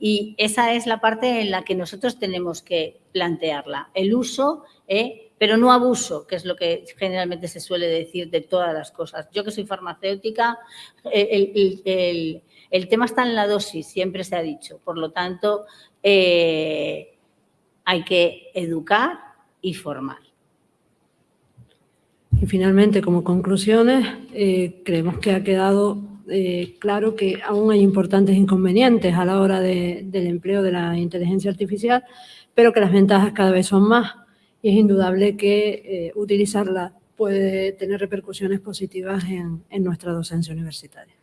Y esa es la parte en la que nosotros tenemos que plantearla. El uso, eh, pero no abuso, que es lo que generalmente se suele decir de todas las cosas. Yo que soy farmacéutica, el el tema está en la dosis, siempre se ha dicho. Por lo tanto, eh, hay que educar y formar. Y finalmente, como conclusiones, eh, creemos que ha quedado eh, claro que aún hay importantes inconvenientes a la hora del empleo de la inteligencia artificial, pero que las ventajas cada vez son más y es indudable que utilizarla puede tener repercusiones positivas en, nuestra docencia universitaria.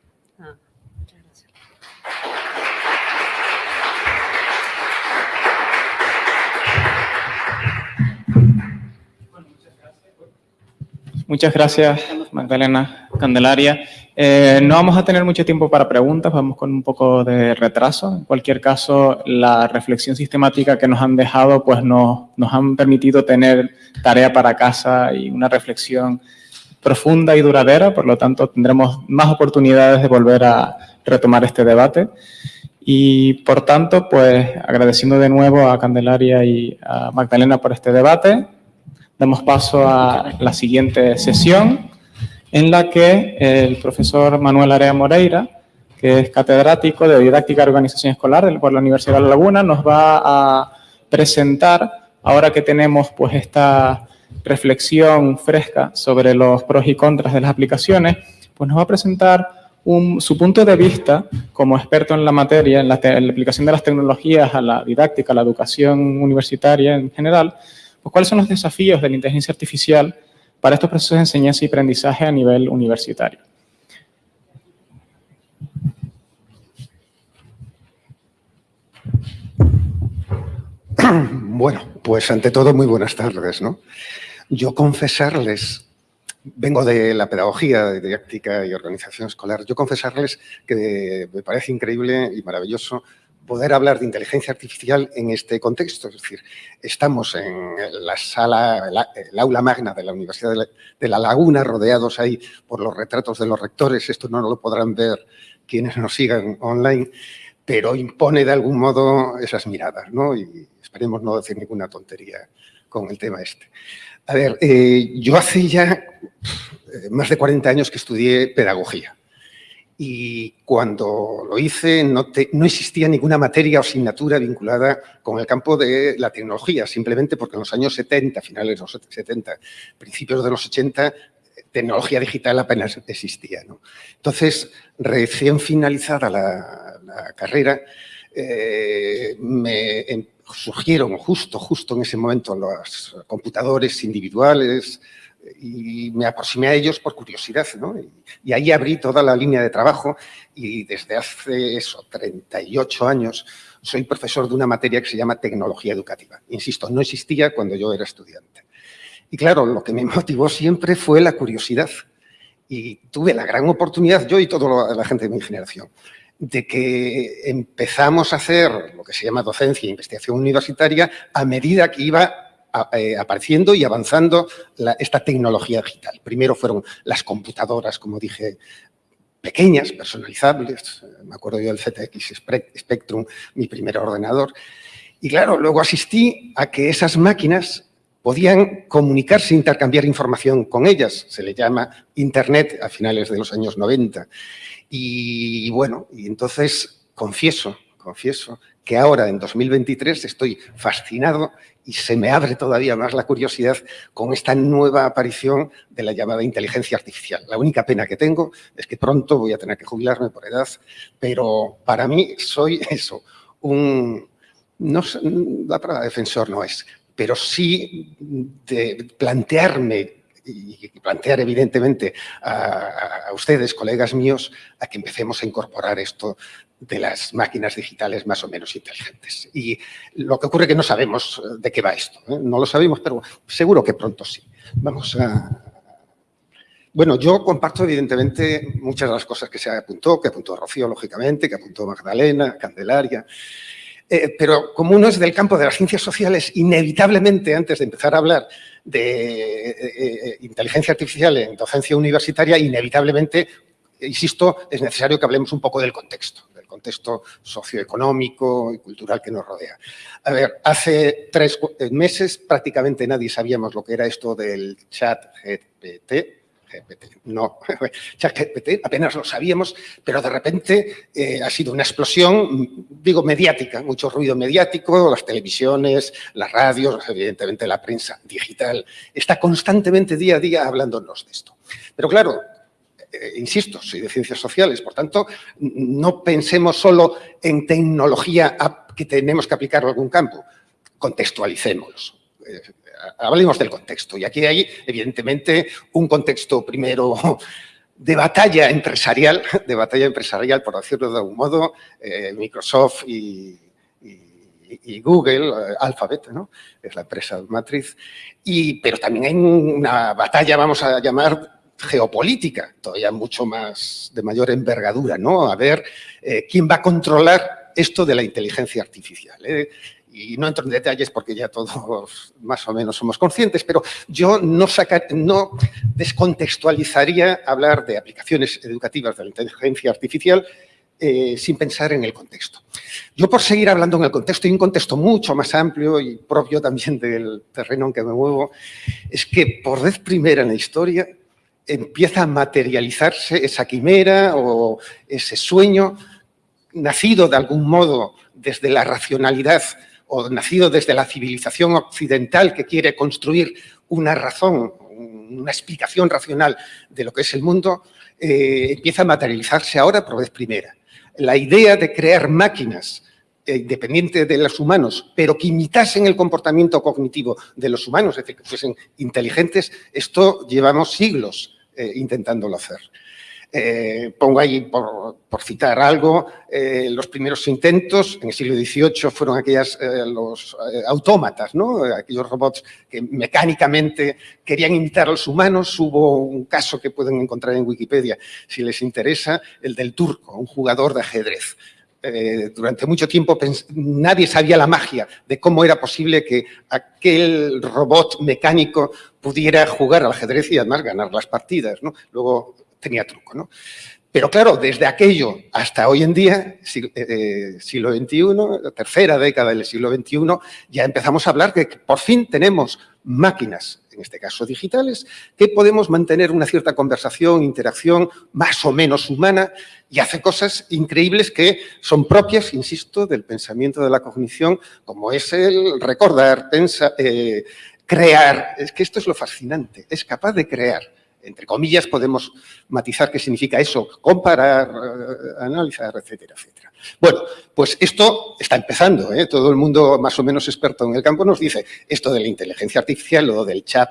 Muchas gracias, Magdalena Candelaria. Eh, no vamos a tener mucho tiempo para preguntas, vamos con un poco de retraso. En cualquier caso, la reflexión sistemática que nos han dejado pues nos, nos han permitido tener tarea para casa y una reflexión profunda y duradera, por lo tanto tendremos más oportunidades de volver a retomar este debate. Y por tanto, pues agradeciendo de nuevo a Candelaria y a Magdalena por este debate, Damos paso a la siguiente sesión en la que el profesor Manuel Area Moreira, que es catedrático de Didáctica y Organización Escolar por la Universidad de La Laguna, nos va a presentar, ahora que tenemos pues esta reflexión fresca sobre los pros y contras de las aplicaciones, pues nos va a presentar su punto de vista como experto en la materia, en la, en la, aplicación de las tecnologías a la didáctica, a la educación universitaria en general, pues, ¿cuáles son los desafíos de la inteligencia artificial para estos procesos de enseñanza y aprendizaje a nivel universitario? Bueno, pues ante todo, muy buenas tardes. ¿no? Yo confesarles, vengo de la pedagogía, de didáctica y organización escolar, yo confesarles que me parece increíble y maravilloso poder hablar de inteligencia artificial en este contexto. Es decir, estamos en la sala, el aula magna de la Universidad de la, Laguna, rodeados ahí por los retratos de los rectores. Esto no lo podrán ver quienes nos sigan online, pero impone de algún modo esas miradas, ¿no? Y esperemos no decir ninguna tontería con el tema este. A ver, eh, yo hace ya eh, más de 40 años que estudié pedagogía y cuando lo hice no, existía ninguna materia o asignatura vinculada con el campo de la tecnología, simplemente porque en los años 70, finales de los 70, principios de los 80, tecnología digital apenas existía. Entonces, recién finalizada la, carrera, eh, me em, surgieron justo, justo en ese momento los computadores individuales y me aproximé a ellos por curiosidad, ¿no? Y, ahí abrí toda la línea de trabajo y desde hace eso, 38 años soy profesor de una materia que se llama tecnología educativa. Insisto, no existía cuando yo era estudiante. Y claro, lo que me motivó siempre fue la curiosidad. Y tuve la gran oportunidad, yo y toda la gente de mi generación, de que empezamos a hacer lo que se llama docencia e investigación universitaria a medida que iba apareciendo y avanzando esta tecnología digital. Primero fueron las computadoras, como dije, pequeñas, personalizables. Me acuerdo yo del ZX Spectrum, mi primer ordenador. Y claro, luego asistí a que esas máquinas podían comunicarse, intercambiar información con ellas. Se le llama Internet a finales de los años 90. Y, bueno, y entonces confieso, confieso que ahora en 2023 estoy fascinado y se me abre todavía más la curiosidad con esta nueva aparición de la llamada inteligencia artificial. La única pena que tengo es que pronto voy a tener que jubilarme por edad, pero para mí soy eso, un, no la palabra defensor no es, pero sí de plantearme y plantear evidentemente a, ustedes, colegas míos, a que empecemos a incorporar esto de las máquinas digitales más o menos inteligentes. Y lo que ocurre es que no sabemos de qué va esto. ¿eh? No lo sabemos, pero seguro que pronto sí. Vamos a... Bueno, yo comparto evidentemente muchas de las cosas que se apuntó, que apuntó Rocío, lógicamente, que apuntó Magdalena, Candelaria, eh, pero como uno es del campo de las ciencias sociales, inevitablemente, antes de empezar a hablar de eh, eh, inteligencia artificial en docencia universitaria, inevitablemente, insisto, es necesario que hablemos un poco del contexto, contexto socioeconómico y cultural que nos rodea. A ver, hace tres meses prácticamente nadie sabíamos lo que era esto del chat GPT, no, ChatGPT, apenas lo sabíamos, pero de repente eh, ha sido una explosión, digo, mediática, mucho ruido mediático, las televisiones, las radios, evidentemente la prensa digital, está constantemente día a día hablándonos de esto. Pero claro, eh, insisto, soy de ciencias sociales, por tanto, no pensemos solo en tecnología que tenemos que aplicar a algún campo, contextualicémoslo eh, hablemos del contexto. Y aquí hay, evidentemente, un contexto primero de batalla empresarial, de batalla empresarial, por decirlo de algún modo, eh, Microsoft y, Google, Alphabet, ¿no? es la empresa matriz, y, pero también hay una batalla, vamos a llamar, geopolítica, todavía mucho más, de mayor envergadura, ¿no? A ver eh, quién va a controlar esto de la inteligencia artificial y no entro en detalles porque ya todos más o menos somos conscientes, pero yo no, no descontextualizaría hablar de aplicaciones educativas de la inteligencia artificial eh, sin pensar en el contexto. Yo por seguir hablando en el contexto, y un contexto mucho más amplio y propio también del terreno en que me muevo, es que por vez primera en la historia empieza a materializarse esa quimera o ese sueño nacido de algún modo desde la racionalidad o nacido desde la civilización occidental que quiere construir una razón, una explicación racional de lo que es el mundo, eh, empieza a materializarse ahora por vez primera. La idea de crear máquinas eh, independientes de los humanos, pero que imitasen el comportamiento cognitivo de los humanos, es decir, que fuesen inteligentes, esto llevamos siglos eh, intentándolo hacer. Eh, pongo ahí, por, citar algo, eh, los primeros intentos en el siglo XVIII fueron aquellas, los autómatas, ¿no? aquellos robots que mecánicamente querían imitar a los humanos. Hubo un caso que pueden encontrar en Wikipedia, si les interesa, el del turco, un jugador de ajedrez. Durante mucho tiempo nadie sabía la magia de cómo era posible que aquel robot mecánico pudiera jugar al ajedrez y además ganar las partidas. ¿no? Luego tenía truco, ¿no? Pero claro, desde aquello hasta hoy en día, eh, siglo XXI, tercera década del siglo XXI, ya empezamos a hablar que por fin tenemos máquinas, en este caso digitales, que podemos mantener una cierta conversación, interacción más o menos humana y hace cosas increíbles que son propias, insisto, del pensamiento de la cognición, como es el recordar, pensar, eh, crear. Es que esto es lo fascinante, es capaz de crear entre comillas, podemos matizar qué significa eso, comparar, analizar, etcétera, etcétera. Bueno, pues esto está empezando, ¿eh? todo el mundo más o menos experto en el campo nos dice esto de la inteligencia artificial o del chat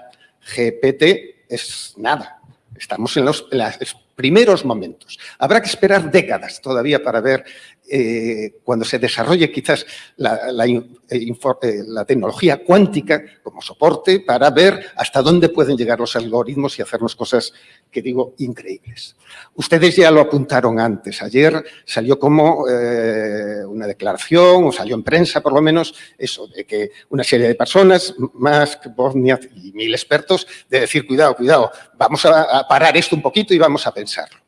GPT es nada. Estamos en los, primeros momentos. Habrá que esperar décadas todavía para ver eh, cuando se desarrolle quizás la, eh, eh, la, tecnología cuántica como soporte para ver hasta dónde pueden llegar los algoritmos y hacernos cosas que digo increíbles. Ustedes ya lo apuntaron antes. Ayer salió como una declaración, o salió en prensa por lo menos, eso, de que una serie de personas, más que Bosnia y mil expertos, de decir, cuidado, cuidado, vamos a parar esto un poquito y vamos a pensarlo.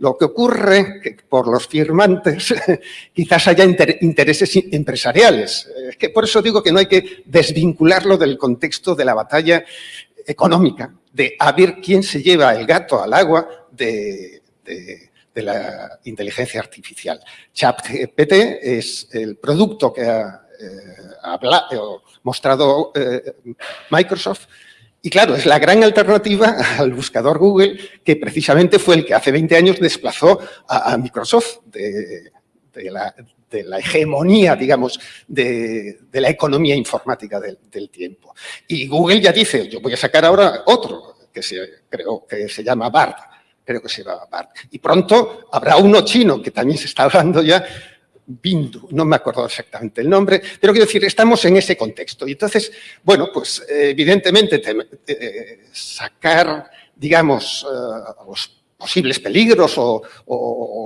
Lo que ocurre que por los firmantes quizás haya intereses empresariales. Es que por eso digo que no hay que desvincularlo del contexto de la batalla económica, de a ver quién se lleva el gato al agua de, la inteligencia artificial. ChatGPT es el producto que ha eh, mostrado eh, Microsoft y claro, es la gran alternativa al buscador Google, que precisamente fue el que hace 20 años desplazó a, Microsoft de, la, hegemonía, digamos, de, la economía informática del, tiempo. Y Google ya dice, yo voy a sacar ahora otro, que se, creo que se llama BART, creo que se llama BART. Y pronto habrá uno chino, que también se está hablando ya, Bindu, no me acuerdo exactamente el nombre, pero quiero decir, estamos en ese contexto. Y entonces, bueno, pues evidentemente eh, sacar, digamos, eh, los posibles peligros o,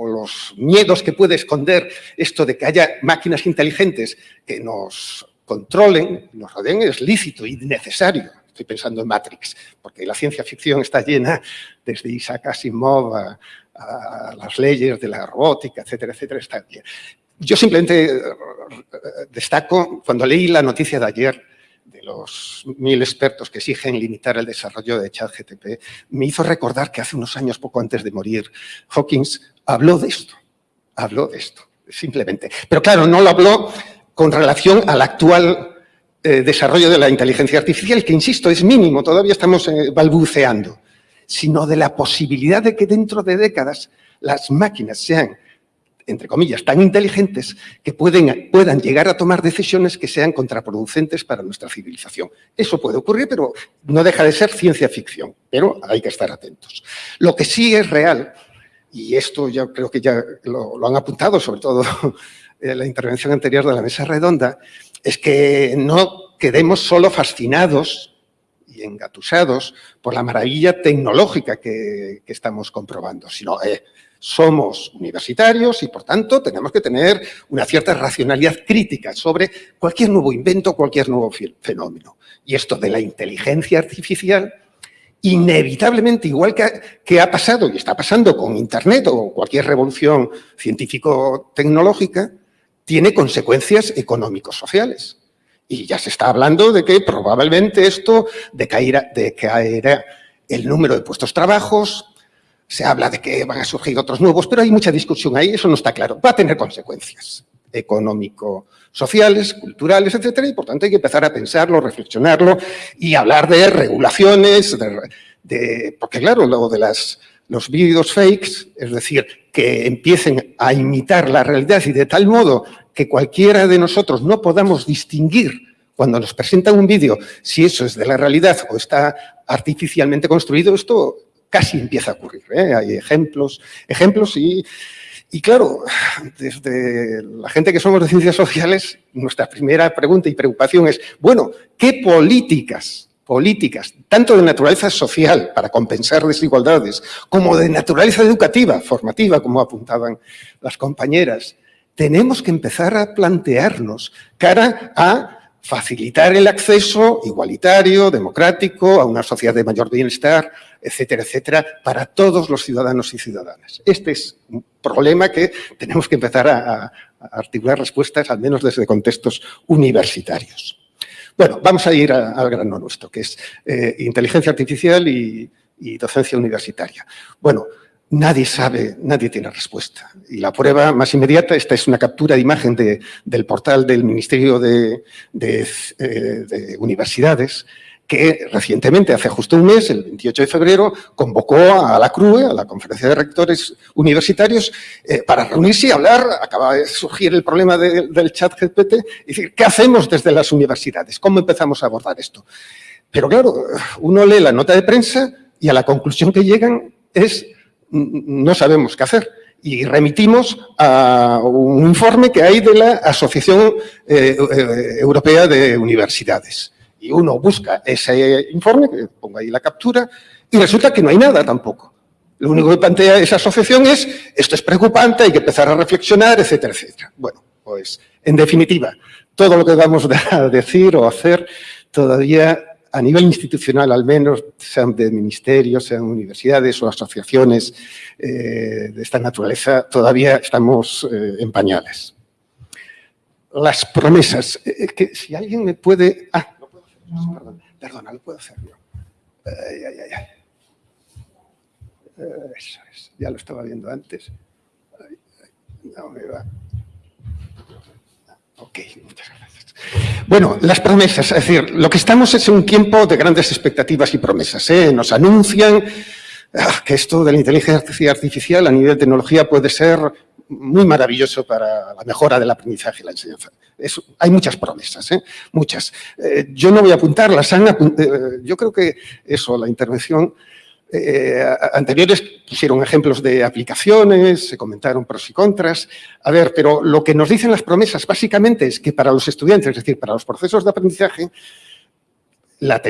los miedos que puede esconder esto de que haya máquinas inteligentes que nos controlen, nos rodeen, es lícito y necesario. Estoy pensando en Matrix, porque la ciencia ficción está llena desde Isaac Asimov a, a las leyes de la robótica, etcétera, etcétera, está llena. Yo simplemente eh, destaco, cuando leí la noticia de ayer de los mil expertos que exigen limitar el desarrollo de ChatGTP, me hizo recordar que hace unos años, poco antes de morir, Hawkins habló de esto, habló de esto, simplemente. Pero claro, no lo habló con relación al actual eh, desarrollo de la inteligencia artificial, que insisto, es mínimo, todavía estamos eh, balbuceando, sino de la posibilidad de que dentro de décadas las máquinas sean entre comillas, tan inteligentes que pueden, puedan llegar a tomar decisiones que sean contraproducentes para nuestra civilización. Eso puede ocurrir, pero no deja de ser ciencia ficción, pero hay que estar atentos. Lo que sí es real, y esto ya creo que ya lo, han apuntado, sobre todo la intervención anterior de la mesa redonda, es que no quedemos solo fascinados y engatusados por la maravilla tecnológica que, estamos comprobando, sino eh, somos universitarios y, por tanto, tenemos que tener una cierta racionalidad crítica sobre cualquier nuevo invento, cualquier nuevo fenómeno. Y esto de la inteligencia artificial, inevitablemente, igual que ha, pasado y está pasando con Internet o cualquier revolución científico-tecnológica, tiene consecuencias económicos-sociales. Y ya se está hablando de que probablemente esto decaerá, decaerá el número de puestos trabajos, se habla de que van a surgir otros nuevos, pero hay mucha discusión ahí, eso no está claro. Va a tener consecuencias económico-sociales, culturales, etcétera, y por tanto hay que empezar a pensarlo, reflexionarlo y hablar de regulaciones, de, porque claro, luego de las, los vídeos fakes, es decir, que empiecen a imitar la realidad y de tal modo que cualquiera de nosotros no podamos distinguir cuando nos presentan un vídeo si eso es de la realidad o está artificialmente construido, esto casi empieza a ocurrir. ¿eh? Hay ejemplos, ejemplos y, y claro, desde la gente que somos de ciencias sociales, nuestra primera pregunta y preocupación es, bueno, ¿qué políticas, políticas, tanto de naturaleza social para compensar desigualdades, como de naturaleza educativa, formativa, como apuntaban las compañeras, tenemos que empezar a plantearnos cara a facilitar el acceso igualitario, democrático, a una sociedad de mayor bienestar, etcétera, etcétera, para todos los ciudadanos y ciudadanas. Este es un problema que tenemos que empezar a, articular respuestas, al menos desde contextos universitarios. Bueno, vamos a ir al grano nuestro, que es eh, inteligencia artificial y, y docencia universitaria. Bueno, Nadie sabe, nadie tiene respuesta. Y la prueba más inmediata, esta es una captura de imagen del portal del Ministerio de, eh, Universidades, que recientemente, hace justo un mes, el 28 de febrero, convocó a la CRUE, a la Conferencia de Rectores Universitarios, eh, para reunirse y hablar, acaba de surgir el problema del chat GPT, y decir, ¿qué hacemos desde las universidades? ¿Cómo empezamos a abordar esto? Pero claro, uno lee la nota de prensa y a la conclusión que llegan es, no sabemos qué hacer y remitimos a un informe que hay de la Asociación eh, eh, Europea de Universidades. Y uno busca ese informe, que pongo ahí la captura, y resulta que no hay nada tampoco. Lo único que plantea esa asociación es, esto es preocupante, hay que empezar a reflexionar, etcétera, etcétera. Bueno, pues, en definitiva, todo lo que vamos a decir o hacer todavía a nivel institucional al menos, sean de ministerios, sean universidades o asociaciones eh, de esta naturaleza, todavía estamos eh, en pañales. Las promesas, eh, que si alguien me puede... Ah, Perdona, lo puedo hacer yo. Ay, ay, ay. Eso es, ya lo estaba viendo antes. no me va. Ok, muchas gracias. Bueno, las promesas, es decir, lo que estamos es un tiempo de grandes expectativas y promesas. ¿eh? Nos anuncian ah, que esto de la inteligencia artificial a nivel de tecnología puede ser muy maravilloso para la mejora del aprendizaje y la enseñanza hay muchas promesas, ¿eh? muchas. Eh, yo no voy a apuntarlas, eh, yo creo que eso, la intervención anteriores pusieron ejemplos de aplicaciones, se comentaron pros y contras. A ver, pero lo que nos dicen las promesas básicamente es que para los estudiantes, es decir, para los procesos de aprendizaje, la,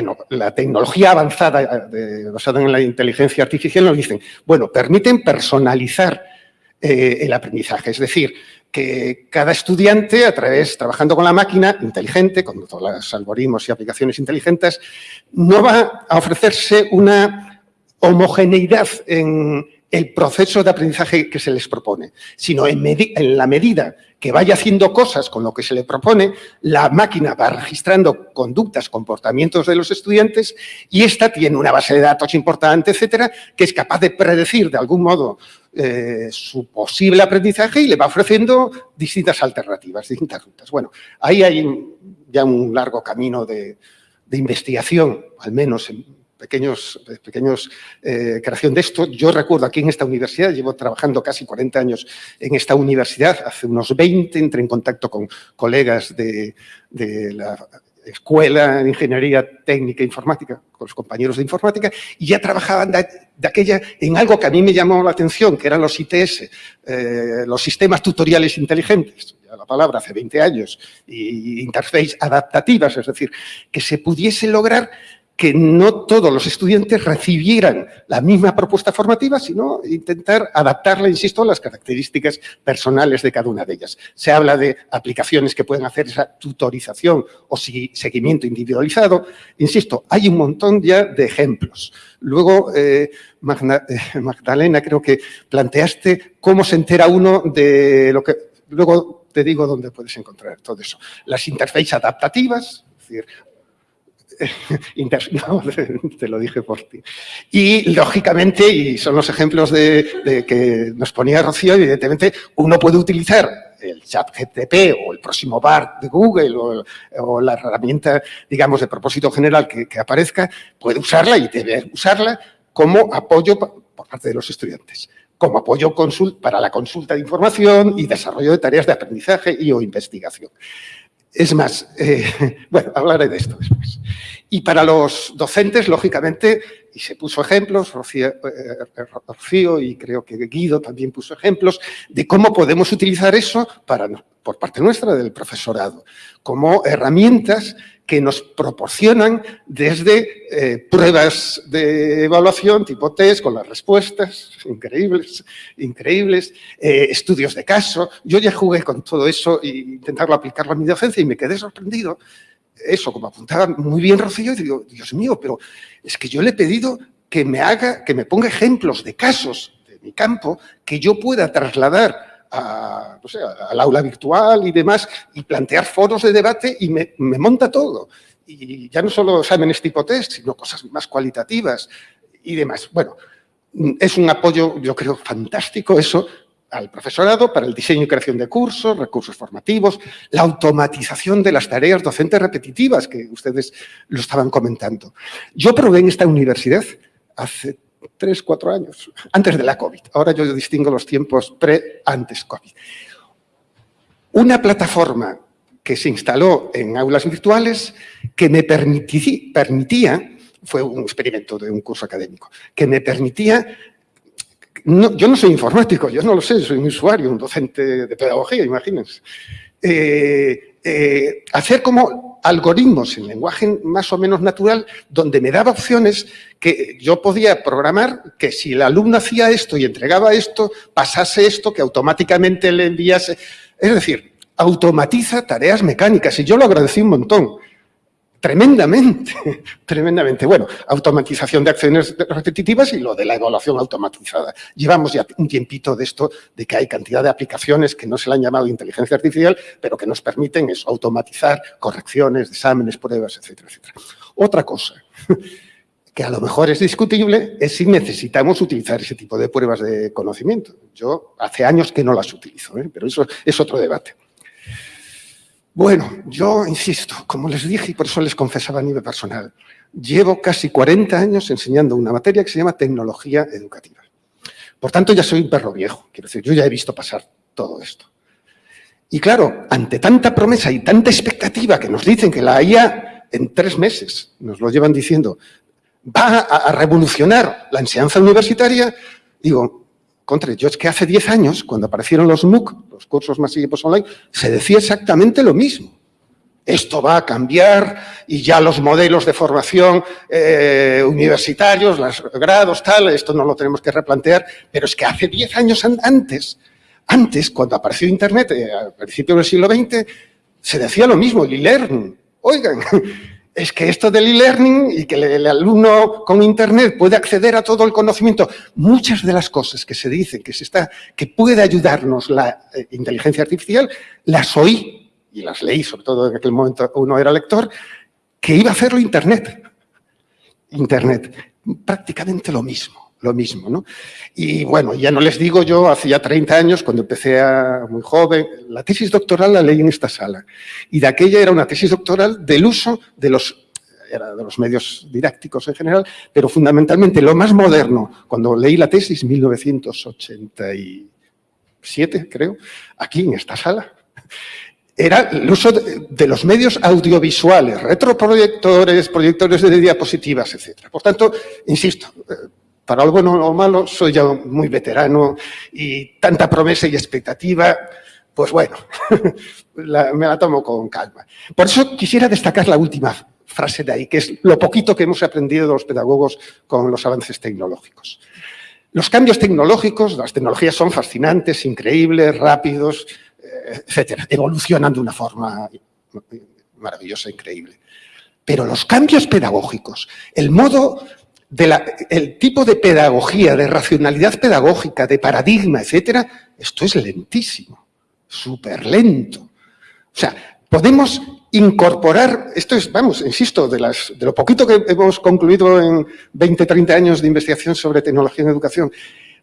tecnología avanzada basada en la inteligencia artificial nos dicen, bueno, permiten personalizar el aprendizaje, es decir, que cada estudiante, a través, trabajando con la máquina inteligente, con todos los algoritmos y aplicaciones inteligentes, no va a ofrecerse una homogeneidad en el proceso de aprendizaje que se les propone, sino en, la medida que vaya haciendo cosas con lo que se le propone, la máquina va registrando conductas, comportamientos de los estudiantes y esta tiene una base de datos importante, etcétera, que es capaz de predecir de algún modo eh, su posible aprendizaje y le va ofreciendo distintas alternativas, distintas rutas. Bueno, ahí hay ya un largo camino de, investigación, al menos en pequeños, pequeños eh, creación de esto. Yo recuerdo aquí en esta universidad, llevo trabajando casi 40 años en esta universidad, hace unos 20 entré en contacto con colegas de, de la escuela de ingeniería técnica e informática, con los compañeros de informática, y ya trabajaban de, aquella en algo que a mí me llamó la atención, que eran los ITS, eh, los sistemas tutoriales inteligentes, ya la palabra hace 20 años, y interface adaptativas, es decir, que se pudiese lograr que no todos los estudiantes recibieran la misma propuesta formativa, sino intentar adaptarla, insisto, a las características personales de cada una de ellas. Se habla de aplicaciones que pueden hacer esa tutorización o seguimiento individualizado. Insisto, hay un montón ya de ejemplos. Luego, eh, eh, Magdalena, creo que planteaste cómo se entera uno de lo que... Luego te digo dónde puedes encontrar todo eso. Las interfaces adaptativas, es decir, no, te lo dije por ti. Y, lógicamente, y son los ejemplos de, que nos ponía Rocío, evidentemente, uno puede utilizar el chat GTP o el próximo BART de Google o, la herramienta, digamos, de propósito general que, aparezca, puede usarla y debe usarla como apoyo por parte de los estudiantes como apoyo para la consulta de información y desarrollo de tareas de aprendizaje y o investigación. Es más, eh, bueno, hablaré de esto después. Y para los docentes, lógicamente, y se puso ejemplos, Rocío, eh, y creo que Guido también puso ejemplos, de cómo podemos utilizar eso por parte nuestra del profesorado, como herramientas que nos proporcionan desde eh, pruebas de evaluación tipo test con las respuestas increíbles, increíbles eh, estudios de caso. Yo ya jugué con todo eso e intentarlo aplicarlo a mi docencia y me quedé sorprendido. Eso, como apuntaba muy bien Rocío, y digo, Dios mío, pero es que yo le he pedido que me haga, que me ponga ejemplos de casos de mi campo que yo pueda trasladar al aula virtual y demás, y plantear foros de debate y me, monta todo. Y ya no solo exámenes tipo test, sino cosas más cualitativas y demás. Bueno, es un apoyo, yo creo, fantástico eso, al profesorado para el diseño y creación de cursos, recursos formativos, la automatización de las tareas docentes repetitivas, que ustedes lo estaban comentando. Yo probé en esta universidad hace tres, cuatro años, antes de la COVID. Ahora yo distingo los tiempos pre-antes COVID. Una plataforma que se instaló en aulas virtuales que me permitía, fue un experimento de un curso académico, que me permitía yo no soy informático, yo no lo sé, soy un usuario, un docente de pedagogía, imagínense. Eh, eh, hacer como algoritmos en lenguaje más o menos natural, donde me daba opciones que yo podía programar que si el alumno hacía esto y entregaba esto, pasase esto, que automáticamente le enviase... Es decir, automatiza tareas mecánicas y yo lo agradecí un montón. Tremendamente, tremendamente. Bueno, automatización de acciones repetitivas y lo de la evaluación automatizada. Llevamos ya un tiempito de esto, de que hay cantidad de aplicaciones que no se le han llamado inteligencia artificial, pero que nos permiten eso, automatizar correcciones, exámenes, pruebas, etcétera, etcétera. Otra cosa, que a lo mejor es discutible, es si necesitamos utilizar ese tipo de pruebas de conocimiento. Yo hace años que no las utilizo, ¿eh? pero eso es otro debate. Bueno, yo insisto, como les dije y por eso les confesaba a nivel personal, llevo casi 40 años enseñando una materia que se llama tecnología educativa. Por tanto, ya soy un perro viejo, quiero decir, yo ya he visto pasar todo esto. Y claro, ante tanta promesa y tanta expectativa que nos dicen que la IA en tres meses, nos lo llevan diciendo, va a revolucionar la enseñanza universitaria, digo, contra, yo es que hace 10 años, cuando aparecieron los MOOC, los cursos masivos online, se decía exactamente lo mismo. Esto va a cambiar y ya los modelos de formación eh, universitarios, los grados, tal, esto no lo tenemos que replantear, pero es que hace 10 años antes, antes, cuando apareció Internet, eh, al principio del siglo XX, se decía lo mismo, el e-learning. Oigan, es que esto del e-learning y que el alumno con Internet puede acceder a todo el conocimiento, muchas de las cosas que se dicen que, se está, que puede ayudarnos la eh, inteligencia artificial, las oí y las leí, sobre todo en aquel momento uno era lector, que iba a hacerlo Internet. Internet, prácticamente lo mismo, lo mismo, ¿no? Y bueno, ya no les digo yo, hace ya 30 años, cuando empecé a muy joven, la tesis doctoral la leí en esta sala. Y de aquella era una tesis doctoral del uso de los era de los medios didácticos en general, pero fundamentalmente lo más moderno, cuando leí la tesis, 1987, creo, aquí en esta sala, era el uso de, los medios audiovisuales, retroproyectores, proyectores de diapositivas, etc. Por tanto, insisto, eh, para lo bueno o malo, soy ya muy veterano y tanta promesa y expectativa, pues bueno, me la tomo con calma. Por eso quisiera destacar la última frase de ahí, que es lo poquito que hemos aprendido de los pedagogos con los avances tecnológicos. Los cambios tecnológicos, las tecnologías son fascinantes, increíbles, rápidos, eh, etcétera, evolucionan de una forma maravillosa, increíble. Pero los cambios pedagógicos, el modo el tipo de pedagogía, de racionalidad pedagógica, de paradigma, etcétera, esto es lentísimo, súper lento. O sea, podemos incorporar, esto es, vamos, insisto, de, las, de lo poquito que hemos concluido en 20, 30 años de investigación sobre tecnología en educación,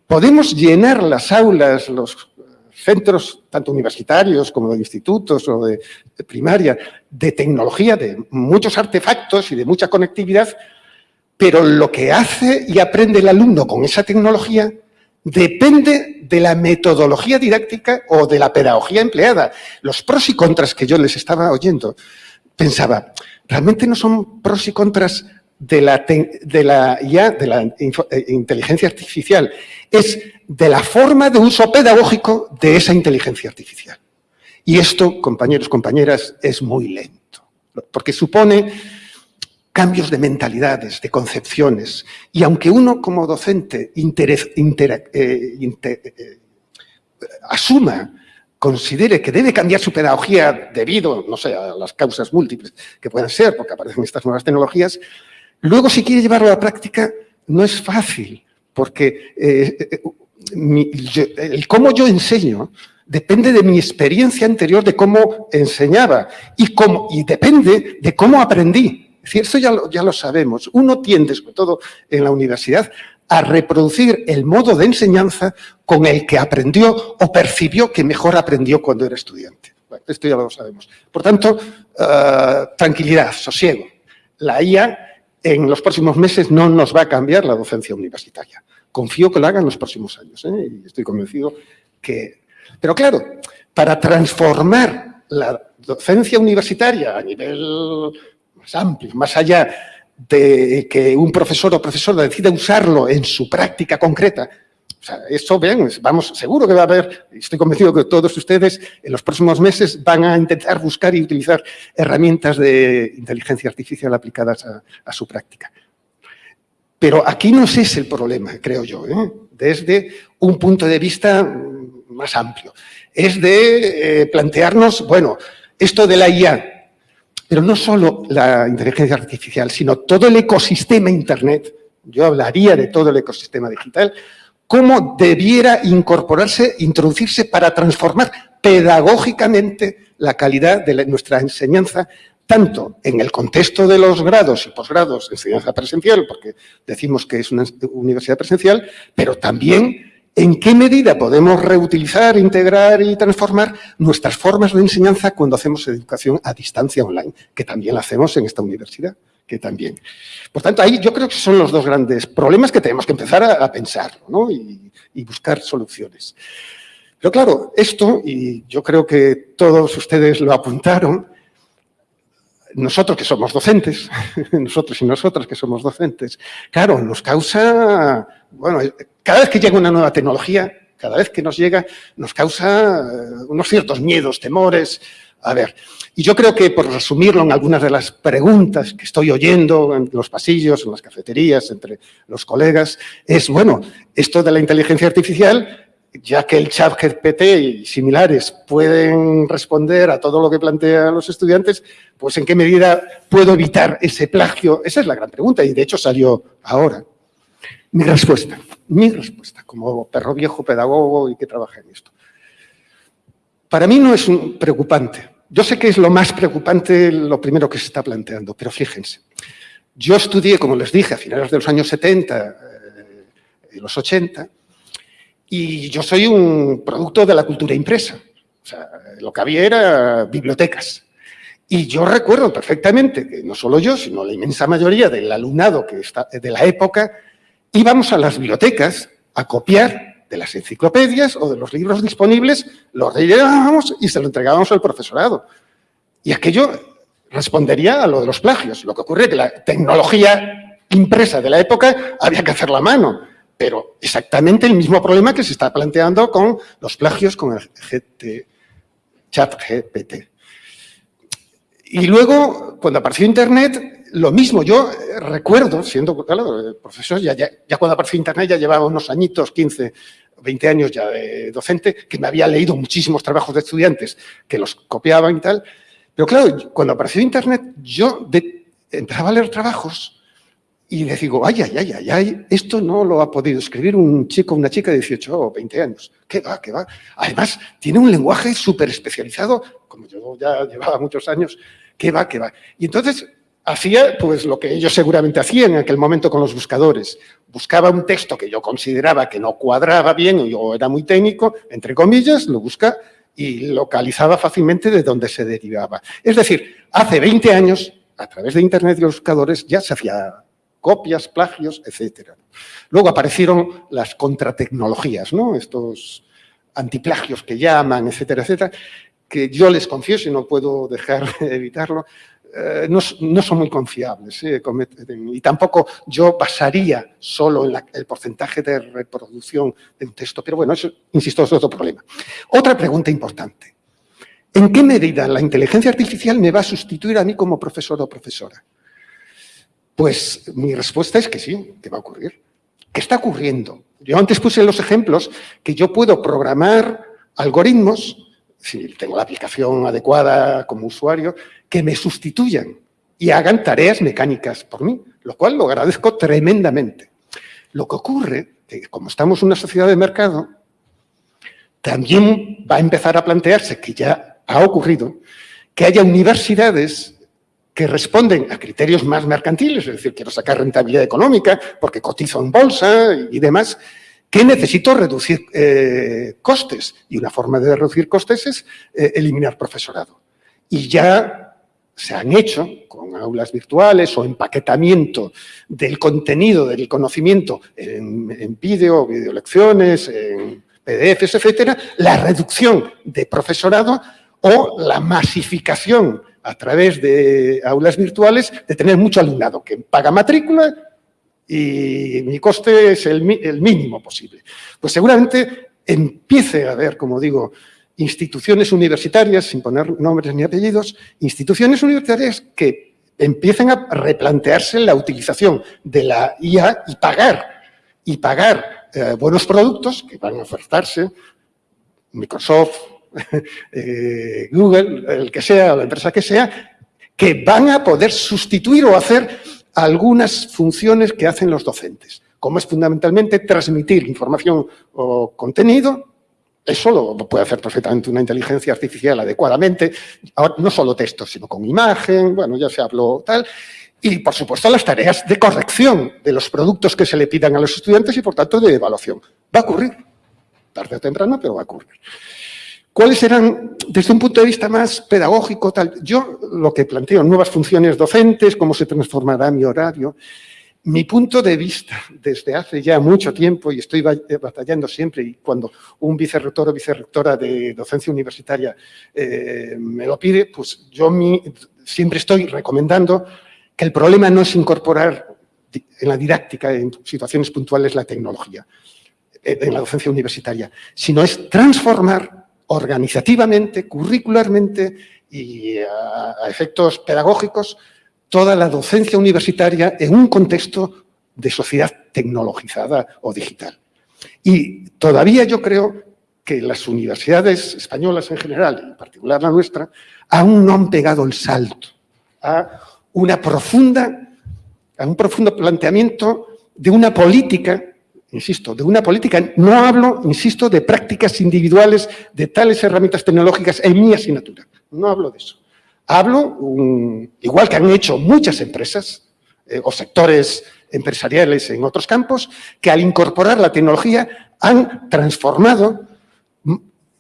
podemos llenar las aulas, los centros, tanto universitarios como de institutos o de primaria, de tecnología, de muchos artefactos y de mucha conectividad pero lo que hace y aprende el alumno con esa tecnología depende de la metodología didáctica o de la pedagogía empleada. Los pros y contras que yo les estaba oyendo, pensaba, realmente no son pros y contras de la, de ya, de la eh, inteligencia artificial, es de la forma de uso pedagógico de esa inteligencia artificial. Y esto, compañeros, compañeras, es muy lento, porque supone cambios de mentalidades, de concepciones. Y aunque uno como docente eh, eh, asuma, considere que debe cambiar su pedagogía debido, no sé, a las causas múltiples que puedan ser, porque aparecen estas nuevas tecnologías, luego si quiere llevarlo a la práctica no es fácil, porque eh, el cómo yo enseño depende de mi experiencia anterior de cómo enseñaba y, cómo, y depende de cómo aprendí. Es decir, esto ya lo, sabemos. Uno tiende, sobre todo en la universidad, a reproducir el modo de enseñanza con el que aprendió o percibió que mejor aprendió cuando era estudiante. esto ya lo sabemos. Por tanto, eh, tranquilidad, sosiego. La IA en los próximos meses no nos va a cambiar la docencia universitaria. Confío que lo haga en los próximos años ¿eh? y estoy convencido que... Pero claro, para transformar la docencia universitaria a nivel más amplio, más allá de que un profesor o profesora decida usarlo en su práctica concreta. O sea, esto, bien, vamos, seguro que va a haber, estoy convencido que todos ustedes en los próximos meses van a intentar buscar y utilizar herramientas de inteligencia artificial aplicadas a, su práctica. Pero aquí no es el problema, creo yo, ¿eh? desde un punto de vista más amplio. Es de eh, plantearnos, bueno, esto de la IA, pero no solo la inteligencia artificial, sino todo el ecosistema Internet, yo hablaría de todo el ecosistema digital, cómo debiera incorporarse, introducirse para transformar pedagógicamente la calidad de nuestra enseñanza, tanto en el contexto de los grados y posgrados enseñanza presencial, porque decimos que es una universidad presencial, pero también ¿En qué medida podemos reutilizar, integrar y transformar nuestras formas de enseñanza cuando hacemos educación a distancia online? Que también la hacemos en esta universidad, que también. Por tanto, ahí yo creo que son los dos grandes problemas que tenemos que empezar a, pensar y, y buscar soluciones. Pero claro, esto, y yo creo que todos ustedes lo apuntaron, nosotros que somos docentes, nosotros y nosotras que somos docentes, claro, nos causa, bueno, cada vez que llega una nueva tecnología, cada vez que nos llega, nos causa eh, unos ciertos miedos, temores. A ver, y yo creo que por resumirlo en algunas de las preguntas que estoy oyendo en los pasillos, en las cafeterías, entre los colegas, es, bueno, esto de la inteligencia artificial ya que el chat GPT y similares pueden responder a todo lo que plantean los estudiantes, pues en qué medida puedo evitar ese plagio. Esa es la gran pregunta y de hecho salió ahora. Mi respuesta, mi respuesta como perro viejo pedagogo y que trabaja en esto. Para mí no es preocupante. Yo sé que es lo más preocupante lo primero que se está planteando, pero fíjense. Yo estudié, como les dije, a finales de los años 70 eh, los 80, y yo soy un producto de la cultura impresa. O sea, lo que había era bibliotecas. Y yo recuerdo perfectamente que no solo yo, sino la inmensa mayoría del alumnado que está, de la época, íbamos a las bibliotecas a copiar de las enciclopedias o de los libros disponibles, los rellenábamos y se lo entregábamos al profesorado. Y aquello respondería a lo de los plagios. Lo que ocurre es que la tecnología impresa de la época había que hacerla a mano pero exactamente el mismo problema que se está planteando con los plagios con el GT, chat GPT. Y luego, cuando apareció Internet, lo mismo. Yo recuerdo, siendo profesor, ya, ya, ya, cuando apareció Internet ya llevaba unos añitos, 15, 20 años ya de docente, que me había leído muchísimos trabajos de estudiantes que los copiaban y tal. Pero claro, cuando apareció Internet, yo empezaba a leer trabajos y le digo, ay, ay, ay, ay, esto no lo ha podido escribir un chico, una chica de 18 o 20 años. ¿Qué va, qué va? Además, tiene un lenguaje súper especializado, como yo ya llevaba muchos años, ¿qué va, qué va? Y entonces hacía pues lo que ellos seguramente hacían en aquel momento con los buscadores. Buscaba un texto que yo consideraba que no cuadraba bien o era muy técnico, entre comillas, lo busca y localizaba fácilmente de dónde se derivaba. Es decir, hace 20 años, a través de Internet y los buscadores, ya se hacía copias, plagios, etc. Luego aparecieron las contratecnologías, ¿no? estos antiplagios que llaman, etcétera, etcétera, que yo les confieso y no puedo dejar de evitarlo, eh, no, son muy confiables. ¿eh? Y tampoco yo basaría solo en el porcentaje de reproducción de un texto. Pero bueno, eso, insisto, es otro problema. Otra pregunta importante. ¿En qué medida la inteligencia artificial me va a sustituir a mí como profesor o profesora? Pues mi respuesta es que sí, que va a ocurrir. ¿Qué está ocurriendo? Yo antes puse los ejemplos que yo puedo programar algoritmos, si tengo la aplicación adecuada como usuario, que me sustituyan y hagan tareas mecánicas por mí, lo cual lo agradezco tremendamente. Lo que ocurre, que como estamos en una sociedad de mercado, también va a empezar a plantearse, que ya ha ocurrido, que haya universidades que responden a criterios más mercantiles, es decir, quiero sacar rentabilidad económica porque cotizo en bolsa y demás, que necesito reducir eh, costes. Y una forma de reducir costes es eh, eliminar profesorado. Y ya se han hecho con aulas virtuales o empaquetamiento del contenido, del conocimiento en, en vídeo, videolecciones, en PDFs, etcétera, la reducción de profesorado o la masificación a través de aulas virtuales de tener mucho alumnado que paga matrícula y mi coste es el, mínimo posible. Pues seguramente empiece a haber, como digo, instituciones universitarias, sin poner nombres ni apellidos, instituciones universitarias que empiecen a replantearse la utilización de la IA y pagar, y pagar eh, buenos productos que van a ofertarse, Microsoft, eh, Google, el que sea, la empresa que sea, que van a poder sustituir o hacer algunas funciones que hacen los docentes, como es fundamentalmente transmitir información o contenido, eso lo puede hacer perfectamente una inteligencia artificial adecuadamente, Ahora, no solo texto, sino con imagen, bueno, ya se habló tal, y por supuesto las tareas de corrección de los productos que se le pidan a los estudiantes y por tanto de evaluación. Va a ocurrir, tarde o temprano, pero va a ocurrir. ¿Cuáles serán, desde un punto de vista más pedagógico, tal? Yo lo que planteo, nuevas funciones docentes, cómo se transformará mi horario. Mi punto de vista, desde hace ya mucho tiempo, y estoy eh, batallando siempre, y cuando un vicerrector o vicerrectora de docencia universitaria eh, me lo pide, pues yo siempre estoy recomendando que el problema no es incorporar en la didáctica, en situaciones puntuales, la tecnología eh, en la docencia universitaria, sino es transformar organizativamente, curricularmente y a, efectos pedagógicos toda la docencia universitaria en un contexto de sociedad tecnologizada o digital. Y todavía yo creo que las universidades españolas en general, en particular la nuestra, aún no han pegado el salto a una profunda, a un profundo planteamiento de una política insisto, de una política, no hablo, insisto, de prácticas individuales de tales herramientas tecnológicas en mi asignatura. No hablo de eso. Hablo, igual que han hecho muchas empresas eh, o sectores empresariales en otros campos, que al incorporar la tecnología han transformado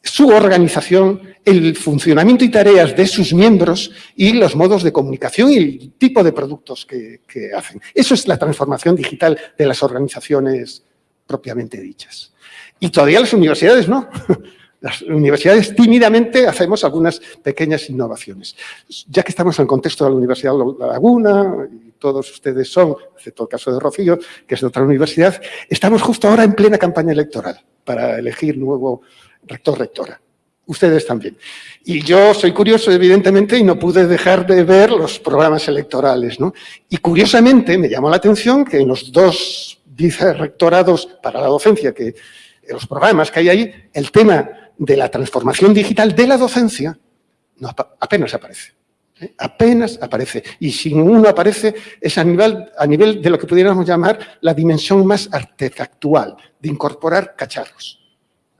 su organización, el funcionamiento y tareas de sus miembros y los modos de comunicación y el tipo de productos que, que hacen. Eso es la transformación digital de las organizaciones propiamente dichas. Y todavía las universidades no. Las universidades tímidamente hacemos algunas pequeñas innovaciones. Ya que estamos en el contexto de la Universidad de La Laguna, y todos ustedes son, excepto el caso de Rocío, que es de otra universidad, estamos justo ahora en plena campaña electoral para elegir nuevo rector-rectora. Ustedes también. Y yo soy curioso, evidentemente, y no pude dejar de ver los programas electorales. ¿no? Y curiosamente me llamó la atención que en los dos rectorados para la docencia, que los programas que hay ahí, el tema de la transformación digital de la docencia apenas aparece. ¿eh? Apenas aparece. Y si uno aparece es a nivel, a nivel de lo que pudiéramos llamar la dimensión más artefactual, de incorporar cacharros.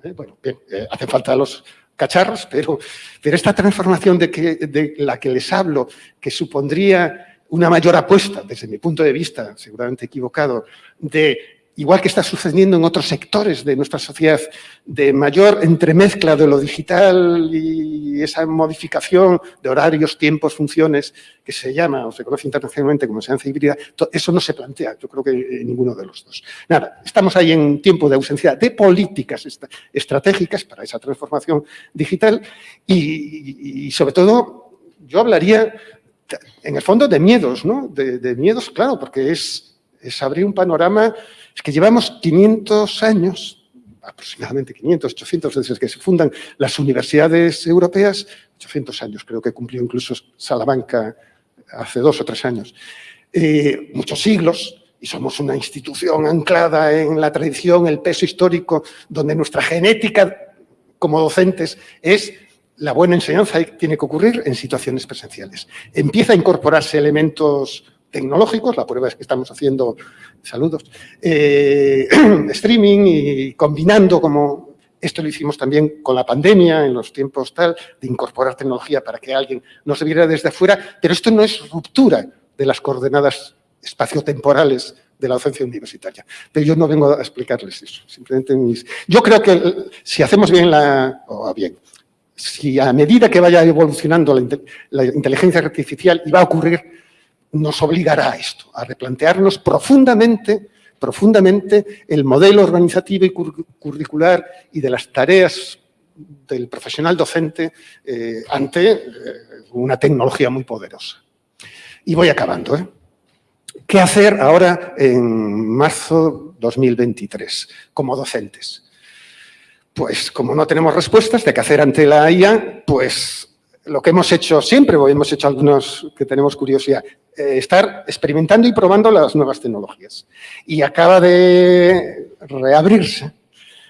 ¿eh? Bueno, bien, eh, hacen falta los cacharros, pero, pero esta transformación de, que, de la que les hablo, que supondría una mayor apuesta, desde mi punto de vista, seguramente equivocado, de, igual que está sucediendo en otros sectores de nuestra sociedad, de mayor entremezcla de lo digital y esa modificación de horarios, tiempos, funciones, que se llama o se conoce internacionalmente como enseñanza híbrida, eso no se plantea, yo creo que en ninguno de los dos. Nada, estamos ahí en tiempo de ausencia de políticas estratégicas para esa transformación digital y, y sobre todo yo hablaría en el fondo de miedos, ¿no? De, miedos, claro, porque es, es, abrir un panorama, es que llevamos 500 años, aproximadamente 500, 800, desde que se fundan las universidades europeas, 800 años, creo que cumplió incluso Salamanca hace dos o tres años, eh, muchos siglos, y somos una institución anclada en la tradición, el peso histórico, donde nuestra genética como docentes es la buena enseñanza tiene que ocurrir en situaciones presenciales. Empieza a incorporarse elementos tecnológicos, la prueba es que estamos haciendo, saludos, eh, streaming y combinando como Esto lo hicimos también con la pandemia, en los tiempos tal, de incorporar tecnología para que alguien no se viera desde afuera, pero esto no es ruptura de las coordenadas espaciotemporales de la docencia universitaria. Pero yo no vengo a explicarles eso. Simplemente Yo creo que si hacemos bien la... o bien, si a medida que vaya evolucionando la, inteligencia artificial y va a ocurrir, nos obligará a esto, a replantearnos profundamente profundamente el modelo organizativo y curricular y de las tareas del profesional docente eh, ante eh, una tecnología muy poderosa. Y voy acabando. ¿eh? ¿Qué hacer ahora en marzo 2023 como docentes? Pues como no tenemos respuestas de qué hacer ante la IA, pues lo que hemos hecho siempre, o hemos hecho algunos que tenemos curiosidad, eh, estar experimentando y probando las nuevas tecnologías. Y acaba de reabrirse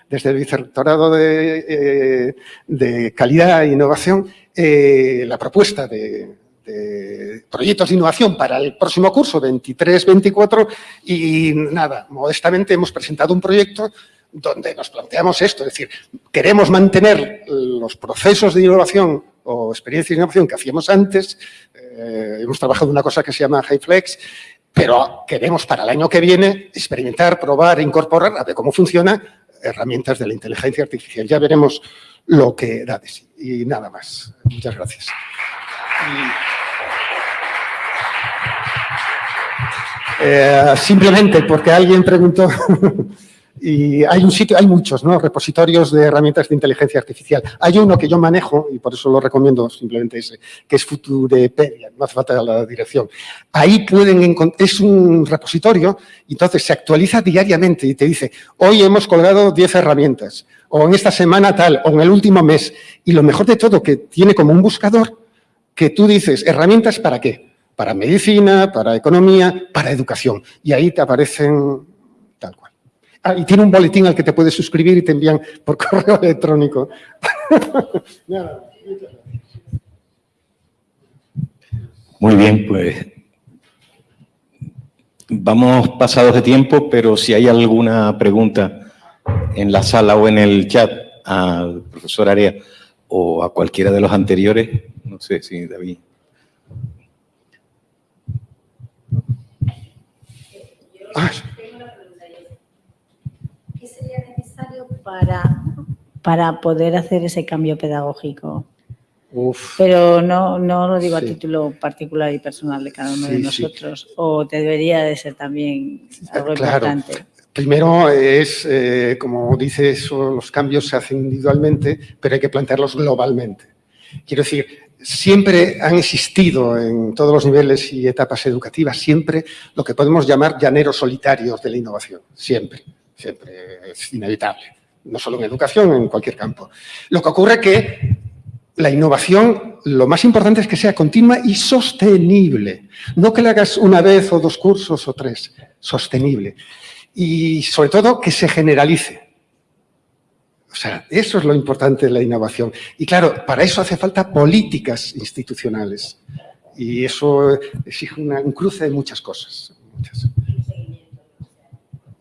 desde el Vicerrectorado de, eh, Calidad e Innovación eh, la propuesta de, de proyectos de innovación para el próximo curso, 23-24, y nada, modestamente hemos presentado un proyecto donde nos planteamos esto, es decir, queremos mantener los procesos de innovación o experiencia de innovación que hacíamos antes, eh, hemos trabajado una cosa que se llama HighFlex, pero queremos para el año que viene experimentar, probar, incorporar, a ver cómo funciona, herramientas de la inteligencia artificial. Ya veremos lo que da de sí. Y nada más. Muchas gracias. Eh, simplemente porque alguien preguntó Y hay un sitio, hay muchos, ¿no? Repositorios de herramientas de inteligencia artificial. Hay uno que yo manejo, y por eso lo recomiendo simplemente ese, que es Futurepedia, no hace falta la dirección. Ahí pueden encontrar, es un repositorio, entonces se actualiza diariamente y te dice, hoy hemos colgado 10 herramientas, o en esta semana tal, o en el último mes. Y lo mejor de todo, que tiene como un buscador que tú dices, ¿herramientas para qué? Para medicina, para economía, para educación. Y ahí te aparecen Ah, y tiene un boletín al que te puedes suscribir y te envían por correo electrónico. Muy bien, pues vamos pasados de tiempo, pero si hay alguna pregunta en la sala o en el chat al profesor Area o a cualquiera de los anteriores, no sé si David. Ah, para, para poder hacer ese cambio pedagógico? Pero no, no lo digo a título particular y personal de cada uno de nosotros, o te debería de ser también algo importante. Primero es, eh, como dices, los cambios se hacen individualmente, pero hay que plantearlos globalmente. Quiero decir, siempre han existido en todos los niveles y etapas educativas, siempre lo que podemos llamar llaneros solitarios de la innovación, siempre, siempre es inevitable no solo en educación, en cualquier campo. Lo que ocurre es que la innovación, lo más importante es que sea continua y sostenible. No que la hagas una vez o dos cursos o tres, sostenible. Y sobre todo que se generalice. O sea, eso es lo importante de la innovación. Y claro, para eso hace falta políticas institucionales. Y eso exige un cruce de muchas cosas. Muchas.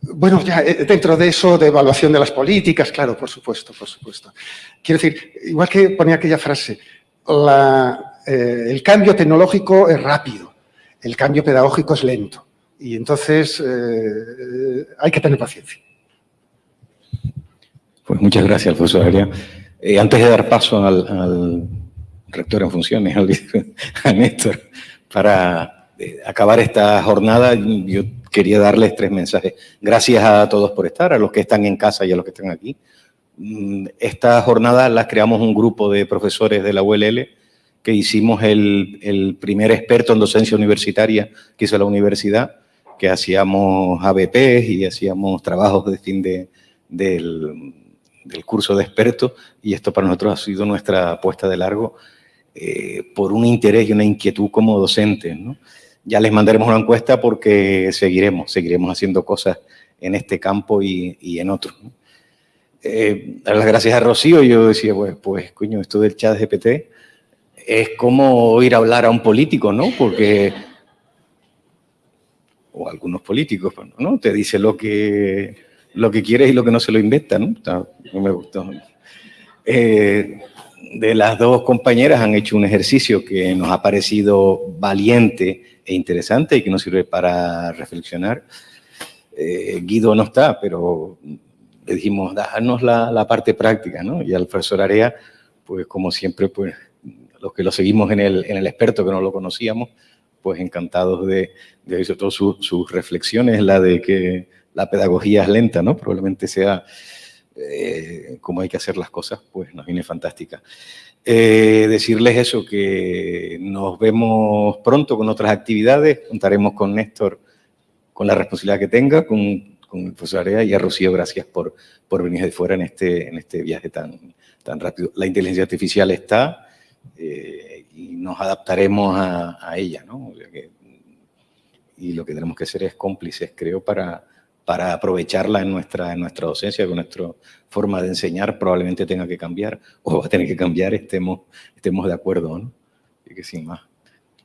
Bueno, ya eh, dentro de eso, de evaluación de las políticas, claro, por supuesto, por supuesto. Quiero decir, igual que ponía aquella frase, eh, el cambio tecnológico es rápido, el cambio pedagógico es lento. Y entonces eh, hay que tener paciencia. Pues muchas gracias, profesor Adrián. antes de dar paso al, rector en funciones, a Néstor, para acabar esta jornada, yo quería darles tres mensajes. Gracias a todos por estar, a los que están en casa y a los que están aquí. Mm, esta jornada la creamos un grupo de profesores de la ULL que hicimos el, primer experto en docencia universitaria que hizo la universidad, que hacíamos ABP y hacíamos trabajos de fin de, del, curso de expertos y esto para nosotros ha sido nuestra apuesta de largo eh, por un interés y una inquietud como docentes, ¿no? Ya les mandaremos una encuesta porque seguiremos, seguiremos haciendo cosas en este campo y, y en otros. Eh, dar las gracias a Rocío, yo decía, pues, pues, coño, esto del chat GPT es como ir a hablar a un político, ¿no? Porque, o algunos políticos, ¿no? Te dice lo que, lo que quieres y lo que no se lo inventa, ¿no? me gustó. Eh, de las dos compañeras han hecho un ejercicio que nos ha parecido valiente e interesante y que nos sirve para reflexionar. Eh, Guido no está, pero le dijimos, danos la, la, parte práctica, ¿no? Y al profesor Area, pues como siempre, pues los que lo seguimos en el, en el experto que no lo conocíamos, pues encantados de, de sobre todo sus reflexiones, la de que la pedagogía es lenta, ¿no? Probablemente sea eh, cómo hay que hacer las cosas, pues nos viene fantástica. Eh, decirles eso, que nos vemos pronto con otras actividades, contaremos con Néstor con la responsabilidad que tenga, con, con el profesor Area y a Rocío, gracias por, por venir de fuera en este, en este viaje tan, tan rápido. La inteligencia artificial está eh, y nos adaptaremos a, a ella, ¿no? O sea que, y lo que tenemos que ser es cómplices, creo, para, para aprovecharla en nuestra, en nuestra docencia, con nuestra forma de enseñar probablemente tenga que cambiar, o va a tener que cambiar, estemos, estemos de acuerdo, ¿no? Y que sin más,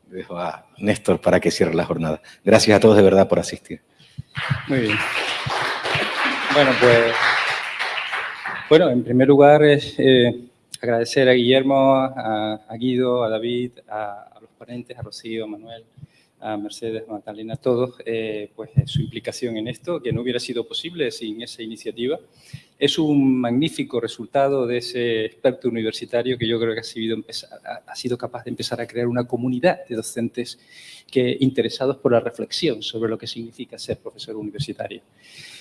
dejo a Néstor para que cierre la jornada. Gracias a todos de verdad por asistir. Muy bien. Bueno, pues, bueno, en primer lugar eh, agradecer a Guillermo, a, Guido, a David, a, a los ponentes, a Rocío, a Manuel, a Mercedes, Magdalena, a todos, eh, pues su implicación en esto, que no hubiera sido posible sin esa iniciativa. Es un magnífico resultado de ese experto universitario que yo creo que ha sido, ha sido capaz de empezar a crear una comunidad de docentes que, interesados por la reflexión sobre lo que significa ser profesor universitario.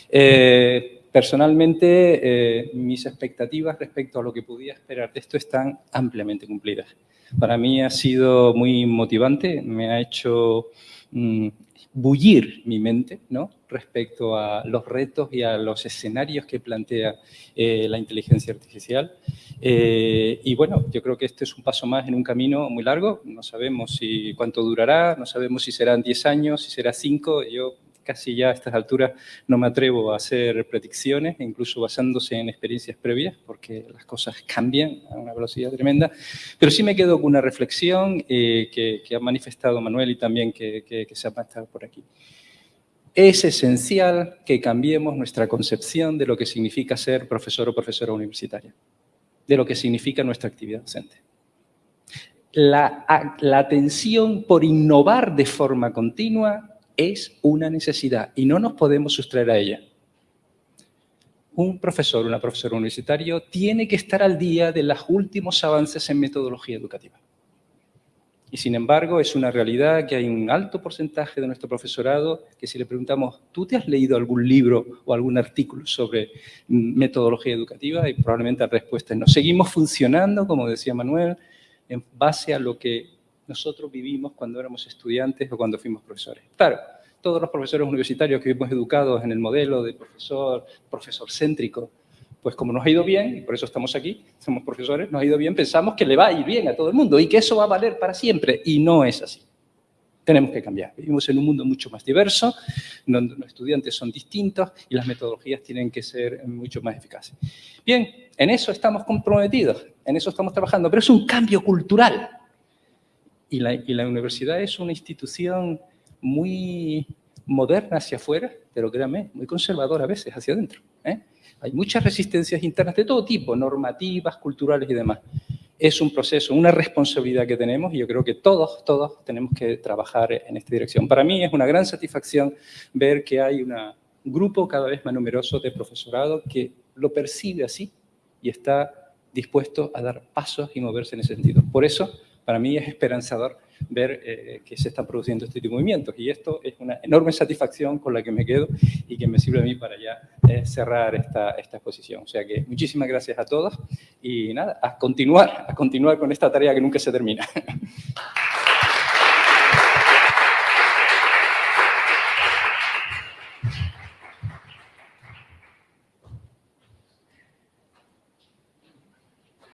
Eh, personalmente, eh, mis expectativas respecto a lo que podía esperar de esto están ampliamente cumplidas. Para mí ha sido muy motivante, me ha hecho mmm, bullir mi mente ¿no? respecto a los retos y a los escenarios que plantea eh, la inteligencia artificial. Eh, y bueno, yo creo que este es un paso más en un camino muy largo. No sabemos si cuánto durará, no sabemos si serán 10 años, si será 5. Yo casi ya a estas alturas no me atrevo a hacer predicciones, incluso basándose en experiencias previas, porque las cosas cambian a una velocidad tremenda. Pero sí me quedo con una reflexión eh, que, ha manifestado Manuel y también que, se ha manifestado por aquí. Es esencial que cambiemos nuestra concepción de lo que significa ser profesor o profesora universitaria, de lo que significa nuestra actividad docente. La atención por innovar de forma continua es una necesidad y no nos podemos sustraer a ella. Un profesor, una profesora universitario tiene que estar al día de los últimos avances en metodología educativa. Y sin embargo, es una realidad que hay un alto porcentaje de nuestro profesorado que si le preguntamos, ¿tú te has leído algún libro o algún artículo sobre metodología educativa? Y probablemente la respuesta es no. Seguimos funcionando, como decía Manuel, en base a lo que nosotros vivimos cuando éramos estudiantes o cuando fuimos profesores. Claro, todos los profesores universitarios que hemos educados en el modelo de profesor, profesor céntrico, pues como nos ha ido bien, y por eso estamos aquí, somos profesores, nos ha ido bien, pensamos que le va a ir bien a todo el mundo y que eso va a valer para siempre, y no es así. Tenemos que cambiar. Vivimos en un mundo mucho más diverso, donde los estudiantes son distintos y las metodologías tienen que ser mucho más eficaces. Bien, en eso estamos comprometidos, en eso estamos trabajando, pero es un cambio cultural. Y la, y la universidad es una institución muy moderna hacia afuera, pero créanme, muy conservadora a veces hacia adentro. ¿eh? Hay muchas resistencias internas de todo tipo, normativas, culturales y demás. Es un proceso, una responsabilidad que tenemos y yo creo que todos, todos tenemos que trabajar en esta dirección. Para mí es una gran satisfacción ver que hay un grupo cada vez más numeroso de profesorado que lo percibe así y está dispuesto a dar pasos y moverse en ese sentido. Por eso, para mí es esperanzador ver eh, que se están produciendo este tipo de movimientos. Y esto es una enorme satisfacción con la que me quedo y que me sirve a mí para ya eh, cerrar esta, esta exposición. O sea que muchísimas gracias a todos y nada, a continuar, a continuar con esta tarea que nunca se termina.